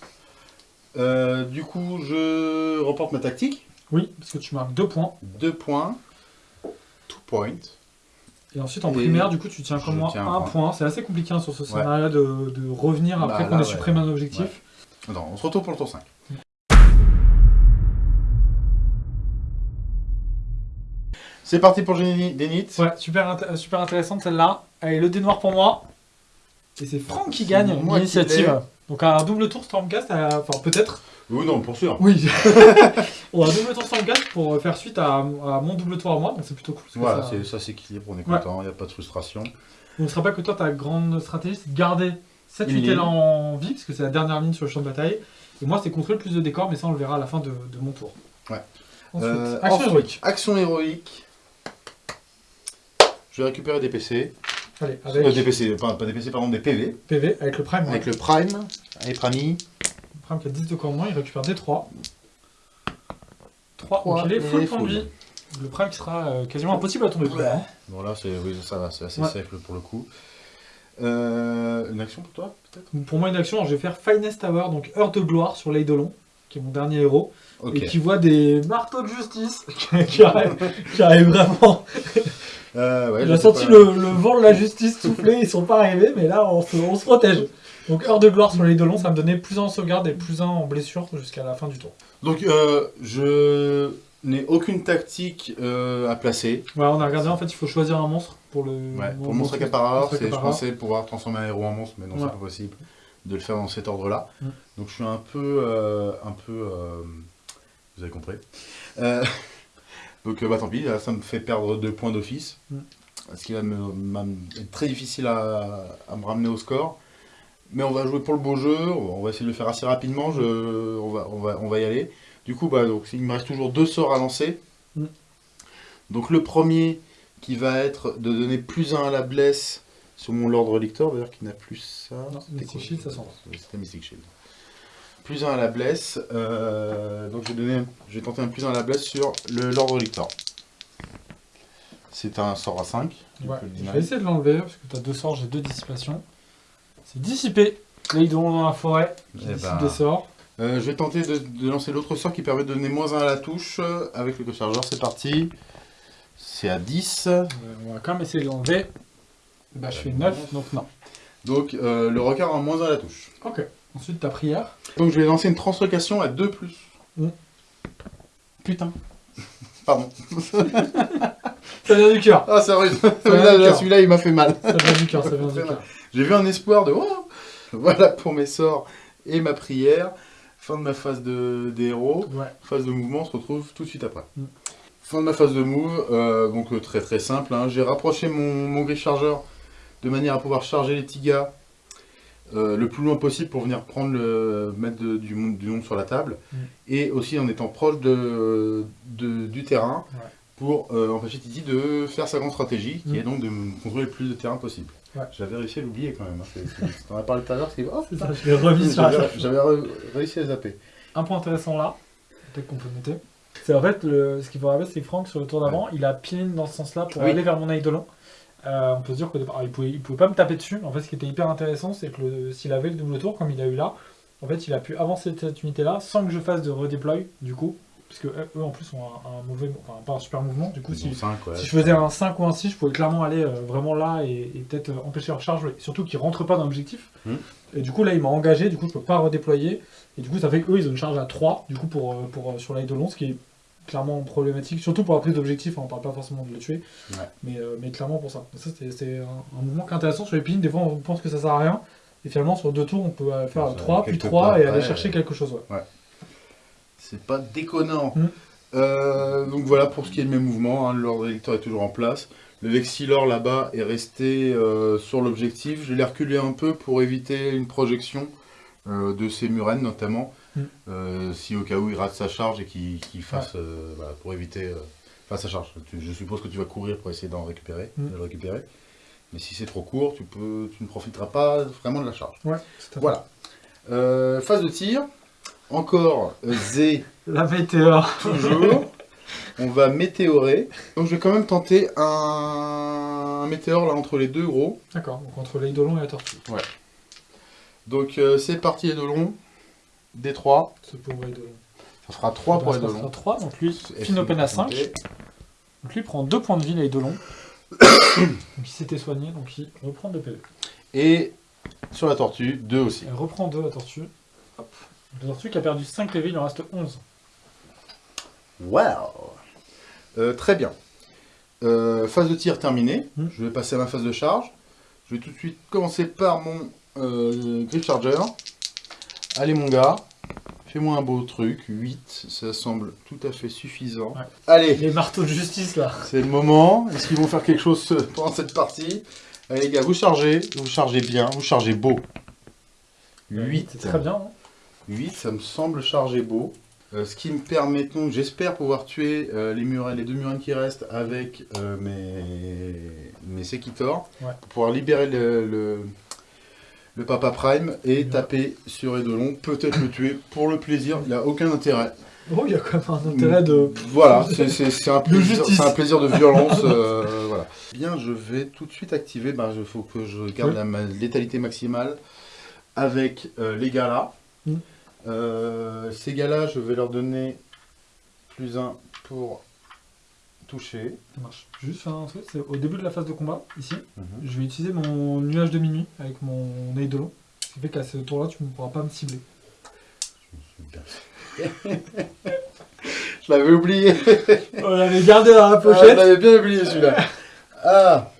Euh, du coup, je reporte ma tactique. Oui, parce que tu marques 2 points. 2 points. 2 points. Et ensuite en Et primaire, du coup, tu tiens comme moi tiens un un point. point. C'est assez compliqué hein, sur ce scénario de, de revenir Bah, après qu'on ait ouais. supprimé un objectif. Attends, on se retrouve pour le tour 5. C'est parti pour Denit. Ouais, super, int- super intéressante celle-là. Allez, le dé noir pour moi. Et c'est Franck qui gagne l'initiative. Donc un double tour Stormcast, à- enfin peut-être. Oui, non, pour sûr. Oui. on a un double tour Stormcast pour faire suite à, à mon double tour à moi, donc c'est plutôt cool. Voilà, ça- c'est- ça s'équilibre, on est Ouais. content, il n'y a pas de frustration. Ce sera pas que toi, ta grande stratégie, c'est de garder cette Une unité-là ligne. en vie, parce que c'est la dernière ligne sur le champ de bataille. Et moi, c'est contrôler le plus de décors, mais ça, on le verra à la fin de, de mon tour. Ouais. Ensuite, Euh, action ensuite, héroïque. Action héroïque. Je vais récupérer des PC. Allez, Euh, avec des PC, pas, pas des PC, pardon, des PV. PV, avec le Prime. Avec ouais. le Prime. Allez, Prami. Le Prime qui a 10 de corps moins, il récupère des 3. 3, Trois, donc il est full vie. Le Prime qui sera euh, quasiment impossible à tomber. hein. Bon, là, c'est, oui, ça va, c'est assez Ouais. safe pour le coup. Euh, une action pour toi, peut-être? Pour moi, une action, alors, je vais faire Finest Hour, donc heure de gloire sur l'Eidolon, qui est mon dernier héros, et qui voit des marteaux de justice qui arrivent, qui arrivent vraiment. Euh, ouais, a sais senti pas. le, le vent de la justice souffler, ils sont pas arrivés, mais là on se, on se protège. Donc heure de gloire sur les dolons, ça me donnait plus un en sauvegarde et plus un en blessure jusqu'à la fin du tour. Donc, euh, je n'ai aucune tactique euh, à placer. Voilà, on a regardé, en fait il faut choisir un monstre pour le... Ouais, pour monstre mon- accapareur, je pensais pouvoir transformer un héros en monstre, mais non, Ouais. c'est pas possible de le faire dans cet ordre-là. Mm. Donc je suis un peu, euh, un peu, euh, vous avez compris. Donc bah tant pis, là, ça me fait perdre deux points d'office, Mm. ce qui va me, être très difficile à, à me ramener au score. Mais on va jouer pour le beau jeu, on va essayer de le faire assez rapidement, je, on, va, on, va, on va y aller. Du coup, bah, donc, il me reste toujours deux sorts à lancer. Mm. Donc le premier qui va être de donner plus 1 à la blesse sur mon Lord Relictor, d'ailleurs qui n'a plus ça. Non, Mystic Shield, ça s'en va. Oui, C'était Mystic Shield. Plus 1 à la blesse, euh, donc je vais, donner, je vais tenter un plus 1 à la blesse sur le Lord Relictor. C'est un sort à 5. Ouais, je vais essayer de l'enlever parce que tu as deux sorts, j'ai deux dissipations. C'est dissiper les dolons dans la forêt qui Eh dissipent ben, des sorts. Euh, je vais tenter de, de lancer l'autre sort qui permet de donner moins 1 à la touche avec le chargeur. C'est parti. C'est à 10. Euh, on va quand même essayer de l'enlever. Bah je fais 9, donc non. Donc euh, le requin a moins 1 à la touche. Ok. Ensuite ta prière. Donc je vais lancer une translocation à 2 plus. Mm. Putain. Pardon. Ça vient du cœur. Ah, Celui-là, cœur. celui-là, il m'a fait mal. Ça vient du cœur, ça vient du cœur. J'ai vu un espoir de oh Voilà pour mes sorts et ma prière. Fin de ma phase de, des héros. Ouais. Phase de mouvement, on se retrouve tout de suite après. Mm. Fin de ma phase de move, euh, donc euh, très très simple. hein. J'ai rapproché mon, mon gris chargeur de manière à pouvoir charger les petits gars euh, le plus loin possible pour venir prendre le mettre de- du, monde- du sur la table, Mm. et aussi en étant proche de, de- du terrain Ouais. pour euh, empêcher Titi de faire sa grande stratégie, qui Mm. est donc de contrôler le plus de terrain possible. Ouais. J'avais réussi à l'oublier quand même. Hein. T'en as parlé tout à l'heure, c'est oh, C'est putain, ça, je l'ai remis sur la j'avais réussi à zapper. Un point intéressant là, peut-être qu'on peut noter. C'est en fait, le- ce qu'il faut rappeler, c'est que Franck, sur le tour d'avant, il a piné dans ce sens-là pour Oui. aller vers mon eidolon. Euh, on peut se dire qu'au départ, il pouvait, il pouvait pas me taper dessus. En fait, ce qui était hyper intéressant, c'est que s'il avait le double tour, comme il a eu là, en fait, il a pu avancer cette unité-là sans que je fasse de redéploy, du coup. Puisque eux, eux, en plus, ont un, un mauvais, enfin, pas un super mouvement. Du coup, si, ouais. si je faisais un 5 ou un 6, je pouvais clairement aller euh, vraiment là et, et peut-être euh, empêcher leur charge, surtout qu'ils rentrent pas dans l'objectif. Hmm. Et du coup, là, il m'a engagé, du coup, je peux pas redéployer. Et du coup, ça fait qu'eux, ils ont une charge à 3, du coup, pour, euh, pour, euh, sur l'Eidolon, ce qui est clairement problématique, surtout pour la prise d'objectif, hein, on parle pas forcément de le tuer, Ouais. mais, euh, mais clairement pour ça. C'est- un, un mouvement qui est intéressant sur les pins, des fois, on pense que ça sert à rien. Et finalement, sur deux tours, on peut euh, faire Ça, 3, puis quelques 3 pas et aller chercher euh, quelque chose. Ouais. C'est pas déconnant. Mm. Euh, donc voilà pour ce qui est de mes mouvements. hein, L'ordre électeur est toujours en place. Le Vexilor là-bas est resté euh, sur l'objectif. Je l'ai reculé un peu pour éviter une projection euh, de ces murennes notamment. Mm. Euh, si au cas où il rate sa charge et qu'il fasse. voilà, pour éviter. enfin, sa charge. Je suppose que tu vas courir pour essayer d'en récupérer. Mm. De le récupérer. Mais si c'est trop court, tu, peux, tu ne profiteras pas vraiment de la charge. Ouais. Voilà. Phase de tir. Encore euh, Z La météore. toujours. On va météorer. Donc je vais quand même tenter un, un météore là entre les deux gros. D'accord, donc entre l'Eidolon et la tortue. Donc euh, c'est parti longs. D3. Ce pauvre Eidolon. Ça fera 3 pour les deux Ça sera longs. 3, donc lui, Et fin open à 5. santé. Donc lui prend 2 points de vie l'Eidolon. donc il s'était soigné, donc il reprend 2 PV. Et sur la tortue, 2 aussi. Elle reprend 2 la tortue. La tortue qui a perdu 5 PV, il en reste 11. Wow Euh, Très bien. Euh, phase de tir terminée. Hmm. Je vais passer à ma phase de charge. Je vais tout de suite commencer par mon euh, Grip Charger. Allez mon gars, fais-moi un beau truc. 8, ça semble tout à fait suffisant. Ouais. Allez, Les marteaux de justice là. c'est le moment. Est-ce qu'ils vont faire quelque chose pendant cette partie? Allez les gars, vous chargez, vous chargez bien, vous chargez beau. 8. C'est très bien. hein. 8, ça me semble charger beau. Euh, ce qui me permet donc, j'espère pouvoir tuer euh, les, deux murènes qui restent avec euh, mes, mes Sekitors. Ouais. Pour pouvoir libérer le, le, le Papa Prime et Ouais. taper sur Edelon. Peut-être le tuer pour le plaisir, il n'a aucun intérêt. Oh, il y a quand même un intérêt de. Voilà, c'est- un, plaisir- un plaisir de violence. voilà. Bien, je vais tout de suite activer. Il faut que je garde Oui. la létalité maximale avec les gars là. Euh, ces gars là, je vais leur donner plus un pour toucher. Ça marche. Juste faire un truc, c'est au début de la phase de combat, ici, Mhm. je vais utiliser mon nuage de minuit avec mon Eidolon. Ce qui fait qu'à ce tour-là, tu ne pourras pas me cibler. Je l'avais oublié. On l'avait gardé dans la Ah, je pochette. l'avais bien oublié celui-là. Ah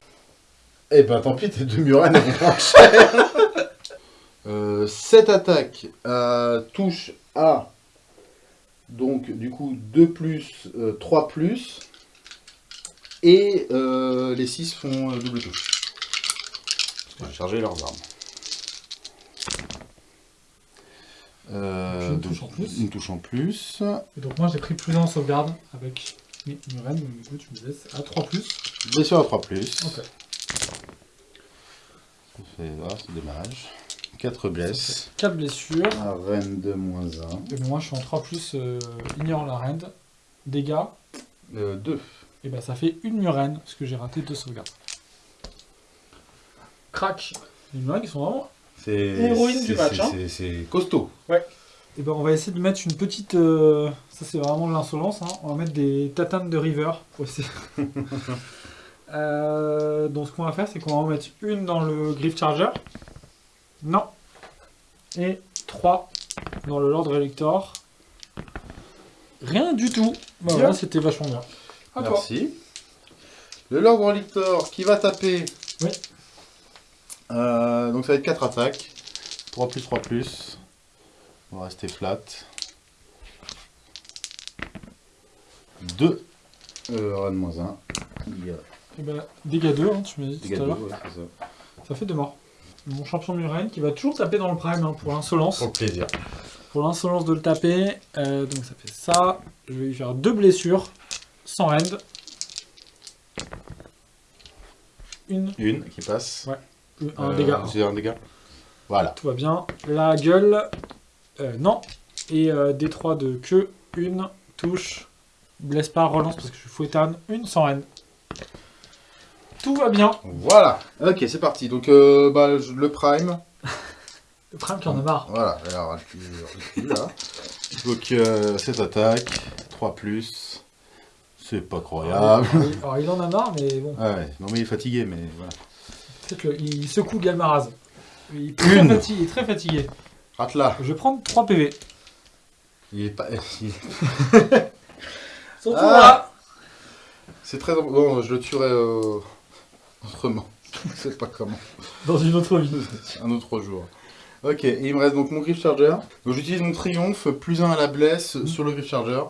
Eh ben tant pis, tes deux cher. Euh, cette attaque euh, touche à donc du coup 2 plus, euh, 3 plus et euh, les 6 font euh, double touche. Je vais charger leurs armes. Euh, Une donc, touche en plus. Une touche en plus. Et donc moi j'ai pris plus 1 en sauvegarde avec mes Muren, donc du coup tu me laisses à 3 plus. Blessure à 3 plus. Ok. Ça fait- c'est dommage. 4 blesses. 4 blessures. Un reine de moins 1. Et moi je suis en 3 plus euh, ignore la rend. Dégâts. 2. Et ben ça fait une murène, parce que j'ai raté deux sauvegardes. Crac Les murènes qui sont vraiment C'est Héroïne du match, c'est- hein. c'est- costaud. Et ben on va essayer de mettre une petite. euh, Ça c'est vraiment de l'insolence. hein. On va mettre des tatanes de river pour essayer. Euh, donc ce qu'on va faire c'est qu'on va en mettre une dans le Griff Charger. Non. Et trois dans le Lord Elector. Rien du tout. Bah, voilà, c'était vachement bien. À toi. Merci. Le Lord Relictor qui va taper. Oui. Euh, donc ça va être 4 attaques. 3 plus 3 plus. On va rester flat. 2. Euh, reine moins 1. Il y a Et ben, dégâts 2, hein, tu m'as dit dégâts tout à de l'heure. deux, ouais, c'est ça. Ça fait deux morts. Mon champion Muren qui va toujours taper dans le prime hein, pour l'insolence. Pour plaisir. Pour l'insolence de le taper. Euh, donc ça fait ça. Je vais lui faire deux blessures. Sans rend. Une, Une qui passe. un Euh, dégât. C'est un dégât. Voilà. Tout va bien. La gueule. euh, non. Et euh, D3 de queue. Une. Touche. Blesse pas. Relance parce que je suis fouettane. Une sans reine. Tout va bien. Voilà. Ok, c'est parti. Donc, euh, bah, le prime. Le prime qui en a marre. Voilà. Alors, recule, recule, là. Donc, euh, cette attaque. 3 plus. C'est pas croyable. Alors, il- alors, il en a marre, mais bon. Ah ouais, non mais il est fatigué, mais voilà. Peut-être le- il secoue Galmaraz. Il est très, Une. fatigué, il est très fatigué. Rate là. Je vais prendre 3 PV. Il est pas. il- Surtout Ah. là. C'est très. Bon, je le tuerai euh, autrement. Je sais pas comment. Dans une autre vie. Un autre jour. Ok, et il me reste donc mon Griff Charger. Donc j'utilise mon triomphe, plus 1 à la blesse sur le Griff Charger.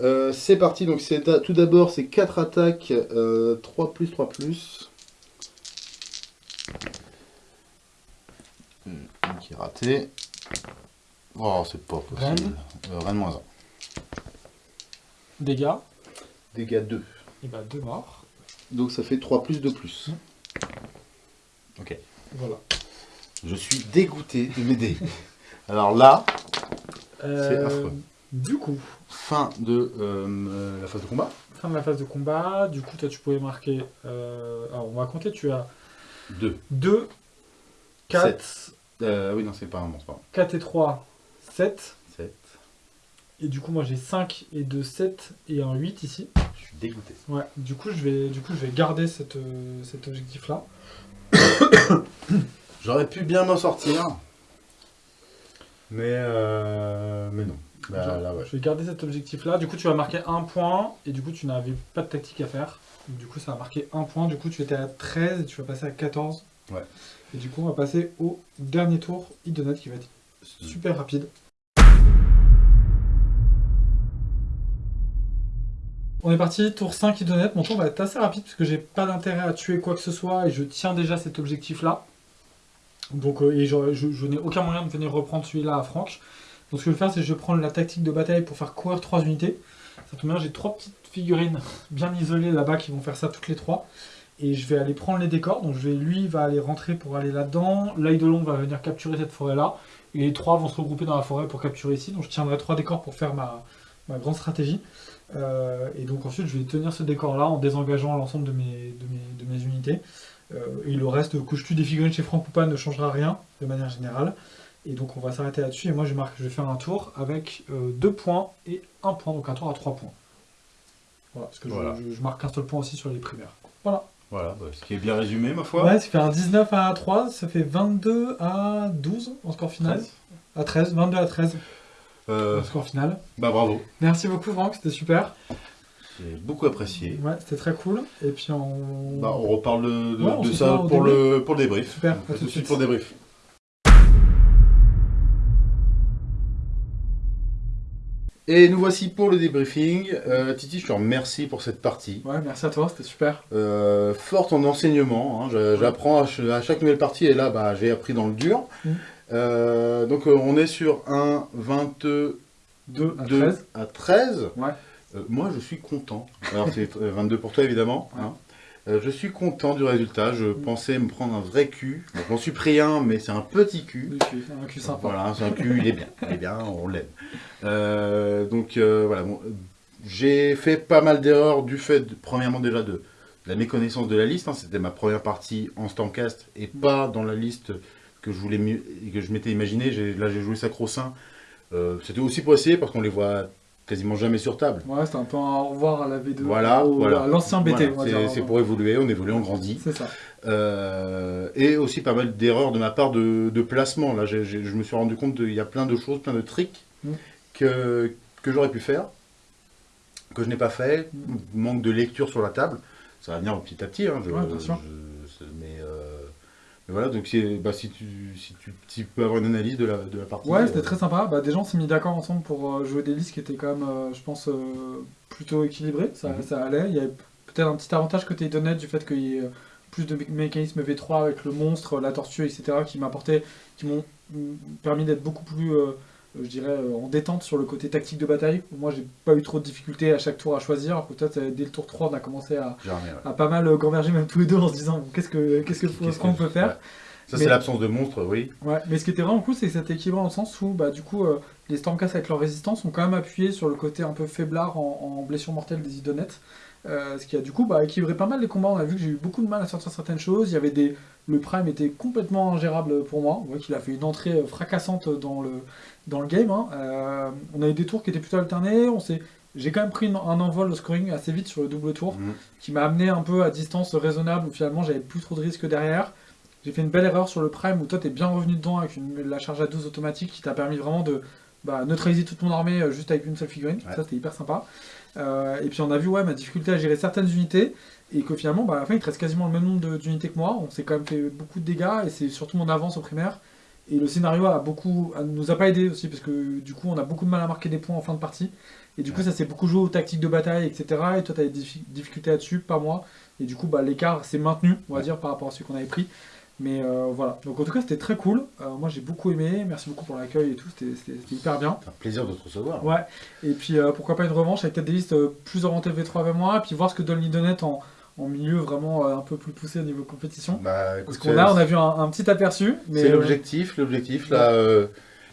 Euh, c'est parti, donc c'est tout d'abord c'est 4 attaques, euh, 3 plus 3 plus. Une qui est ratée. Oh, c'est pas possible. Rennes. Euh, moins 1. Dégâts. Dégâts 2. Et bah, 2 morts. Donc ça fait 3 plus 2 plus. Voilà. Je suis dégoûté de m'aider. Alors là, Euh, affreux. Du coup, fin de euh, la phase de combat. fin de la phase de combat. Du coup, toi, tu pouvais marquer. euh, alors, on va compter. Tu as 2. 2, 4, Euh, oui, non, c'est pas un bon, c'est pas 4 et 3, 7. 7. Et du coup, moi, j'ai 5 et 2, 7 et un 8 ici. Je suis dégoûté. Ouais, du coup, je vais, du coup, je vais garder cette, euh, cet objectif-là. J'aurais pu bien m'en sortir. Mais, euh, mais non. Bah, Genre, là, ouais. Je vais garder cet objectif-là. Du coup, tu vas marquer un point. Et du coup, tu n'avais pas de tactique à faire. Du coup, ça va marquer un point. Du coup, tu étais à 13 et tu vas passer à 14. Ouais. Et du coup, on va passer au dernier tour, Idonat, qui va être super rapide. On est parti, tour 5 Idonat. Mon tour va être assez rapide parce que j'ai pas d'intérêt à tuer quoi que ce soit et je tiens déjà cet objectif-là. Donc, euh, et je, n'ai aucun moyen de venir reprendre celui-là à Franck. Donc ce que je vais faire, c'est que je vais prendre la tactique de bataille pour faire courir trois unités. Ça tombe bien, j'ai trois petites figurines bien isolées là-bas qui vont faire ça toutes les trois. Et je vais aller prendre les décors. Donc je vais, lui va aller rentrer pour aller là-dedans. L'œil de long va venir capturer cette forêt-là. Et les trois vont se regrouper dans la forêt pour capturer ici. Donc je tiendrai trois décors pour faire ma, ma grande stratégie. Euh, et donc ensuite, je vais tenir ce décor-là en désengageant l'ensemble de mes, de, mes, de mes unités. Euh, et le reste, que je tue des figurines chez Franck ou pas, ne changera rien de manière générale. Et donc on va s'arrêter là-dessus. Et moi je marque, je vais faire un tour avec 2 points et 1 point, donc un tour à 3 points. Voilà, parce que je- Voilà. Je, je marque un seul point aussi sur les primaires. Voilà. Voilà, bah, ce qui est bien résumé, ma foi. Ouais, ça fait un 19 à 3, ça fait 22 à 12 en score final. 13. À 13, 22 à 13 Euh, score final. bah bravo. Merci beaucoup Franck, c'était super. J'ai beaucoup apprécié. Ouais, c'était très cool. Et puis on... Bah, on reparle de, de- Ouais, on de se ça pour le, pour le débrief. Super, à à tout de suite. pour le débrief. Et nous voici pour le débriefing. Euh, Titi, je te remercie pour cette partie. Ouais, merci à toi, c'était super. Euh, forte en enseignement. hein. J'apprends à, ch- à chaque nouvelle partie et là, bah, j'ai appris dans le dur. Mhm. Euh, donc, euh, on est sur un 22 2 à 13. à 13. Ouais. Euh, moi, je suis content. Alors, c'est euh, 22 pour toi, évidemment. hein. Je suis content du résultat. Je pensais me prendre un vrai cul. Donc, je m'en suis pris un, mais c'est un petit cul. Un cul sympa. Voilà, c'est un cul, il est bien. Il est bien, on l'aime. Donc, voilà. bon, j'ai fait pas mal d'erreurs du fait, de- premièrement, déjà de, de la méconnaissance de la liste. hein. C'était ma première partie en Stancast et pas dans la liste que je voulais mieux, que je m'étais imaginé. Là, j'ai joué Sacro-Saint. Euh, C'était aussi pour essayer parce qu'on les voit quasiment jamais sur table. Ouais, c'était un peu un au revoir à la V2. Voilà, au- voilà. à l'ancien BT, Voilà, c'est- c'est pour évoluer, on évolue, on grandit. C'est ça. Euh, et aussi pas mal d'erreurs de ma part de, de placement. Là, je me suis rendu compte qu'il y a plein de choses, plein de tricks Mm. que, que j'aurais pu faire, que je n'ai pas fait. Manque de lecture sur la table. Ça va venir petit à petit. Hein, je- Ouais, bien sûr. je- c'est- mais, euh, mais voilà, donc bah, si, tu, si, tu, peux avoir une analyse de la, de la partie. Ouais, euh, c'était très sympa. Bah, déjà, on s'est mis d'accord ensemble pour euh, jouer des listes qui étaient quand même, euh, je pense, euh, plutôt équilibrées. Ça, Mhm. ça allait. Il y avait peut-être un petit avantage côté Donnet du fait qu'il y ait euh, plus de mé- mécanismes V3 avec le monstre, la tortue, etc. qui m'apportaient, qui m'ont mm, permis d'être beaucoup plus, euh, je dirais, euh, en détente sur le côté tactique de bataille. Moi, j'ai pas eu trop de difficultés à chaque tour à choisir. Alors que toi, dès le tour 3, on a commencé à, Jamais, ouais. à pas mal euh, gamberger, même tous les deux, en se disant bon, qu'est-ce que qu'est-ce que que- peut faire. ouais. Ça, c'est l'absence de monstres, oui. Ouais, mais ce qui était vraiment cool, c'est que c'était équilibré dans le sens où, bah, du coup, euh, les Stormcast avec leur résistance ont quand même appuyé sur le côté un peu faiblard en, en blessure mortelle des idonettes. Euh, ce qui a du coup bah, équilibré pas mal les combats. On a vu que j'ai eu beaucoup de mal à sortir certaines choses. Il y avait des... Le Prime était complètement ingérable pour moi. On voit qu'il a fait une entrée fracassante dans le, dans le game. hein. Euh, on a eu des tours qui étaient plutôt alternés. On s'est... J'ai quand même pris une- un envol au scoring assez vite sur le double tour Mhm. qui m'a amené un peu à distance raisonnable où finalement j'avais plus trop de risques derrière. J'ai fait une belle erreur sur le Prime où toi t'es bien revenu dedans avec une- la charge à 12 automatique qui t'a permis vraiment de bah, neutraliser toute mon armée euh, juste avec une seule figurine. Ouais. Ça c'était hyper sympa. Euh, et puis on a vu ouais, ma difficulté à gérer certaines unités et que finalement bah, à la fin il te reste quasiment le même nombre de- d'unités que moi. On s'est quand même fait beaucoup de dégâts et c'est surtout mon avance au primaire. Et le scénario a beaucoup, a- nous a pas aidé aussi parce que du coup on a beaucoup de mal à marquer des points en fin de partie. Et du coup ça s'est beaucoup joué aux tactiques de bataille, etc. Et toi t'as des diffi- difficultés là-dessus, pas moi. Et du coup bah, l'écart s'est maintenu, on va Ouais. dire, par rapport à celui qu'on avait pris. Mais euh, voilà, donc en tout cas c'était très cool. Euh, moi j'ai beaucoup aimé, merci beaucoup pour l'accueil et tout, c'était- hyper bien. C'est un plaisir de te recevoir. Ouais, et puis euh, pourquoi pas une revanche avec peut-être des listes plus orientées V3 vers moi, et puis voir ce que donne l'Idonet en, en milieu vraiment euh, un peu plus poussé au niveau compétition. Bah, Parce qu'on a, on a vu un, un petit aperçu, mais C'est euh, l'objectif, l'objectif. Là, euh,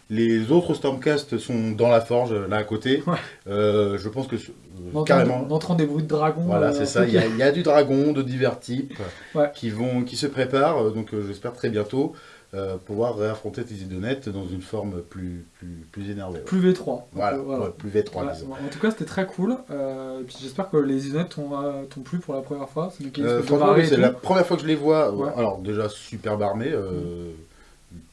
les autres Stormcast sont dans la forge, là à côté. Ouais. Euh, je pense que euh, carrément. en entendant des bruits de dragons. Voilà, c'est ça. Il y, a, il y a du dragon de divers types Ouais. qui vont, qui se préparent. Donc, j'espère très bientôt euh, pouvoir réaffronter tes idonettes dans une forme plus, plus, plus énervée. ouais. plus V3. Donc, Voilà, voilà. ouais, plus V3, Voilà. disons. En tout cas, c'était très cool. Euh, j'espère que les Idonettes t'ont euh, plu pour la première fois. C'est Euh, la première fois que je les vois. euh, Ouais. Alors, déjà, superbe armée, euh,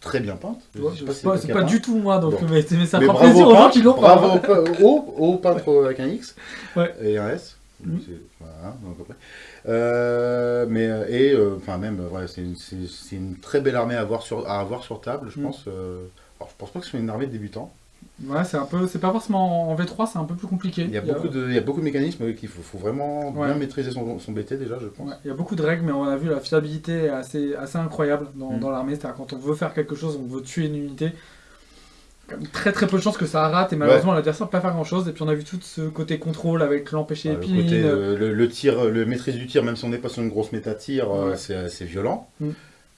très bien peinte. Pas C'est pas, pas as du tout moi, donc Bon. mais, mais ça Mais fera bravo plaisir au aux gens peintre, qui l'ont pas. Bravo au, pe- au, au peintre avec un X Ouais. et un S. C'est- Voilà, donc après. Euh, mais euh, et euh, enfin même ouais, c'est une, très belle armée à avoir sur à avoir sur table, je Mhm. pense. alors je pense pas que ce soit une armée de débutants. Ouais, c'est un peu, c'est pas forcément en V3, c'est un peu plus compliqué. Il y a beaucoup de il y a beaucoup de mécanismes qu'il faut, faut vraiment Ouais. bien maîtriser son, son BT déjà, je pense. Ouais, il y a beaucoup de règles, mais on a vu la fiabilité est assez, assez incroyable dans, Mm. dans l'armée. C'est-à-dire quand on veut faire quelque chose, on veut tuer une unité, très très peu de chances que ça rate et malheureusement l'adversaire ne peut pas faire grand-chose. Et puis on a vu tout ce côté contrôle avec l'empêcher Ah, le, côté, euh, le, le tir, le maîtrise du tir, même si on n'est pas sur une grosse méta tir, euh, Ouais. c'est assez violent. Mm.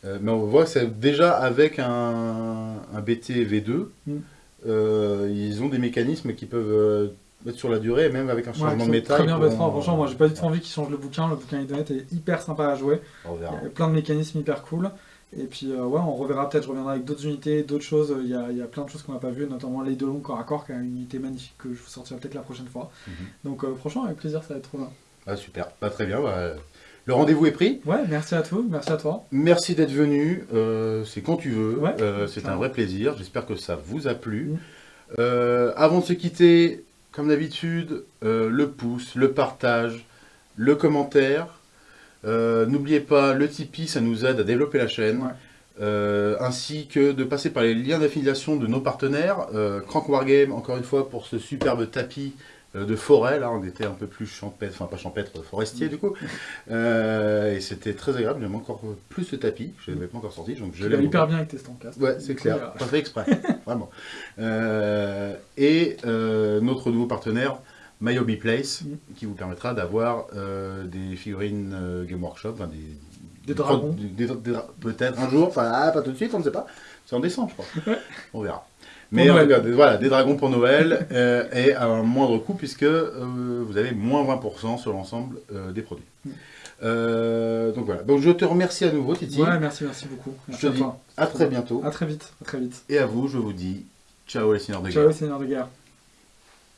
Euh, mais on voit que c'est déjà avec un, un BT V2, Mm. euh, ils ont des mécanismes qui peuvent euh, être sur la durée, même avec un Ouais, changement de méta. Très bien V3. Franchement, moi j'ai pas du tout envie qu'ils changent le bouquin. Le bouquin Idonet est hyper sympa à jouer. Il y a plein de mécanismes hyper cool. Et puis euh, ouais, on reverra peut-être, je reviendrai avec d'autres unités, d'autres choses. Il y a, il y a plein de choses qu'on n'a pas vues, notamment les deux longs corps à corps, qui est une unité magnifique que je vous sortirai peut-être la prochaine fois. Mhm. Donc euh, franchement, avec plaisir, ça va être trop bien. Ah, super, pas très bien. bah, le rendez-vous est pris. Ouais, merci à tous, merci à toi. Merci d'être venu. euh, c'est quand tu veux. Ouais, c'est un vrai plaisir. J'espère que ça vous a plu. Mm. Euh, avant de se quitter, comme d'habitude, le pouce, le partage, le commentaire. Euh, N'oubliez pas, le Tipeee, ça nous aide à développer la chaîne. Ouais. Euh, ainsi que de passer par les liens d'affiliation de nos partenaires. Euh, Crank Wargame, encore une fois, pour ce superbe tapis de forêt. Là, on était un peu plus champêtre, enfin pas champêtre, forestier du coup. Euh, et c'était très agréable. J'aime encore plus ce tapis. Je ne l'avais pas encore sorti, donc je vas hyper bien avec tes. Ouais, c'est clair. Pas fait exprès. Vraiment. Euh, et euh, notre nouveau partenaire, Myobi Place, Mm. qui vous permettra d'avoir euh, des figurines euh, Game Workshop, enfin, des, Des dragons. des- Peut-être un jour, enfin ah, pas tout de suite, on ne sait pas. C'est en décembre, je crois. On verra. Mais voilà, des dragons pour Noël euh, et à un moindre coût puisque vous avez moins 20% sur l'ensemble des produits. Mm. Euh, donc voilà. Donc je te remercie à nouveau, Titi. Ouais, merci, merci beaucoup. je te dis à très bientôt. À très vite, à très vite. Et à vous, je vous dis ciao les seigneurs de guerre. Ciao, Seigneur de guerre.